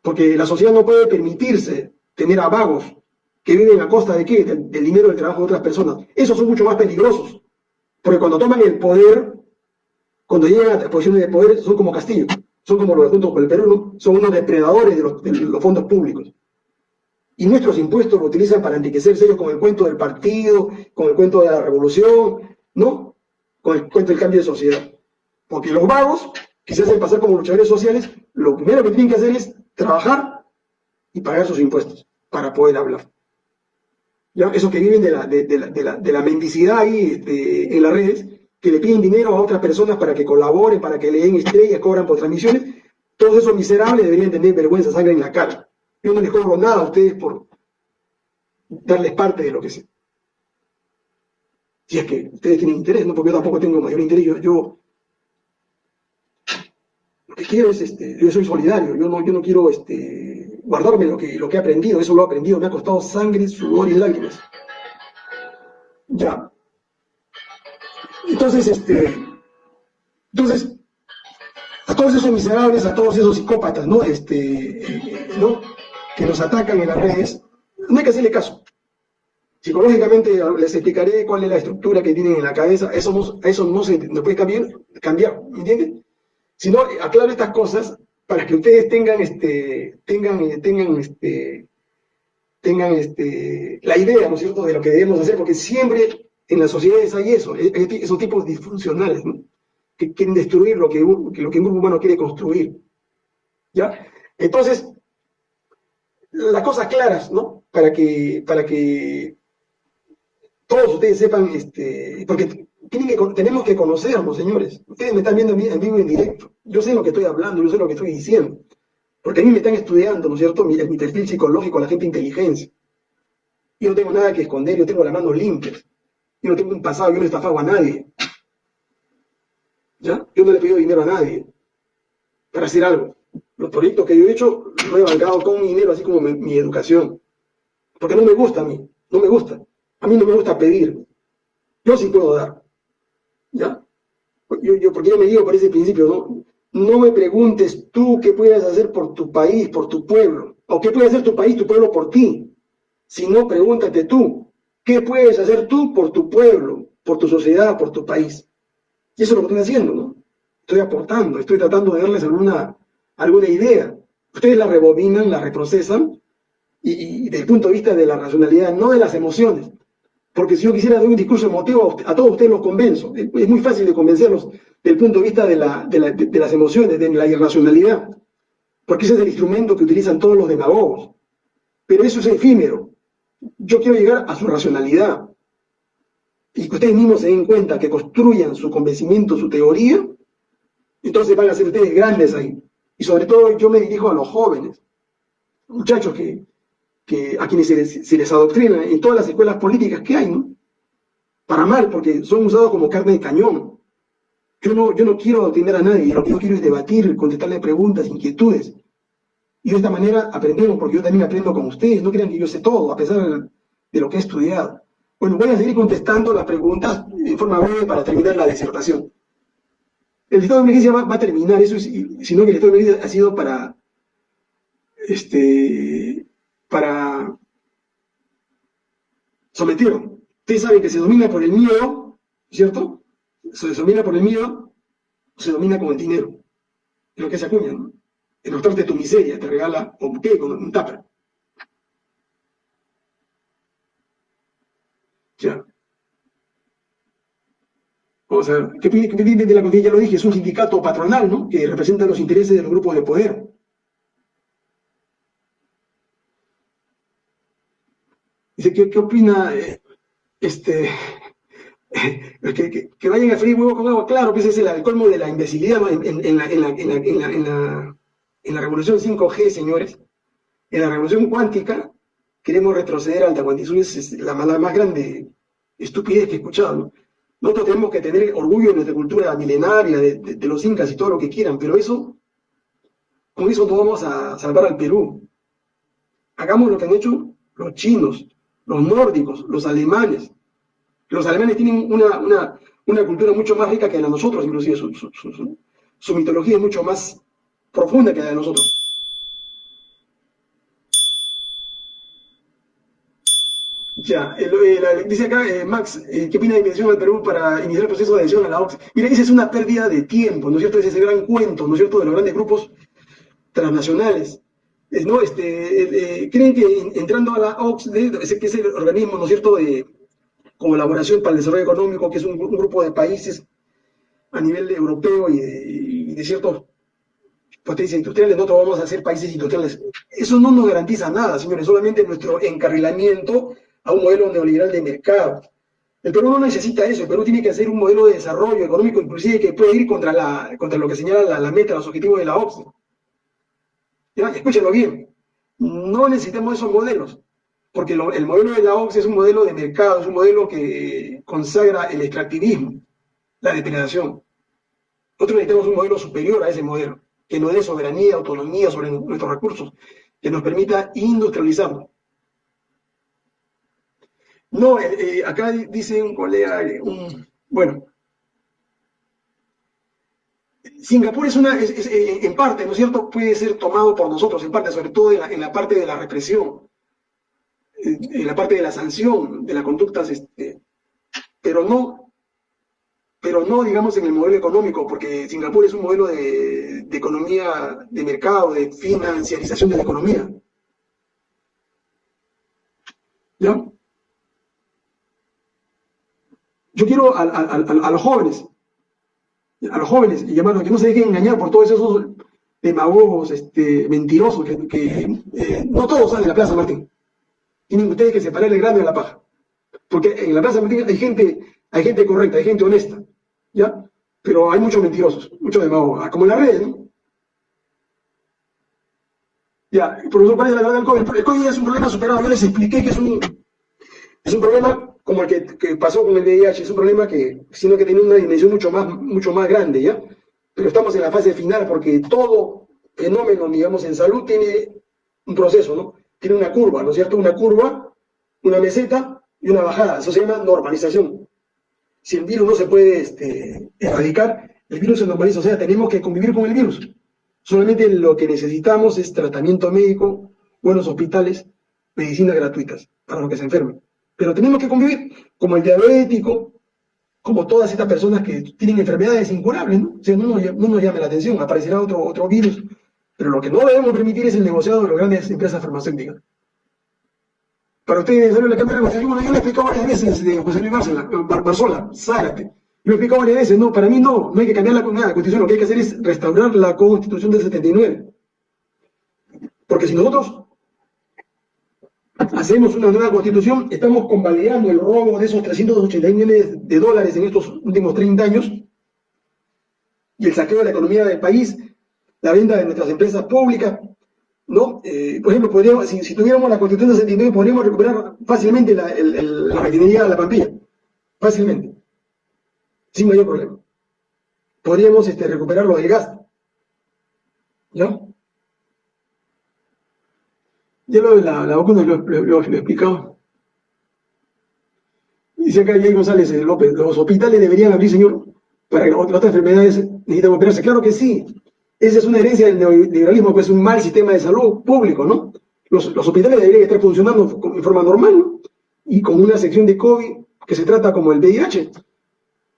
Porque la sociedad no puede permitirse tener a vagos que viven a costa de qué? Del, dinero del trabajo de otras personas. Esos son mucho más peligrosos. Porque cuando toman el poder, cuando llegan a posiciones de poder, son como Castillo. Son como los Juntos por el Perú, son unos depredadores de los, de los fondos públicos. Y nuestros impuestos lo utilizan para enriquecerse ellos con el cuento del partido, con el cuento de la revolución, ¿no? con el cuento del cambio de sociedad. Porque los vagos, que se hacen pasar como luchadores sociales, lo primero que tienen que hacer es trabajar y pagar sus impuestos para poder hablar. Esos que viven de la, de, la, mendicidad ahí este, en las redes, que le piden dinero a otras personas para que colaboren, para que le den estrellas, cobran por transmisiones, todos esos miserables deberían tener vergüenza, sangre en la cara. Yo no les cobro nada a ustedes por darles parte de lo que sé si es que ustedes tienen interés, ¿no? porque yo tampoco tengo mayor interés, yo, lo que quiero es, este, yo soy solidario, yo no, yo no quiero este, guardarme lo que, lo que he aprendido, eso lo he aprendido, me ha costado sangre, sudor y lágrimas. Ya. Entonces, este, entonces, a todos esos miserables, a todos esos psicópatas, ¿no? Este, ¿no? Que nos atacan en las redes, no hay que hacerle caso. Psicológicamente les explicaré cuál es la estructura que tienen en la cabeza, eso no, eso no se puede cambiar, cambiar ¿entienden? Sino aclaro estas cosas para que ustedes tengan, este, tengan, tengan, este, tengan este, la idea, ¿no es cierto?, de lo que debemos hacer, porque siempre en las sociedades hay eso, esos tipos disfuncionales, ¿no? que quieren destruir lo que, lo que un grupo humano quiere construir. ¿Ya? Entonces, las cosas claras, ¿no? Para que, para que todos ustedes sepan, este, porque tenemos que conocernos, señores. Ustedes me están viendo en vivo y en directo. Yo sé lo que estoy hablando, yo sé lo que estoy diciendo. Porque a mí me están estudiando, ¿no es cierto?, mi, perfil psicológico, la gente inteligencia. Yo no tengo nada que esconder, yo tengo las manos limpias. Yo no tengo un pasado, yo no he estafado a nadie. ¿Ya? Yo no le he pedido dinero a nadie para hacer algo. Los proyectos que yo he hecho lo he bancado con mi dinero, así como mi educación. Porque no me gusta a mí, no me gusta. A mí no me gusta pedir. Yo sí puedo dar. ¿Ya? Yo, yo, porque yo me digo por ese principio, ¿no? No me preguntes tú qué puedes hacer por tu país, por tu pueblo, o qué puede hacer tu país, tu pueblo por ti. Sino pregúntate tú, ¿qué puedes hacer tú por tu pueblo, por tu sociedad, por tu país? Y eso es lo que estoy haciendo, ¿no? Estoy aportando, estoy tratando de darles alguna, alguna idea. Ustedes la rebobinan, la reprocesan, y, y desde el punto de vista de la racionalidad, no de las emociones, porque si yo quisiera dar un discurso emotivo, a todos ustedes los convenzo. Es muy fácil de convencerlos desde el punto de vista de, las emociones, de la irracionalidad. Porque ese es el instrumento que utilizan todos los demagogos. Pero eso es efímero. Yo quiero llegar a su racionalidad. Y que ustedes mismos se den cuenta, que construyan su convencimiento, su teoría, entonces van a ser ustedes grandes ahí. Y sobre todo yo me dirijo a los jóvenes, muchachos que que a quienes se les, adoctrina en todas las escuelas políticas que hay, ¿no? Para mal, porque son usados como carne de cañón. Yo no, yo no quiero adoctrinar a nadie, lo que yo quiero es debatir, contestarle preguntas, inquietudes. Y de esta manera aprendemos, porque yo también aprendo con ustedes, no crean que yo sé todo, a pesar de lo que he estudiado. Bueno, voy a seguir contestando las preguntas de forma breve para terminar la disertación. El estado de emergencia va, a terminar, eso sino que el estado de emergencia ha sido para este, para someterlo. Ustedes saben que se domina por el miedo, ¿cierto? Se domina por el miedo, se domina con el dinero. lo que se acuña, ¿no? Doctor de tu miseria te regala un qué con un tupper. Ya. Vamos a ver, ¿qué pide, de la? Ya lo dije, es un sindicato patronal, ¿no? Que representa los intereses de los grupos de poder. Dice, ¿qué, opina eh, este, que, que, vayan a freír huevo con agua? Claro, pues es el, colmo de la imbecilidad en, la, la, la, la revolución 5G, señores. En la revolución cuántica queremos retroceder al cuantitud, es la, más grande estupidez que he escuchado, ¿no? Nosotros tenemos que tener orgullo de nuestra cultura milenaria, de, los incas y todo lo que quieran, pero eso, con eso no vamos a salvar al Perú. Hagamos lo que han hecho los chinos, los nórdicos, los alemanes. Los alemanes tienen una, cultura mucho más rica que la de nosotros, inclusive su, mitología es mucho más profunda que la de nosotros. Ya, dice acá eh, Max, eh, ¿qué opina de inversión al Perú para iniciar el proceso de adhesión a la OCDE? Mira, esa es una pérdida de tiempo, ¿no es cierto? Ese es el gran cuento, ¿no es cierto?, de los grandes grupos transnacionales. ¿No? Este, eh, creen que entrando a la OCDE, que es el organismo, ¿no es cierto?, de colaboración para el desarrollo económico, que es un, grupo de países a nivel europeo y de, y de ciertas potencias industriales, nosotros vamos a ser países industriales. Eso no nos garantiza nada, señores, solamente nuestro encarrilamiento a un modelo neoliberal de mercado. El Perú no necesita eso, el Perú tiene que hacer un modelo de desarrollo económico, inclusive que puede ir contra, la, contra lo que señala la, meta, los objetivos de la OCDE. Escúchenlo bien, no necesitamos esos modelos, porque el modelo de la OCDE es un modelo de mercado, es un modelo que consagra el extractivismo, la depredación. Nosotros necesitamos un modelo superior a ese modelo, que nos dé soberanía, autonomía sobre nuestros recursos, que nos permita industrializarnos. No, eh, eh, acá dice un colega, eh, un, bueno, Singapur es una, en parte, ¿no es cierto?, puede ser tomado por nosotros, en parte, sobre todo en la, parte de la represión, en la parte de la sanción, de las conductas, este, pero no, pero no, digamos, en el modelo económico, porque Singapur es un modelo de, de economía de mercado, de financiarización de la economía. ¿Ya? Yo quiero a, los jóvenes, a los jóvenes, y llamarlos, que no se dejen engañar por todos esos demagogos, este, mentirosos, que, eh, no todos salen de la Plaza Martín. Tienen ustedes que separar el grano de la paja. Porque en la Plaza Martín hay gente, hay gente correcta, hay gente honesta, ¿ya? Pero hay muchos mentirosos, muchos demagogos, ah, como en las redes, ¿no? Ya, profesor, ¿cuál es la verdad del COVID? El COVID es un problema superado, yo les expliqué que es un, es un problema como el que, pasó con el VIH, es un problema que, sino que tiene una dimensión mucho más, mucho más grande, ¿ya? Pero estamos en la fase final porque todo fenómeno, digamos, en salud tiene un proceso, ¿no? Tiene una curva, ¿no es cierto? Una curva, una meseta y una bajada. Eso se llama normalización. Si el virus no se puede este, erradicar, el virus se normaliza. O sea, tenemos que convivir con el virus. Solamente lo que necesitamos es tratamiento médico, buenos hospitales, medicinas gratuitas para los que se enfermen. Pero tenemos que convivir, como el diabético, como todas estas personas que tienen enfermedades incurables, ¿no? O sea, no nos, llame la atención, aparecerá otro, otro virus, pero lo que no debemos permitir es el negociado de las grandes empresas farmacéuticas. Para ustedes, la Cámara de yo le he explicado varias veces de José Luis Barzola, Barzola Zárate. Le he explicado varias veces, no, para mí no, no hay que cambiar la, la Constitución, lo que hay que hacer es restaurar la Constitución del 79. Porque si nosotros hacemos una nueva constitución, estamos convalidando el robo de esos 380 millones de dólares en estos últimos 30 años y el saqueo de la economía del país, la venta de nuestras empresas públicas, ¿no? Eh, por ejemplo, podríamos, si, tuviéramos la constitución de 79, podríamos recuperar fácilmente la, refinería de la Pampilla, fácilmente, sin mayor problema. Podríamos este, recuperar lo del gas, ¿no? Ya lo de la, la vacuna lo, lo, he explicado. Dice acá Jay González eh, López, los hospitales deberían abrir, señor, para que otras enfermedades necesitan operarse. Claro que sí. Esa es una herencia del neoliberalismo, que es un mal sistema de salud público, ¿no? Los, los hospitales deberían estar funcionando de forma normal, ¿no? Y con una sección de COVID que se trata como el VIH.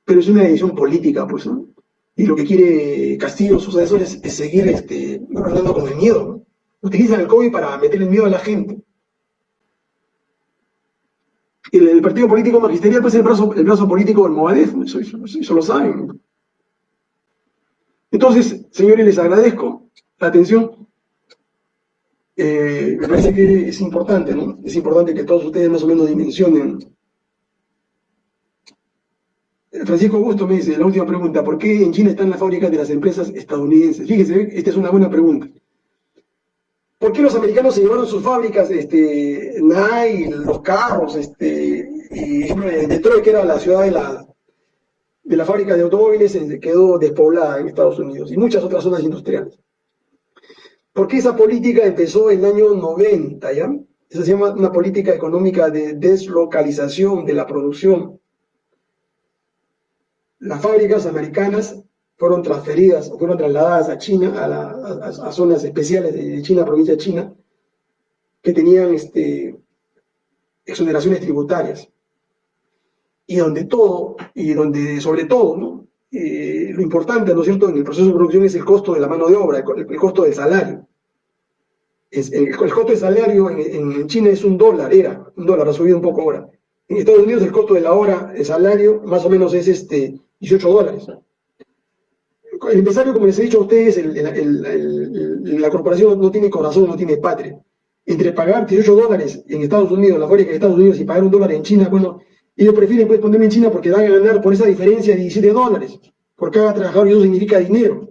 Pero es una decisión política, pues, ¿no? Y lo que quiere Castillo, sus asesores, es seguir este, gobernando con el miedo. Utilizan el COVID para meter el miedo a la gente. El, el partido político magisterial pues el brazo, el brazo político del Movadef, eso, eso, lo saben. Entonces, señores, les agradezco la atención. Eh, me parece que es importante, ¿no? Es importante que todos ustedes más o menos dimensionen. Francisco Augusto me dice, la última pregunta, ¿por qué en China están las fábricas de las empresas estadounidenses? Fíjense, esta es una buena pregunta. ¿Por qué los americanos se llevaron sus fábricas, este, los carros, este, Detroit, que era la ciudad de la, de la fábrica de automóviles, quedó despoblada en Estados Unidos y muchas otras zonas industriales? Porque esa política empezó en el año 90, ¿ya? Esa se llama una política económica de deslocalización de la producción. Las fábricas americanas fueron transferidas o fueron trasladadas a China, a, zonas especiales de China, provincia de China, que tenían este, exoneraciones tributarias. Y donde todo, y donde sobre todo. Eh, lo importante, ¿no es cierto?, en el proceso de producción es el costo de la mano de obra, el, costo del salario. El, costo del salario en, China es un dólar, era un dólar, ha subido un poco ahora. En Estados Unidos el costo de la hora, el salario, más o menos es este 18 dólares el empresario, como les he dicho a ustedes, la corporación no tiene corazón, no tiene patria. Entre pagar 18 dólares en Estados Unidos, la fábrica de Estados Unidos, y pagar un dólar en China, bueno, ellos prefieren pues, ponerme en China porque van a ganar por esa diferencia de 17 dólares por cada trabajador y eso significa dinero.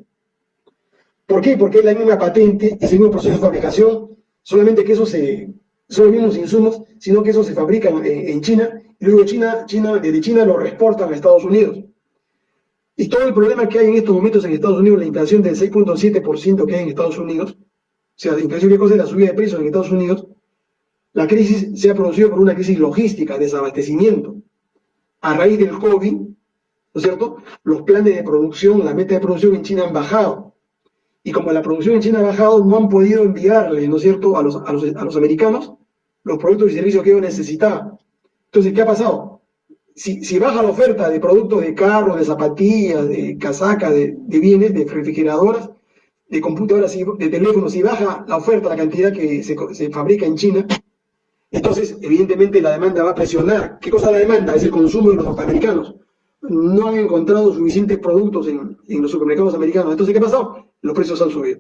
¿Por qué? Porque es la misma patente, es el mismo proceso de fabricación, solamente que eso se, son los mismos insumos, sino que eso se fabrica en, en China y luego China, China, desde China lo reexportan a Estados Unidos. Y todo el problema que hay en estos momentos en Estados Unidos, la inflación del 6.7% que hay en Estados Unidos, o sea, la inflación que cosa es la subida de precios en Estados Unidos, la crisis se ha producido por una crisis logística, desabastecimiento. A raíz del COVID, ¿no es cierto? Los planes de producción, la meta de producción en China han bajado. Y como la producción en China ha bajado, no han podido enviarle, ¿no es cierto?, a los, a los, a los americanos los productos y servicios que ellos necesitaban. Entonces, ¿qué ha pasado? Si, baja la oferta de productos de carro, de zapatillas, de casaca, de, bienes, de refrigeradoras, de computadoras, de teléfonos, si baja la oferta, la cantidad que se, fabrica en China, entonces evidentemente la demanda va a presionar. ¿Qué cosa la demanda? Es el consumo de los norteamericanos. No han encontrado suficientes productos en, los supermercados americanos. Entonces, ¿qué ha pasado? Los precios han subido.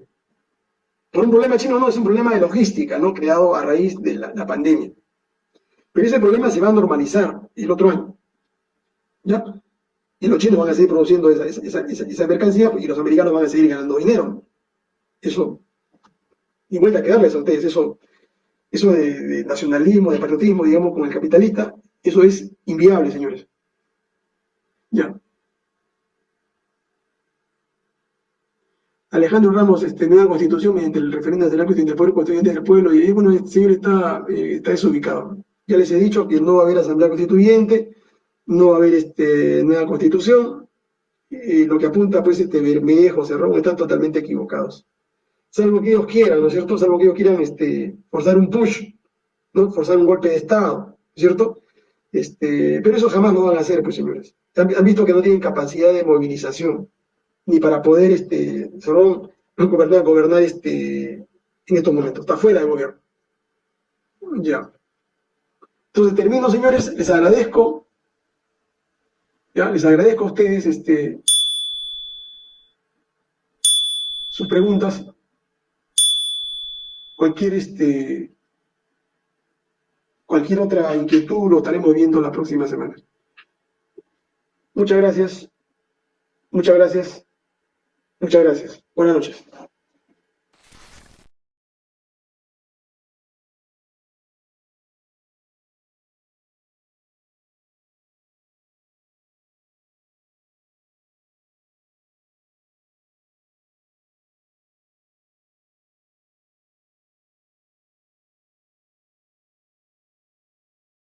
Por un problema chino no, es un problema de logística, ¿no? Creado a raíz de la pandemia. Pero ese problema se va a normalizar el otro año. ¿Ya? Y los chinos van a seguir produciendo esa, esa, mercancía y los americanos van a seguir ganando dinero. Eso, y vuelta a quedarles a ustedes, eso, eso de, nacionalismo, de patriotismo, digamos, con el capitalista, eso es inviable, señores. Ya. Alejandro Ramos, este, nueva constitución mediante el referéndum de la cuestión del poder constituyente del pueblo, y ahí, bueno, el señor está, eh, está desubicado. Ya les he dicho que no va a haber asamblea constituyente, no va a haber este, nueva constitución, y lo que apunta pues este Bermejo, Cerrón, están totalmente equivocados. Salvo que ellos quieran, ¿no es cierto? Salvo que ellos quieran este, forzar un push, ¿no? Forzar un golpe de Estado, ¿cierto? Este, pero eso jamás lo van a hacer, pues señores. Han, visto que no tienen capacidad de movilización, ni para poder, este, Cerrón, gobernar, gobernar este, en estos momentos. Está fuera del gobierno. Ya. Entonces termino, señores, les agradezco les agradezco a ustedes este, sus preguntas. Cualquier, este, cualquier otra inquietud lo estaremos viendo la próxima semana. Muchas gracias. Muchas gracias. Muchas gracias. Buenas noches.